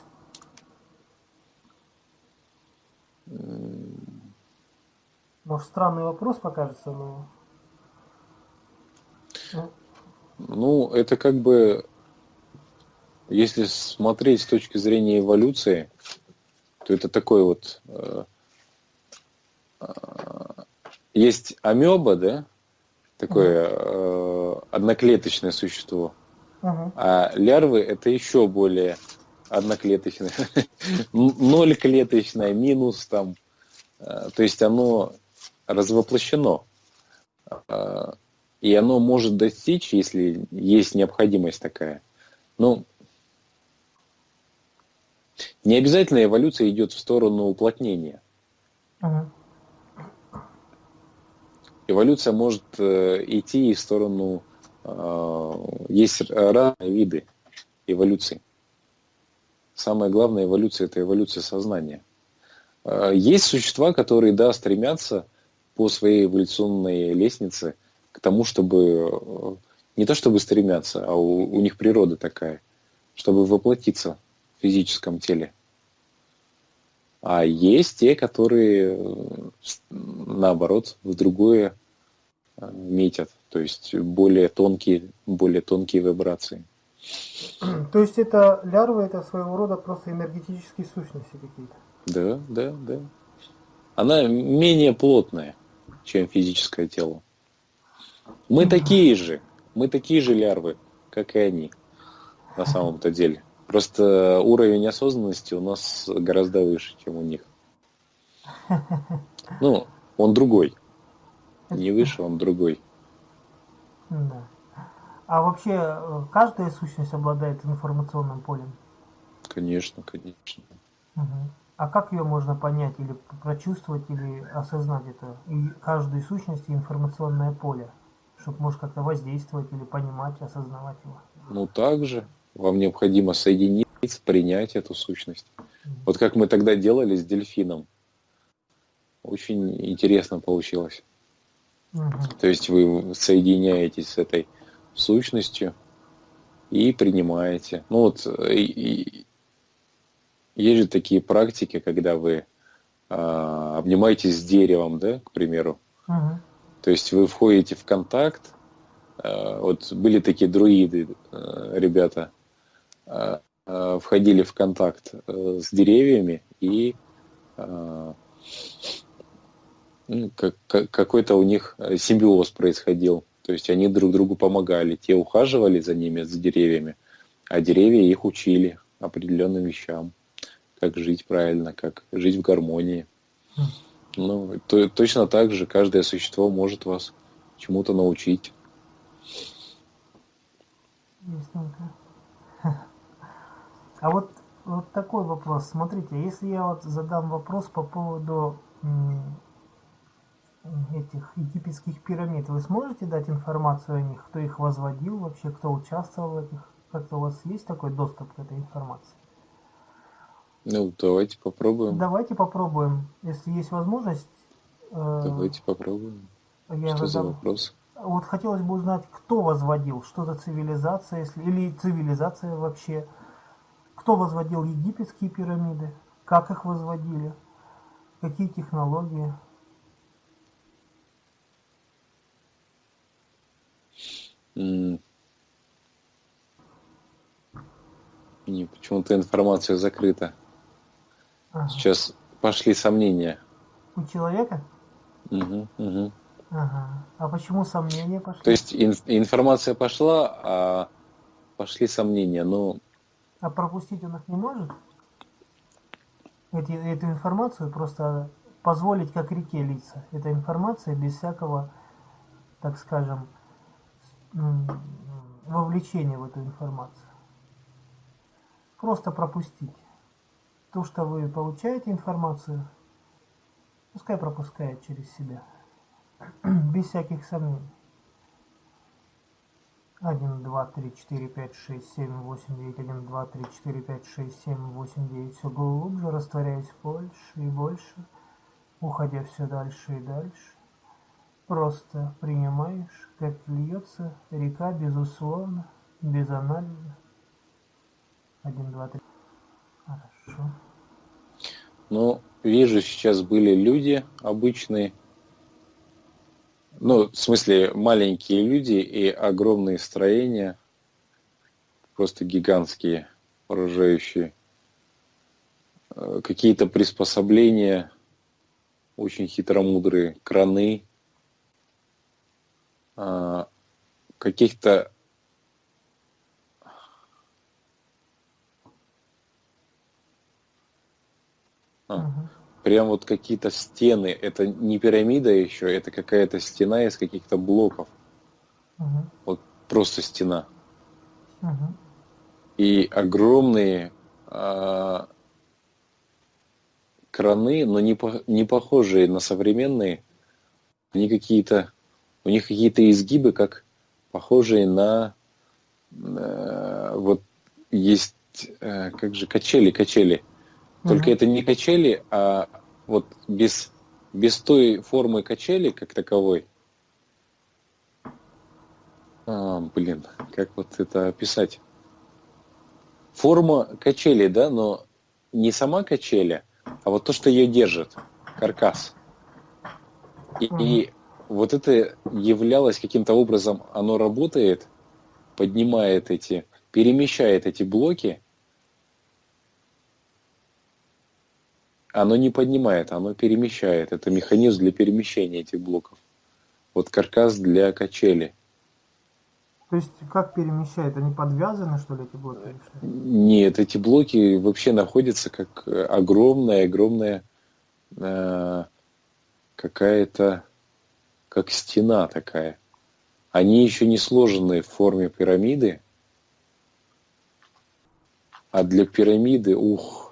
Speaker 1: Может, странный вопрос покажется, но...
Speaker 2: Ну, это как бы, если смотреть с точки зрения эволюции, то это такой вот... Э, э, есть амеба, да? Такое э, одноклеточное существо. Угу. А лярвы это еще более одноклеточное, (laughs) ноль клеточное, минус там. Э, то есть оно развоплощено. Э, и оно может достичь, если есть необходимость такая. Ну, не обязательно эволюция идет в сторону уплотнения. Ага. Эволюция может э, идти в сторону... Есть разные виды эволюции самая главная эволюция – это эволюция сознания. А, есть существа, которые, да, стремятся по своей эволюционной лестнице тому, чтобы э, не то чтобы стремятся, а у, у них природа такая, чтобы воплотиться в физическом теле. А есть те, которые, э, наоборот, в другое э, метят, то есть более тонкие, более тонкие вибрации. (clears throat)
Speaker 1: То есть это лярвы, это своего рода просто энергетические сущности какие-то?
Speaker 2: Да, да, да. Она менее плотная, чем физическое тело. Мы такие же, мы такие же лярвы, как и они, на самом-то деле. Просто уровень осознанности у нас гораздо выше, чем у них. Ну, он другой. Не выше, он другой.
Speaker 1: Да. А вообще э, каждая сущность обладает информационным полем?
Speaker 2: Конечно, конечно.
Speaker 1: Угу. А как ее можно понять или прочувствовать, или осознать это? И каждой сущности информационное поле, чтобы может как-то воздействовать или понимать, осознавать его.
Speaker 2: Ну также вам необходимо соединиться, принять эту сущность. Угу. Вот как мы тогда делали с дельфином. Очень интересно получилось. Угу. То есть вы соединяетесь с этой сущностью и принимаете. Ну вот и, и, есть же такие практики, когда вы а, обнимаетесь с деревом, да, к примеру. Угу. То есть вы входите в контакт. А, вот были такие друиды, а, ребята, а, входили в контакт с деревьями и ну, как, какой-то у них симбиоз происходил. То есть они друг другу помогали. Те ухаживали за ними, за деревьями, а деревья их учили определенным вещам. Как жить правильно, как жить в гармонии. Ну, то, точно так же каждое существо может вас чему-то научить. (laughs)
Speaker 1: А вот, вот такой вопрос. Смотрите, если я вот задам вопрос по поводу этих египетских пирамид, вы сможете дать информацию о них, кто их возводил вообще, кто участвовал в этих? Как-то у вас есть такой доступ к этой информации?
Speaker 2: Ну, давайте попробуем.
Speaker 1: Давайте попробуем. Если есть возможность, э,
Speaker 2: Давайте попробуем.
Speaker 1: я
Speaker 2: Что за
Speaker 1: задам.
Speaker 2: вопрос?
Speaker 1: Вот хотелось бы узнать, кто возводил, что за цивилизация, если, или цивилизация вообще. Кто возводил египетские пирамиды, как их возводили, какие технологии.
Speaker 2: Не, почему-то информация закрыта.
Speaker 1: Ага.
Speaker 2: Сейчас пошли сомнения.
Speaker 1: У человека?
Speaker 2: Мгм, мгм.
Speaker 1: Ага. А почему сомнения пошли?
Speaker 2: То есть ин- информация пошла, а пошли сомнения. Ну,
Speaker 1: А пропустить он их не может? Эти, эту информацию просто позволить как реке литься. Эта информация без всякого, так скажем, вовлечения в эту информацию. Просто пропустить. То, что вы получаете информацию, пускай пропускает через себя. (clears throat) без всяких сомнений. 1, 2, 3, 4, 5, 6, 7, 8, 9, 1, 2, 3, 4, 5, 6, 7, 8, 9. Все глубже, растворяясь больше и больше, уходя все дальше и дальше. Просто принимаешь, как льется река, безусловно, без анализа. 1, 2, 3. Хорошо.
Speaker 2: Ну, вижу, сейчас были люди обычные. Ну, в смысле, маленькие люди и огромные строения. Просто гигантские, поражающие. Э, Какие-то приспособления очень хитромудрые, краны, а, каких-то а, прям вот какие-то стены. Это не пирамида еще, это какая-то стена из каких-то блоков.
Speaker 1: Мгм.
Speaker 2: Вот просто стена.
Speaker 1: Мгм.
Speaker 2: И огромные а, краны, но не, по- не похожие на современные. Они какие-то, у них какие-то изгибы, как похожие на э, вот есть э, как же качели, качели. Только это не качели, а вот без, без той формы качели, как таковой. А, блин, как вот это описать? Форма качели, да, но не сама качеля, а вот то, что ее держит, каркас. И, и вот это являлось каким-то образом, оно работает, поднимает эти, перемещает эти блоки, оно не поднимает, оно перемещает. Это механизм для перемещения этих блоков. Вот каркас для качели.
Speaker 1: То есть как перемещает? Они подвязаны, что ли, эти блоки?
Speaker 2: Нет, эти блоки вообще находятся как огромная-огромная э, какая-то, как стена такая. Они еще не сложены в форме пирамиды, а для пирамиды, ух,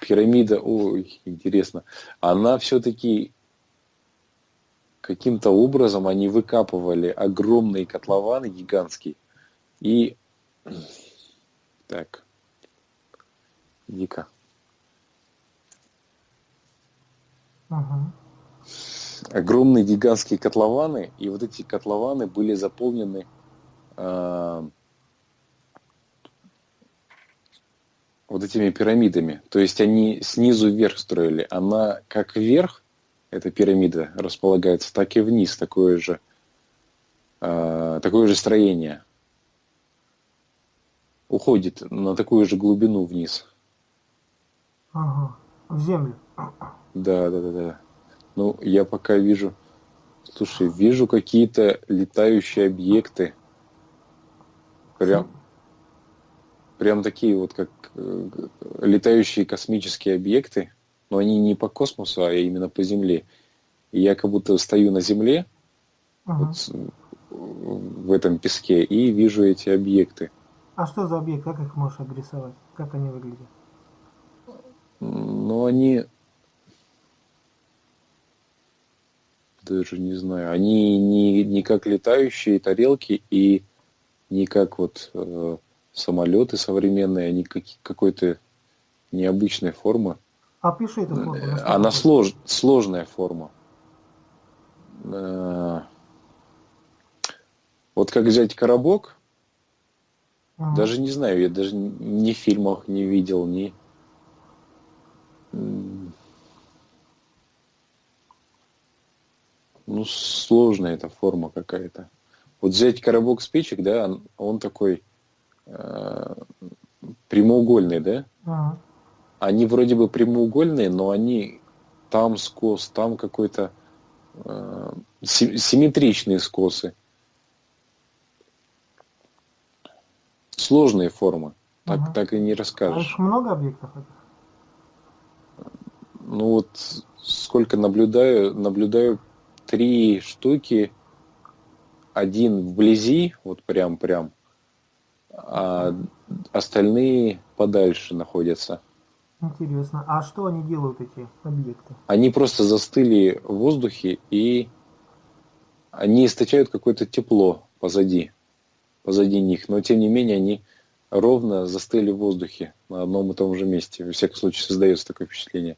Speaker 2: пирамида, ой, интересно, она все-таки каким-то образом они выкапывали огромные котлованы гигантские и так дико
Speaker 1: Мгм.
Speaker 2: огромные гигантские котлованы и вот эти котлованы были заполнены а, вот этими пирамидами то есть они снизу вверх строили она как вверх эта пирамида располагается так и вниз такое же а, такое же строение уходит на такую же глубину вниз
Speaker 1: Ага. В землю.
Speaker 2: Да, да, да, да. Ну, я пока вижу, слушай, вижу какие-то летающие объекты. Прям, прям такие вот, как э, летающие космические объекты, но они не по космосу, а именно по Земле. И я как будто стою на Земле,
Speaker 1: Ага.
Speaker 2: вот, в этом песке, и вижу эти объекты.
Speaker 1: А что за объект? Как их можешь обрисовать? Как они выглядят?
Speaker 2: Но они... Даже не знаю. Они не, не как летающие тарелки и не как вот э, самолеты современные. Они как, какой-то необычной формы.
Speaker 1: Опиши эту форму. что
Speaker 2: Она слож, сложная форма. Э, Вот как взять коробок,
Speaker 1: Мгм.
Speaker 2: даже не знаю, я даже ни в фильмах не видел, ни... Ну, сложная эта форма какая-то. Вот взять коробок спичек, да, он, он такой э, прямоугольный, да?
Speaker 1: Мгм.
Speaker 2: Они вроде бы прямоугольные, но они там скос, там какой-то э, си- симметричные скосы. Сложные формы. Так,
Speaker 1: Ага.
Speaker 2: так и не
Speaker 1: А
Speaker 2: расскажешь.
Speaker 1: их много объектов этих?
Speaker 2: Ну вот сколько наблюдаю, наблюдаю три штуки. Один вблизи, вот прям-прям, а остальные подальше находятся.
Speaker 1: Интересно. А что они делают, эти объекты?
Speaker 2: Они просто застыли в воздухе и они источают какое-то тепло позади, позади них. Но тем не менее они ровно застыли в воздухе на одном и том же месте. Во всяком случае создается такое впечатление.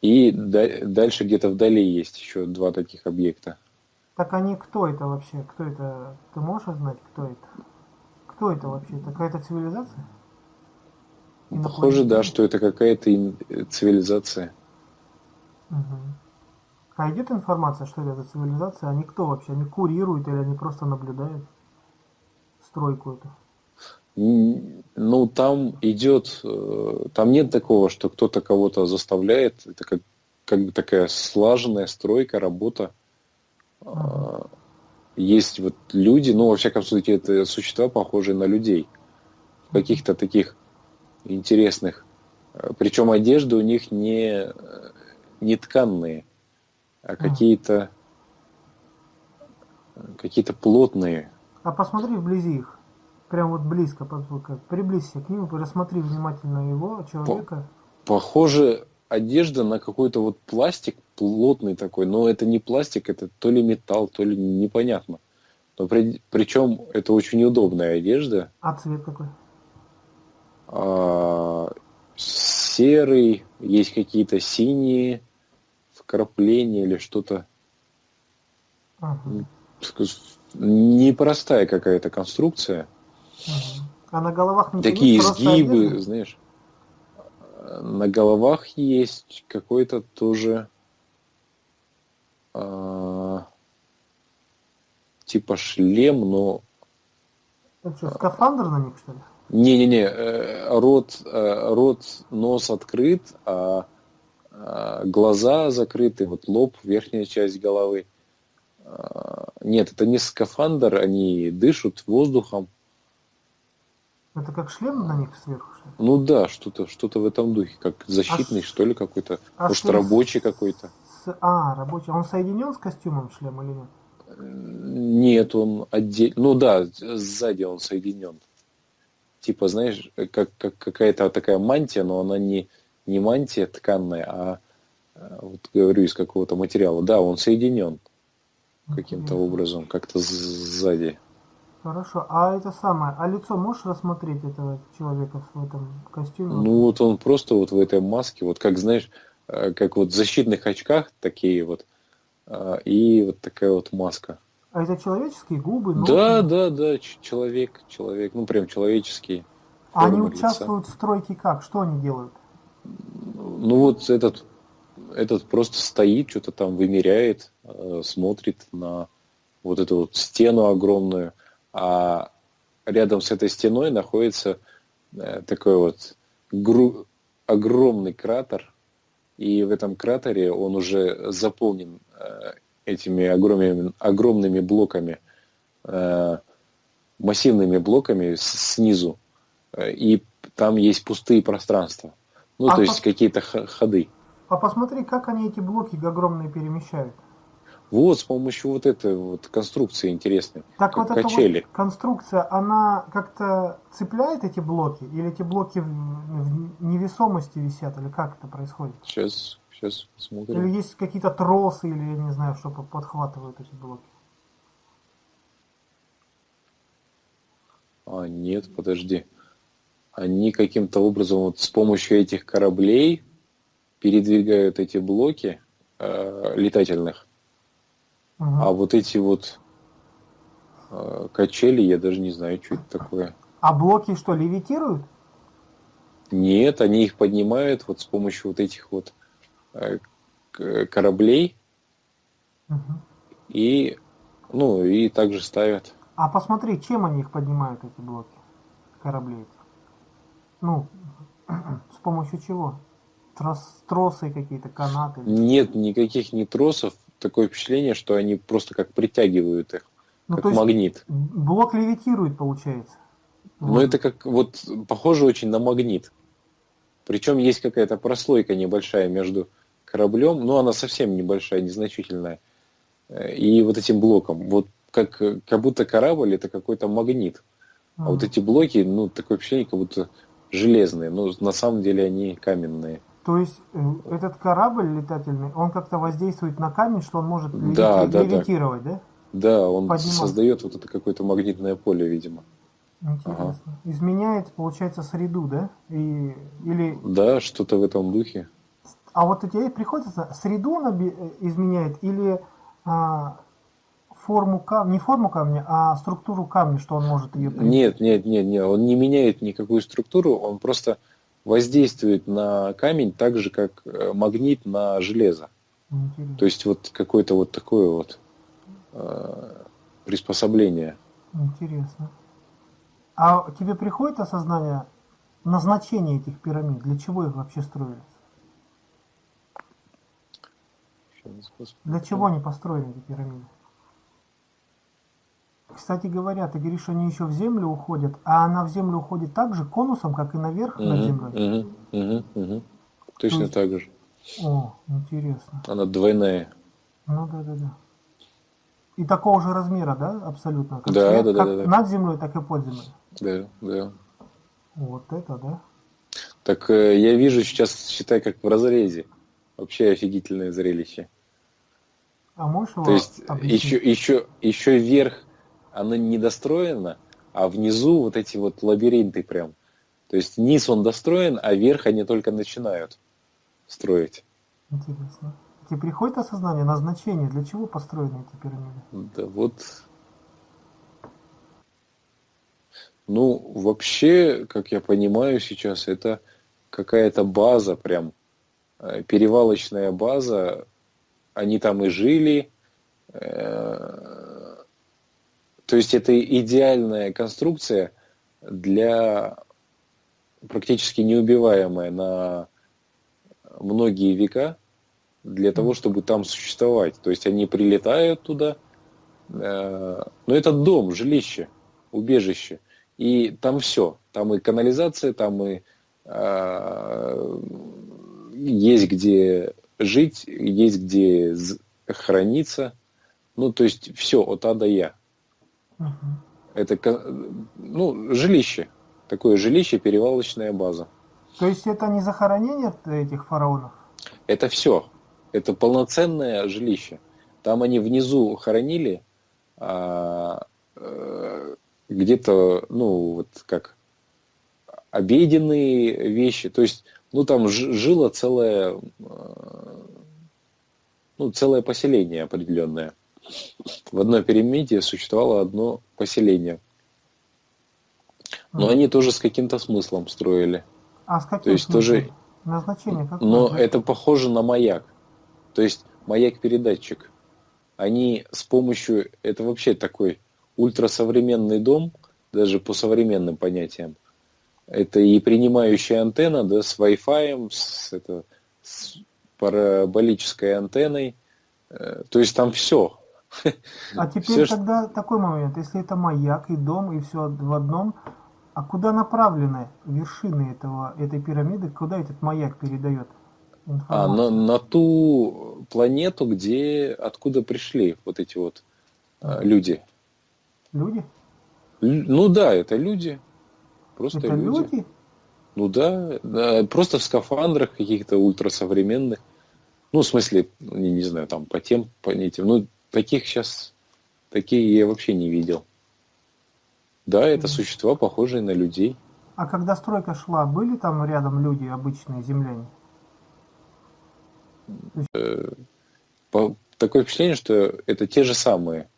Speaker 2: И да- дальше где-то вдали есть еще два таких объекта.
Speaker 1: Так они кто это вообще? Кто это? Ты можешь узнать, кто это? Кто это вообще? Это какая-то цивилизация?
Speaker 2: Похоже, да, что это какая-то ин- цивилизация.
Speaker 1: Мгм. А идет информация, что это за цивилизация? Они кто вообще? Они курируют или они просто наблюдают стройку эту?
Speaker 2: Ну, там идет, э, там нет такого, что кто-то кого-то заставляет. Это как, как бы такая слаженная стройка, работа. А, Есть вот люди, ну, во всяком случае, это существа, похожие на людей. В каких-то таких интересных. Причем одежды у них не, не тканные, а какие-то какие-то плотные.
Speaker 1: А посмотри вблизи их. Прям вот близко, приблизься к ним рассмотри внимательно его, человека.
Speaker 2: Похоже, одежда на какой-то вот пластик плотный такой, но это не пластик, это то ли металл, то ли непонятно. Но при, причем это очень удобная одежда.
Speaker 1: А цвет какой?
Speaker 2: А, серый, есть какие-то синие вкрапления или что-то.
Speaker 1: Ага,
Speaker 2: Непростая какая-то конструкция.
Speaker 1: ага. А на головах ничего
Speaker 2: Такие изгибы,
Speaker 1: одежда?
Speaker 2: знаешь. На головах есть какой-то тоже а, типа шлем, но
Speaker 1: Это что, скафандр на них, что ли?
Speaker 2: не-не-не, э, рот, э, рот, нос открыт, а а, глаза закрыты, вот лоб, верхняя часть головы. А, Нет, это не скафандр, они дышат воздухом.
Speaker 1: Это как шлем на них сверху, что?
Speaker 2: Ну да, что-то что-то в этом духе, как защитный,
Speaker 1: А
Speaker 2: что ли, какой-то.
Speaker 1: а
Speaker 2: Может,
Speaker 1: шлем
Speaker 2: рабочий какой-то.
Speaker 1: С- А, рабочий. Он соединен с костюмом шлем или нет?
Speaker 2: Нет, он отдельно. Ну да, сзади он соединен. Типа, знаешь, как, как какая-то такая мантия, но она не, не мантия тканная, а а, вот говорю, из какого-то материала. Да, он соединен каким-то образом, как-то сзади.
Speaker 1: Хорошо. А это самое, а лицо можешь рассмотреть этого человека в этом костюме?
Speaker 2: Ну вот он просто вот в этой маске, вот как знаешь, э, как вот в защитных очках такие вот, а, и вот такая вот маска.
Speaker 1: А это человеческие губы, нос?
Speaker 2: Да, да, да, человек, человек, ну прям человеческий.
Speaker 1: А они
Speaker 2: лица.
Speaker 1: участвуют в стройке как? Что они делают?
Speaker 2: Ну вот этот, этот просто стоит, что-то там вымеряет, э, смотрит на вот эту вот стену огромную, а рядом с этой стеной находится э, такой вот гру- огромный кратер, и в этом кратере он уже заполнен э, этими огромными, огромными блоками, э, массивными блоками снизу, и там есть пустые пространства. Ну,
Speaker 1: А
Speaker 2: то есть
Speaker 1: пос-
Speaker 2: какие-то х- ходы.
Speaker 1: А посмотри, как они эти блоки огромные перемещают.
Speaker 2: Вот с помощью вот этой вот конструкции интересной,
Speaker 1: Так вот эта
Speaker 2: качели.
Speaker 1: вот конструкция, она как-то цепляет эти блоки? Или эти блоки в, в невесомости висят? Или как это происходит?
Speaker 2: Сейчас, сейчас
Speaker 1: Или
Speaker 2: посмотрим.
Speaker 1: есть какие-то тросы, или я не знаю, что под- подхватывают эти блоки?
Speaker 2: А, нет, подожди. они каким-то образом вот с помощью этих кораблей передвигают эти блоки э, летательных, А вот эти вот э, качели, я даже не знаю, что это такое.
Speaker 1: А блоки что, левитируют?
Speaker 2: Нет, они их поднимают вот с помощью вот этих вот э, кораблей
Speaker 1: Мгм.
Speaker 2: и, ну, и также ставят.
Speaker 1: А посмотри, чем они их поднимают, эти блоки кораблей? Ну, (clears throat) с помощью чего? Трос, тросы какие-то, канаты?
Speaker 2: Нет никаких ни тросов, такое впечатление, что они просто как притягивают их,
Speaker 1: Ну,
Speaker 2: как магнит.
Speaker 1: блок левитирует, получается. Вот.
Speaker 2: это как вот похоже очень на магнит. Причем есть какая-то прослойка небольшая между кораблем, но она совсем небольшая, незначительная, э, и вот этим блоком. Вот как, как будто корабль это какой-то магнит. А вот
Speaker 1: Мгм.
Speaker 2: эти блоки, ну, такое впечатление, как будто железные, но на самом деле они каменные.
Speaker 1: То есть э, этот корабль летательный, он как-то воздействует на камень, что он может левити-
Speaker 2: Да, да, да.
Speaker 1: левитировать, да?
Speaker 2: Да, он
Speaker 1: Поднимать.
Speaker 2: создает вот это какое-то магнитное поле, видимо.
Speaker 1: Интересно. Изменяет, получается, среду, да? И, или,
Speaker 2: Да, что-то в этом духе.
Speaker 1: а вот у тебя приходится среду он э, изменяет или а, форму камня, не форму камня, а структуру камня, что он может ее
Speaker 2: Нет, нет, нет, нет, он не меняет никакую структуру, он просто воздействует на камень так же, как э, магнит на железо.
Speaker 1: Интересно.
Speaker 2: То есть вот какое-то вот такое вот э, приспособление.
Speaker 1: Интересно. А тебе приходит осознание назначения этих пирамид? Для чего их вообще строились? Для чего они построены, эти пирамиды? Кстати говоря, ты говоришь, они еще в землю уходят, а она в землю уходит так же конусом, как и наверх над
Speaker 2: Мгм,
Speaker 1: землей?
Speaker 2: мгм, мгм, мгм. Точно
Speaker 1: есть-
Speaker 2: так же.
Speaker 1: О, интересно.
Speaker 2: Она двойная.
Speaker 1: Ну да, да, да. И такого же размера, да, абсолютно? Как,
Speaker 2: Да,
Speaker 1: свет-
Speaker 2: да, да,
Speaker 1: как
Speaker 2: да, да.
Speaker 1: над землей, так и под землей.
Speaker 2: Да, да.
Speaker 1: Вот это, да?
Speaker 2: Так э, я вижу сейчас, считай, как в разрезе. Вообще офигительное зрелище.
Speaker 1: А можешь его
Speaker 2: То есть
Speaker 1: объяснить?
Speaker 2: еще, еще, еще вверх она не достроена, а внизу вот эти вот лабиринты прям. То есть низ он достроен, а верх они только начинают строить.
Speaker 1: Интересно. Тебе приходит осознание назначения, для чего построены эти пирамиды?
Speaker 2: Да вот. Ну, вообще, как я понимаю сейчас, это какая-то база прям, э, перевалочная база. Они там и жили. То есть это идеальная конструкция для практически неубиваемая на многие века для того, чтобы там существовать. То есть они прилетают туда, э, но это дом, жилище, убежище. И там все. Там и канализация, там и э, есть где жить, есть где храниться. Ну, то есть все от А до Я.
Speaker 1: Мгм.
Speaker 2: Это ну, жилище. Такое жилище, перевалочная база.
Speaker 1: То есть это не захоронение этих фараонов?
Speaker 2: Это все. Это полноценное жилище. Там они внизу хоронили а, э, где-то, ну, вот как обеденные вещи. То есть, ну, там жило целое, э, ну, целое поселение определенное. В одной пирамиде существовало одно поселение. Но
Speaker 1: Мгм.
Speaker 2: они тоже с каким-то смыслом строили.
Speaker 1: А с каким
Speaker 2: То есть
Speaker 1: смыслом?
Speaker 2: тоже-
Speaker 1: Назначение какое?
Speaker 2: Но это похоже на маяк. То есть маяк-передатчик. Они с помощью, это вообще такой ультрасовременный дом, даже по современным понятиям. Это и принимающая антенна, да, с Wi-Fi, с, это, с параболической антенной. Э, То есть там все.
Speaker 1: А (laughs) теперь
Speaker 2: что-
Speaker 1: тогда такой момент, если это маяк и дом, и все в одном, а куда направлены вершины этого, этой пирамиды, куда этот маяк передает
Speaker 2: А,
Speaker 1: информацию?
Speaker 2: на, на ту планету, где, откуда пришли вот эти вот э, люди.
Speaker 1: Люди?
Speaker 2: Лю- Ну да, это люди. Просто
Speaker 1: это
Speaker 2: люди.
Speaker 1: люди?
Speaker 2: Ну да, да, просто в скафандрах каких-то ультрасовременных. Ну, в смысле, не, не знаю, там по тем понятиям. Ну, таких сейчас, такие я вообще не видел. Да, это
Speaker 1: Мгм.
Speaker 2: существа, похожие на людей.
Speaker 1: А когда стройка шла, были там рядом люди, обычные земляне?
Speaker 2: По- Такое впечатление, что это те же самые.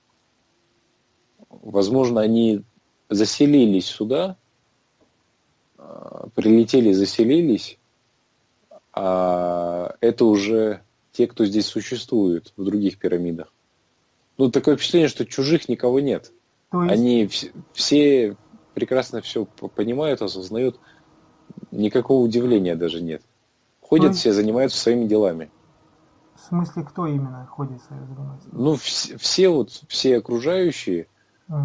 Speaker 2: Возможно, они заселились сюда, а, прилетели, заселились, а это уже те, кто здесь существует в других пирамидах. Ну, такое впечатление, что чужих никого нет.
Speaker 1: То есть,
Speaker 2: Они вс- все прекрасно все понимают, осознают. Никакого удивления даже нет. Ходят
Speaker 1: есть-
Speaker 2: все, занимаются своими делами.
Speaker 1: в смысле, кто именно ходит свое занимается?
Speaker 2: Ну, вс- все вот, все окружающие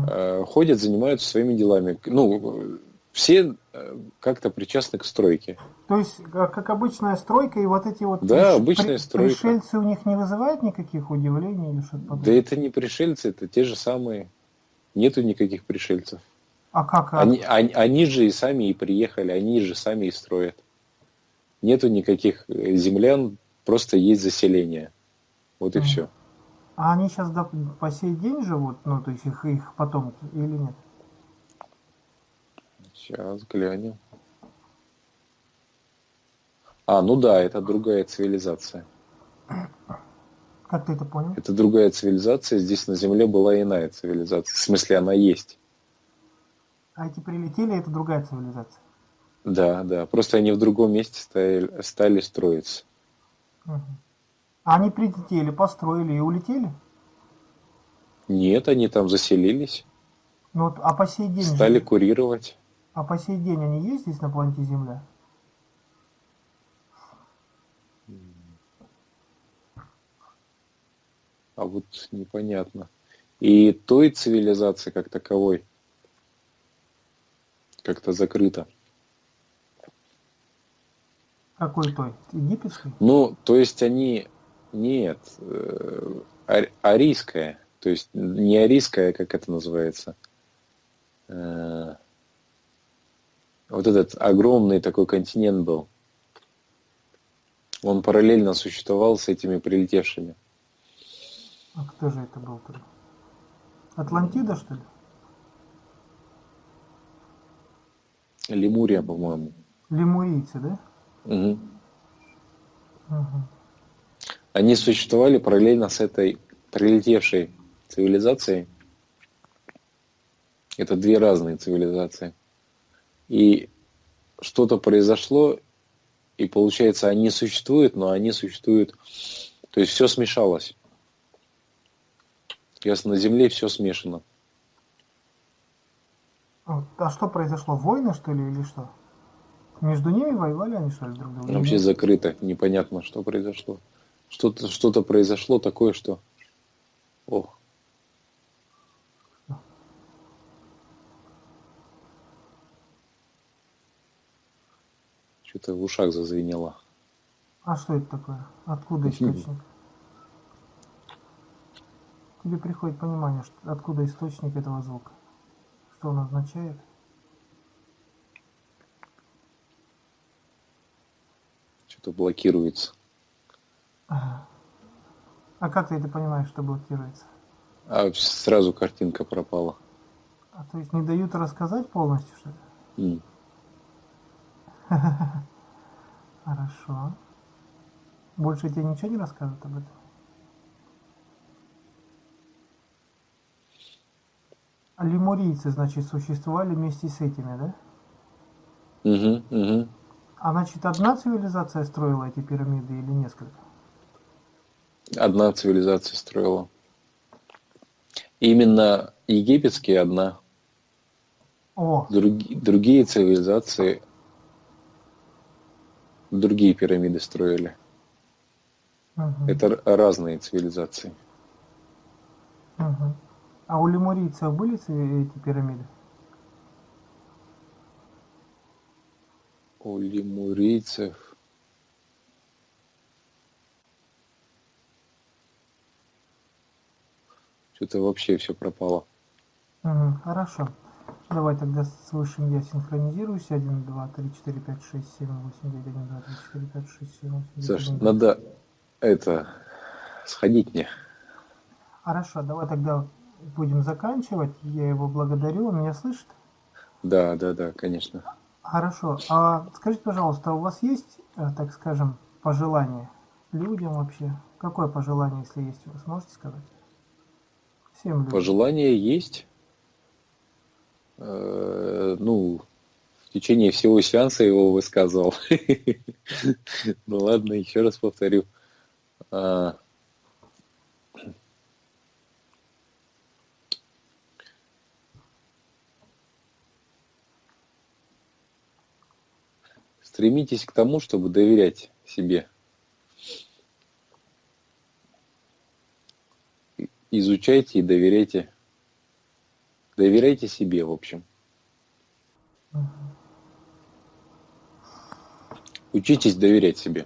Speaker 2: э, ходят, занимаются своими делами. Ну, все э, как-то причастны к стройке.
Speaker 1: То есть, как, как обычная стройка, и вот эти вот
Speaker 2: Да,
Speaker 1: приш-
Speaker 2: обычная стройка.
Speaker 1: пришельцы у них не вызывают никаких удивлений или что-то
Speaker 2: Да
Speaker 1: подобное?
Speaker 2: это не пришельцы, это те же самые. Нету никаких пришельцев.
Speaker 1: А как? а-
Speaker 2: Они, они, они же и сами и приехали, они же сами и строят. Нету никаких э, землян, просто есть заселение. Вот и
Speaker 1: Мгм.
Speaker 2: все.
Speaker 1: А они сейчас по сей день живут, ну, то есть их, их потомки, или нет?
Speaker 2: Сейчас глянем. А, ну да, это другая цивилизация.
Speaker 1: Как ты это понял?
Speaker 2: Это другая цивилизация. Здесь на Земле была иная цивилизация. В смысле, она есть.
Speaker 1: А эти прилетели, это другая цивилизация.
Speaker 2: Да, да. Просто они в другом месте стали, стали строиться.
Speaker 1: Мгм. А они прилетели, построили и улетели?
Speaker 2: Нет, они там заселились,
Speaker 1: Ну вот, а по сей день, же-
Speaker 2: стали курировать.
Speaker 1: А по сей день они есть здесь на планете Земля?
Speaker 2: А вот непонятно. И той цивилизации как таковой как-то закрыто.
Speaker 1: Какой той? Египетской?
Speaker 2: Ну, то есть они... Нет, э, ар- арийская. То есть не арийская, как это называется. Вот этот огромный такой континент был. Он параллельно существовал с этими прилетевшими.
Speaker 1: А кто же это был тогда? Атлантида, что ли?
Speaker 2: Лемурия, по-моему.
Speaker 1: Лемурийцы, да?
Speaker 2: Мгм.
Speaker 1: Мгм.
Speaker 2: Они существовали параллельно с этой прилетевшей цивилизацией. Это две разные цивилизации. И что-то произошло, и получается, они существуют, но они существуют... То есть все смешалось. Ясно, на Земле все смешано.
Speaker 1: Вот. А что произошло? Войны, что ли, или что? Между ними воевали они, что ли, друг друга?
Speaker 2: Вообще закрыто, непонятно, что произошло. Что-то что произошло такое, что... Ох. Что-то в ушах зазвенело.
Speaker 1: А что это такое? Откуда источник? Тебе приходит понимание, что, откуда источник этого звука? Что он означает?
Speaker 2: Что-то блокируется.
Speaker 1: А как ты это понимаешь, что блокируется?
Speaker 2: А сразу картинка пропала.
Speaker 1: А то есть не дают рассказать полностью, что ли?
Speaker 2: М. (laughs)
Speaker 1: Хорошо. Больше тебе ничего не расскажут об этом? Лемурийцы, значит, существовали вместе с этими, да?
Speaker 2: Мгм, мгм.
Speaker 1: А значит, одна цивилизация строила эти пирамиды или несколько?
Speaker 2: Одна цивилизация строила. Именно египетские одна.
Speaker 1: О,
Speaker 2: Други- другие цивилизации другие пирамиды строили.
Speaker 1: мгм,
Speaker 2: Это разные цивилизации.
Speaker 1: мгм. А у лемурийцев были эти пирамиды?
Speaker 2: У лемурийцев. Что-то вообще все пропало.
Speaker 1: Мгм, хорошо. Давай тогда с высшим я синхронизируюсь. 1, 2, 3, 4, 5, 6, 7, 8, 9, 1, 2, 3, 4, 5, 6, 7, 8, 9,
Speaker 2: Саш,
Speaker 1: 1, 2.
Speaker 2: надо это сходить мне.
Speaker 1: Хорошо, давай тогда будем заканчивать. Я его благодарю. Он меня слышит?
Speaker 2: Да, да, да, конечно.
Speaker 1: Хорошо. А скажите, пожалуйста, у вас есть, э, так скажем, пожелание людям вообще? Какое пожелание, если есть у вас, можете сказать? Всем людям.
Speaker 2: Пожелание есть. Э, ну, в течение всего сеанса его высказывал. (laughs) Ну ладно, еще раз повторю. А, Стремитесь к тому, чтобы доверять себе. Изучайте и доверяйте. Доверяйте себе, в общем. Учитесь доверять себе.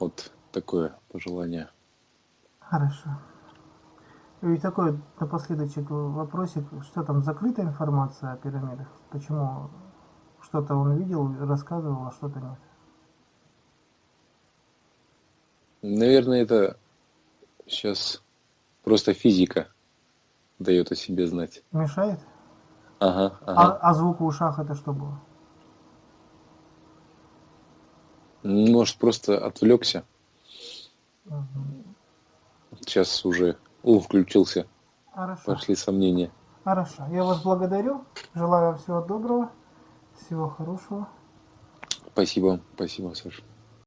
Speaker 2: Вот такое пожелание.
Speaker 1: Хорошо. И такой напоследочек вопросик. Что там, закрытая информация о пирамидах? Почему что-то он видел, рассказывал, а что-то нет?
Speaker 2: Наверное, это сейчас просто физика дает о себе знать.
Speaker 1: Мешает?
Speaker 2: Ага,
Speaker 1: А,
Speaker 2: ага.
Speaker 1: а звук в ушах это что было?
Speaker 2: Может, просто отвлекся.
Speaker 1: Мгм.
Speaker 2: Сейчас уже ум включился.
Speaker 1: Хорошо.
Speaker 2: Пошли сомнения.
Speaker 1: Хорошо. Я вас благодарю. Желаю всего доброго. Всего хорошего.
Speaker 2: Спасибо, спасибо, Саша.